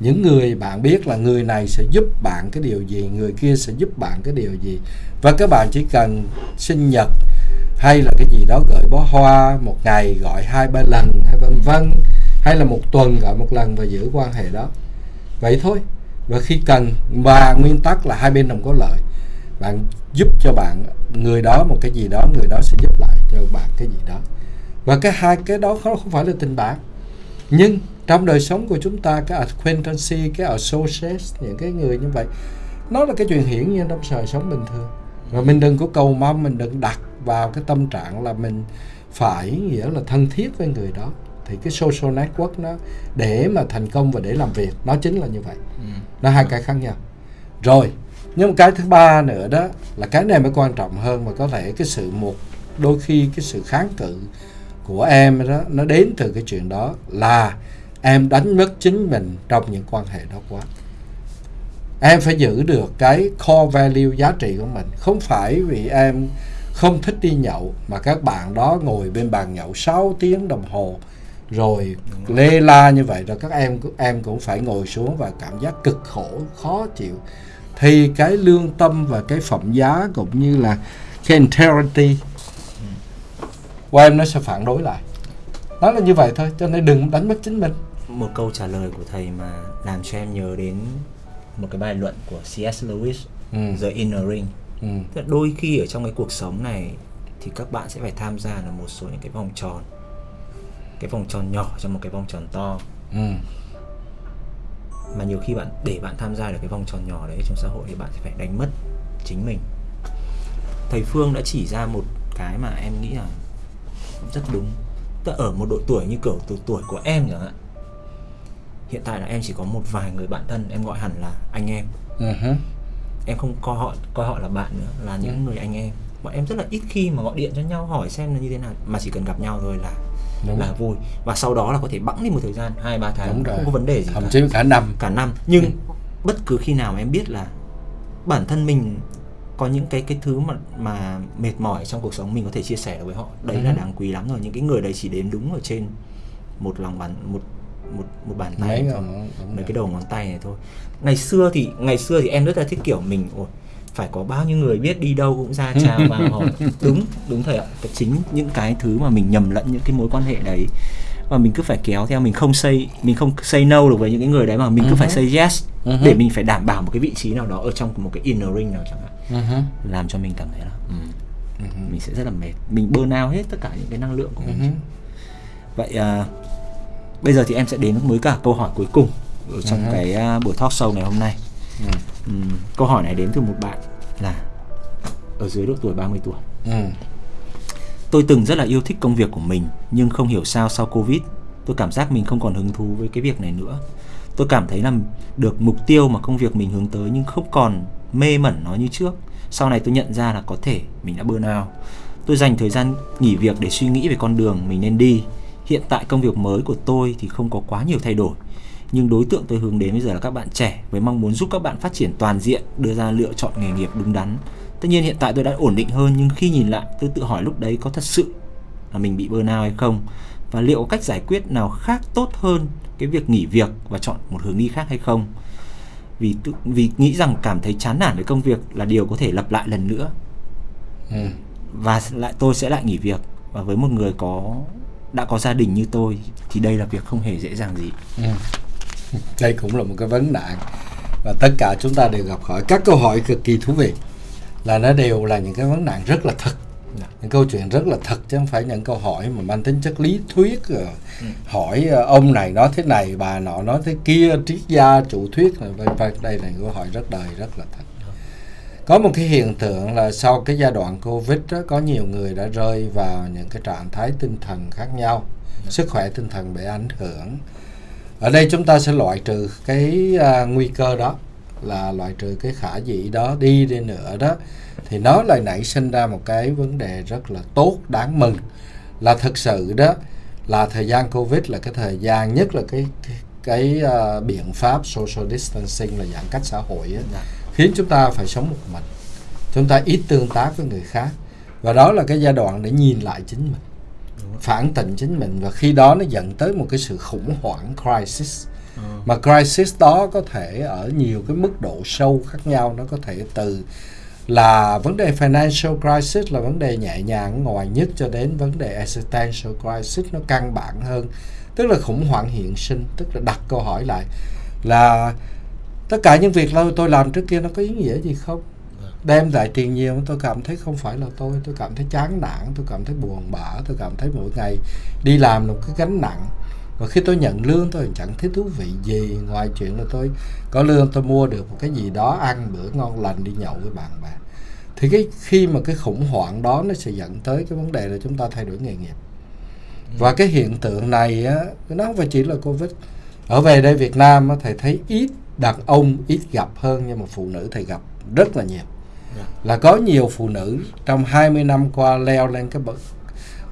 Những người bạn biết là người này sẽ giúp bạn cái điều gì người kia sẽ giúp bạn cái điều gì. Và các bạn chỉ cần sinh nhật hay là cái gì đó gửi bó hoa một ngày gọi hai ba lần hay vân vân hay là một tuần gọi một lần và giữ quan hệ đó. Vậy thôi. Và khi cần và nguyên tắc là hai bên đồng có lợi bạn giúp cho bạn người đó một cái gì đó người đó sẽ giúp lại cho bạn cái gì đó. Và cái hai cái đó không phải là tình bạn. Nhưng trong đời sống của chúng ta cái acquaintance cái associate những cái người như vậy nó là cái chuyện hiển nhiên trong đời sống bình thường. Và mình đừng có cầu mong mình đừng đặt vào cái tâm trạng là mình phải nghĩa là thân thiết với người đó. Thì cái social network nó để mà thành công và để làm việc nó chính là như vậy. Ừ. nó hai cái khác nhau. Rồi nhưng một cái thứ ba nữa đó là cái này mới quan trọng hơn mà có thể cái sự một, đôi khi cái sự kháng cự của em đó, nó đến từ cái chuyện đó là em đánh mất chính mình trong những quan hệ đó quá. Em phải giữ được cái core value giá trị của mình. Không phải vì em không thích đi nhậu mà các bạn đó ngồi bên bàn nhậu 6 tiếng đồng hồ rồi lê la như vậy rồi các em em cũng phải ngồi xuống và cảm giác cực khổ, khó chịu thì cái lương tâm và cái phẩm giá cũng như là cái integrity của em nó sẽ phản đối lại nó là như vậy thôi cho nên đừng đánh mất chính mình một câu trả lời của thầy mà làm cho em nhớ đến một cái bài luận của C.S. Lewis ừ. The Inner Ring ừ. Tức là đôi khi ở trong cái cuộc sống này thì các bạn sẽ phải tham gia là một số những cái vòng tròn cái vòng tròn nhỏ trong một cái vòng tròn to ừ. Mà nhiều khi bạn để bạn tham gia được cái vòng tròn nhỏ đấy trong xã hội thì bạn sẽ phải đánh mất chính mình. Thầy Phương đã chỉ ra một cái mà em nghĩ là rất đúng. Tức ở một độ tuổi như kiểu từ tuổi của em chẳng hạn. Hiện tại là em chỉ có một vài người bạn thân em gọi hẳn là anh em. Uh-huh. em không coi họ coi họ là bạn nữa là những uh-huh. người anh em. Bọn em rất là ít khi mà gọi điện cho nhau hỏi xem là như thế nào mà chỉ cần gặp nhau thôi là Đúng. là vui. Và sau đó là có thể bẵng đi một thời gian hai ba tháng Đúng không có vấn đề gì thậm chí cả năm. Cả năm. Nhưng ừ. bất cứ khi nào em biết là bản thân mình có những cái cái thứ mà mà mệt mỏi trong cuộc sống mình có thể chia sẻ với họ. Đấy ừ. là đáng quý lắm rồi. Những cái người đấy chỉ đến đúng ở trên một lòng bàn một một một bàn tay mấy, mấy cái đầu ngón tay này thôi. Ngày xưa thì ngày xưa thì em rất là thích kiểu mình ôi phải có bao nhiêu người biết đi đâu cũng ra chào và hỏi đúng đúng thầy ạ chính những cái thứ mà mình nhầm lẫn những cái mối quan hệ đấy và mình cứ phải kéo theo mình không say mình không say no được với những cái người đấy mà mình cứ uh-huh. phải ừ say yes uh-huh. để mình phải đảm bảo một cái vị trí nào đó ở trong một cái inner ring nào chẳng hạn uh-huh. làm cho mình cảm thấy là um, uh-huh. mình sẽ rất là mệt mình burn out hết tất cả những cái năng lượng của mình uh-huh. vậy uh, bây giờ thì em sẽ đến với cả câu hỏi cuối cùng ở trong uh-huh. cái uh, buổi talk show ngày hôm nay uh-huh. Um, câu hỏi này đến từ một bạn là ở dưới độ tuổi 30 tuổi. Uh-huh. tôi từng rất là yêu thích công việc của mình nhưng không hiểu sao sau covid tôi cảm giác mình không còn hứng thú với cái việc này nữa. Tôi cảm thấy là được mục tiêu mà công việc mình hướng tới nhưng không còn mê mẩn nó như trước. Sau này tôi nhận ra là có thể mình đã burn out. Tôi dành thời gian nghỉ việc để suy nghĩ về con đường mình nên đi. Hiện tại công việc mới của tôi thì không có quá nhiều thay đổi nhưng đối tượng tôi hướng đến bây giờ là các bạn trẻ với mong muốn giúp các bạn phát triển toàn diện đưa ra lựa chọn nghề nghiệp đúng đắn. Tất nhiên hiện tại tôi đã ổn định hơn nhưng khi nhìn lại tôi tự hỏi lúc đấy có thật sự là mình bị burnout hay không? Và liệu có cách giải quyết nào khác tốt hơn cái việc nghỉ việc và chọn một hướng đi khác hay không? Vì tự, vì nghĩ rằng cảm thấy chán nản với công việc là điều có thể lặp lại lần nữa. Ừ. và lại tôi sẽ lại nghỉ việc. Và với một người có đã có gia đình như tôi thì đây là việc không hề dễ dàng gì. Ừ. đây cũng là một cái vấn nạn và tất cả chúng ta đều gặp hỏi các câu hỏi cực kỳ thú vị là nó đều là những cái vấn nạn rất là thật. Dạ. những câu chuyện rất là thật chứ không phải những câu hỏi mà mang tính chất lý thuyết ừ. hỏi ờ, ông này nói thế này bà nọ nói thế kia triết gia chủ thuyết vân vân. Đây là câu hỏi rất đời rất là thật. Có một cái hiện tượng là sau cái giai đoạn covid đó, có nhiều người đã rơi vào những cái trạng thái tinh thần khác nhau. Sức khỏe tinh thần bị ảnh hưởng ở đây chúng ta sẽ loại trừ cái uh, nguy cơ đó là loại trừ cái khả dĩ đó đi đi nữa đó. Thì nó lại nảy sinh ra một cái vấn đề rất là tốt đáng mừng. Là thực sự đó là thời gian covid là cái thời gian nhất là cái cái, cái uh, biện pháp social distancing là giãn cách xã hội ấy, dạ. Khiến chúng ta phải sống một mình. Chúng ta ít tương tác với người khác. Và đó là cái giai đoạn để nhìn lại chính mình phản tỉnh chính mình. Và khi đó nó dẫn tới một cái sự khủng hoảng crisis. Ờ. mà crisis đó có thể ở nhiều cái mức độ sâu khác nhau. Nó có thể từ là vấn đề financial crisis là vấn đề nhẹ nhàng ngoài nhất cho đến vấn đề existential crisis. Nó căn bản hơn. Tức là khủng hoảng hiện sinh. Tức là đặt câu hỏi lại là tất cả những việc tôi làm trước kia nó có ý nghĩa gì không đem lại tiền nhiều tôi cảm thấy không phải là tôi tôi cảm thấy chán nản tôi cảm thấy buồn bã tôi cảm thấy mỗi ngày đi làm là một cái gánh nặng. Và khi tôi nhận lương tôi chẳng thấy thú vị gì. Ngoài chuyện là tôi có lương tôi mua được một cái gì đó ăn bữa ngon lành đi nhậu với bạn bè. Thì cái khi mà cái khủng hoảng đó nó sẽ dẫn tới cái vấn đề là chúng ta thay đổi nghề nghiệp. Và cái hiện tượng này á nó không phải chỉ là covid. Ở về đây Việt Nam á, thầy thấy ít đàn ông ít gặp hơn nhưng mà phụ nữ thầy gặp rất là nhiều. Là có nhiều phụ nữ trong 20 năm qua leo lên cái bậc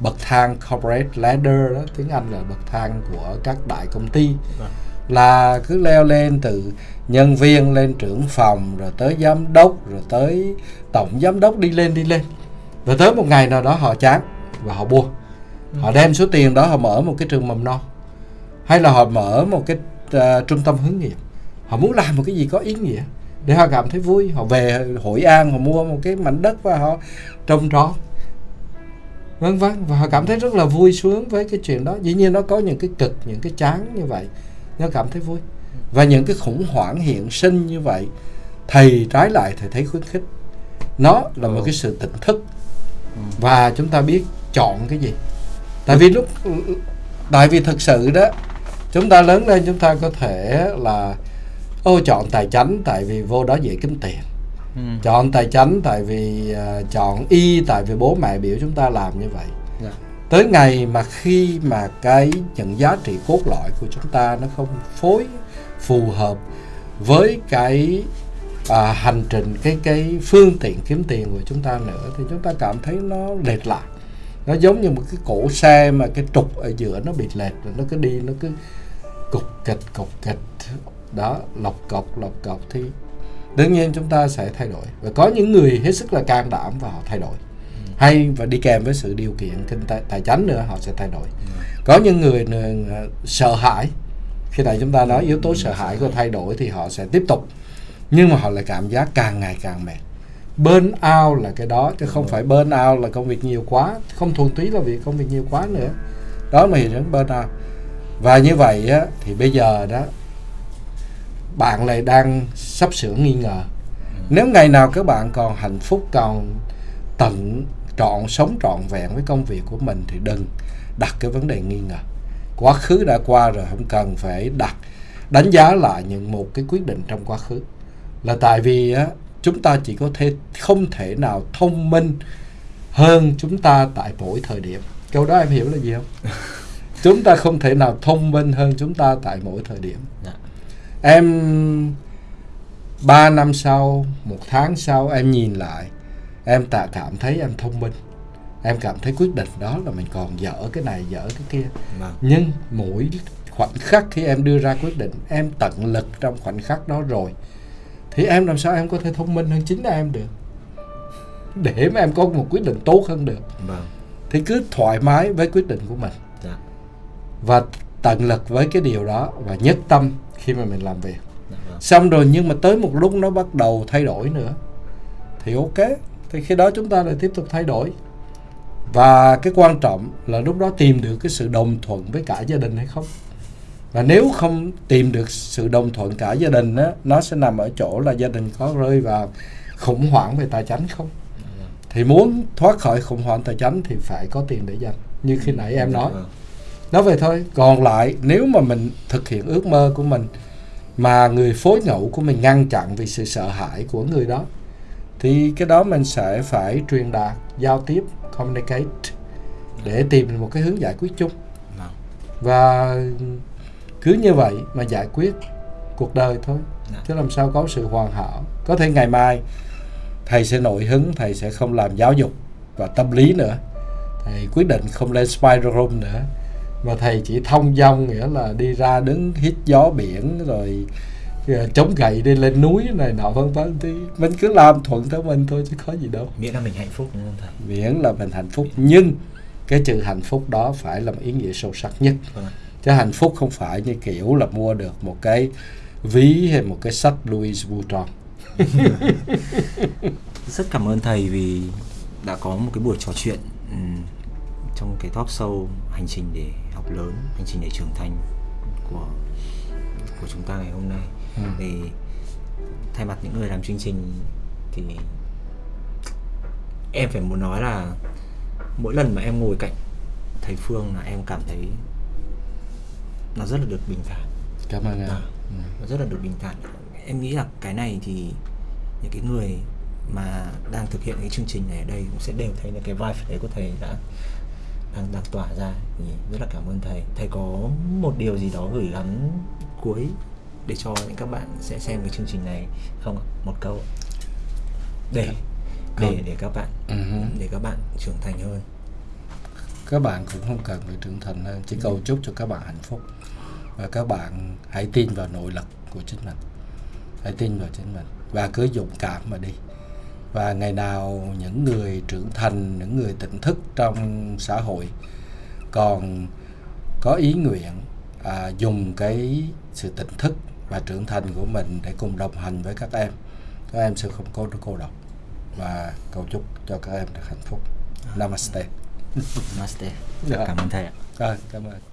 bậc thang corporate ladder đó tiếng Anh là bậc thang của các đại công ty. Vâng. là cứ leo lên từ nhân viên lên trưởng phòng rồi tới giám đốc rồi tới tổng giám đốc đi lên đi lên. Và tới một ngày nào đó họ chán và họ buông họ đem số tiền đó họ mở một cái trường mầm non. Hay là họ mở một cái ờ, trung tâm hướng nghiệp. Họ muốn làm một cái gì có ý nghĩa để họ cảm thấy vui, họ về hội an, họ mua một cái mảnh đất và họ trồng trọt. Vân vân, và họ cảm thấy rất là vui sướng với cái chuyện đó. Dĩ nhiên nó có những cái cực, những cái chán như vậy, nó cảm thấy vui. Và những cái khủng hoảng hiện sinh như vậy, thầy trái lại, thầy thấy khuyến khích. Nó là một cái sự tỉnh thức. Và chúng ta biết chọn cái gì. Tại vì lúc, tại vì thực sự đó, chúng ta lớn lên, chúng ta có thể là ô chọn tài chánh tại vì vô đó dễ kiếm tiền Ừ. chọn tài chánh tại vì à, chọn y tại vì bố mẹ biểu chúng ta làm như vậy Dạ. tới ngày mà khi mà cái những giá trị cốt lõi của chúng ta nó không phối phù hợp với cái à, hành trình cái cái phương tiện kiếm tiền của chúng ta nữa thì chúng ta cảm thấy nó lệch lạc nó giống như một cái cổ xe mà cái trục ở giữa nó bị lệch rồi nó cứ đi nó cứ cục kịch cục kịch đó lọc cọc lọc cọc thì đương nhiên chúng ta sẽ thay đổi. Và có những người hết sức là can đảm và họ thay đổi. Hay và đi kèm với sự điều kiện kinh tế tài chính nữa họ sẽ thay đổi. Có những người nè, sợ hãi. Khi này chúng ta nói yếu tố sợ hãi của thay đổi thì họ sẽ tiếp tục. Nhưng mà họ lại cảm giác càng ngày càng mệt. Burn out là cái đó chứ không phải burn out là công việc nhiều quá không thuần túy là việc công việc nhiều quá nữa. Đó là hiện tượng burn out. Và như vậy á, thì bây giờ đó bạn lại đang sắp sửa nghi ngờ. Nếu ngày nào các bạn còn hạnh phúc còn tận trọn sống trọn vẹn với công việc của mình thì đừng đặt cái vấn đề nghi ngờ. Quá khứ đã qua rồi không cần phải đặt đánh giá lại những một cái quyết định trong quá khứ. Là tại vì á chúng ta chỉ có thể không thể nào thông minh hơn chúng ta tại mỗi thời điểm. Câu đó em hiểu là gì không? Chúng ta không thể nào thông minh hơn chúng ta tại mỗi thời điểm. Dạ. Em ba năm sau một tháng sau em nhìn lại em tạ cảm thấy em thông minh em cảm thấy quyết định đó là mình còn dở cái này dở cái kia Vâng. nhưng mỗi khoảnh khắc khi em đưa ra quyết định em tận lực trong khoảnh khắc đó rồi thì em làm sao em có thể thông minh hơn chính em được để mà em có một quyết định tốt hơn được Vâng. thì cứ thoải mái với quyết định của mình Dạ. và tận lực với cái điều đó và nhất tâm khi mà mình làm việc. Dạ vâng. xong rồi nhưng mà tới một lúc nó bắt đầu thay đổi nữa. Thì ok thì khi đó chúng ta lại tiếp tục thay đổi. Và cái quan trọng là lúc đó tìm được cái sự đồng thuận với cả gia đình hay không. Và nếu không tìm được sự đồng thuận cả gia đình á nó sẽ nằm ở chỗ là gia đình có rơi vào khủng hoảng về tài chính không? Thì muốn thoát khỏi khủng hoảng tài chính thì phải có tiền để dành như khi nãy em nói. Vâng. Nói vậy thôi. Còn lại nếu mà mình thực hiện ước mơ của mình mà người phối ngẫu của mình ngăn chặn vì sự sợ hãi của người đó thì cái đó mình sẽ phải truyền đạt giao tiếp communicate để tìm một cái hướng giải quyết chung. Vâng. và cứ như vậy mà giải quyết cuộc đời thôi. Dạ. chứ làm sao có sự hoàn hảo. Có thể ngày mai thầy sẽ nổi hứng thầy sẽ không làm giáo dục và tâm lý nữa. Thầy quyết định không lên spider room nữa mà thầy chỉ thông dong nghĩa là đi ra đứng hít gió biển rồi Giờ chống gậy đi lên núi này nọ vân vân. Thì mình cứ làm thuận theo mình thôi chứ có gì đâu. Miễn là mình hạnh phúc đúng không thầy? Miễn là mình hạnh phúc. Nhưng cái chữ hạnh phúc đó phải là một ý nghĩa sâu sắc nhất. Ạ. chứ hạnh phúc không phải như kiểu là mua được một cái ví hay một cái sách Louis Vuitton. Rất cảm ơn thầy vì đã có một cái buổi trò chuyện ừm, trong cái talk show hành trình để học lớn hành trình để trưởng thành của của chúng ta ngày hôm nay Ừ. thì thay mặt những người làm chương trình thì em phải muốn nói là mỗi lần mà em ngồi cạnh thầy Phương là em cảm thấy nó rất là được bình thản cảm ơn em À. Ừ. nó rất là được bình thản em nghĩ là cái này thì những cái người mà đang thực hiện cái chương trình này ở đây cũng sẽ đều thấy là cái vibe đấy của thầy đã đang đang tỏa ra. Thì rất là cảm ơn thầy. Thầy có một điều gì đó gửi gắm cuối để cho những các bạn sẽ xem cái chương trình này không ạ? Một câu ạ. để để để các bạn Ừ. để các bạn trưởng thành hơn. Các bạn cũng không cần phải trưởng thành hơn chỉ cầu chúc cho các bạn hạnh phúc. Và các bạn hãy tin vào nội lực của chính mình. Hãy tin vào chính mình. Và cứ dũng cảm mà đi và ngày nào những người trưởng thành những người tỉnh thức trong xã hội còn có ý nguyện à, dùng cái sự tỉnh thức và trưởng thành của mình để cùng đồng hành với các em các em sẽ không có cô độc. Và cầu chúc cho các em được hạnh phúc. Namaste. Namaste. Dạ. cảm ơn thầy ạ. Rồi, cảm ơn.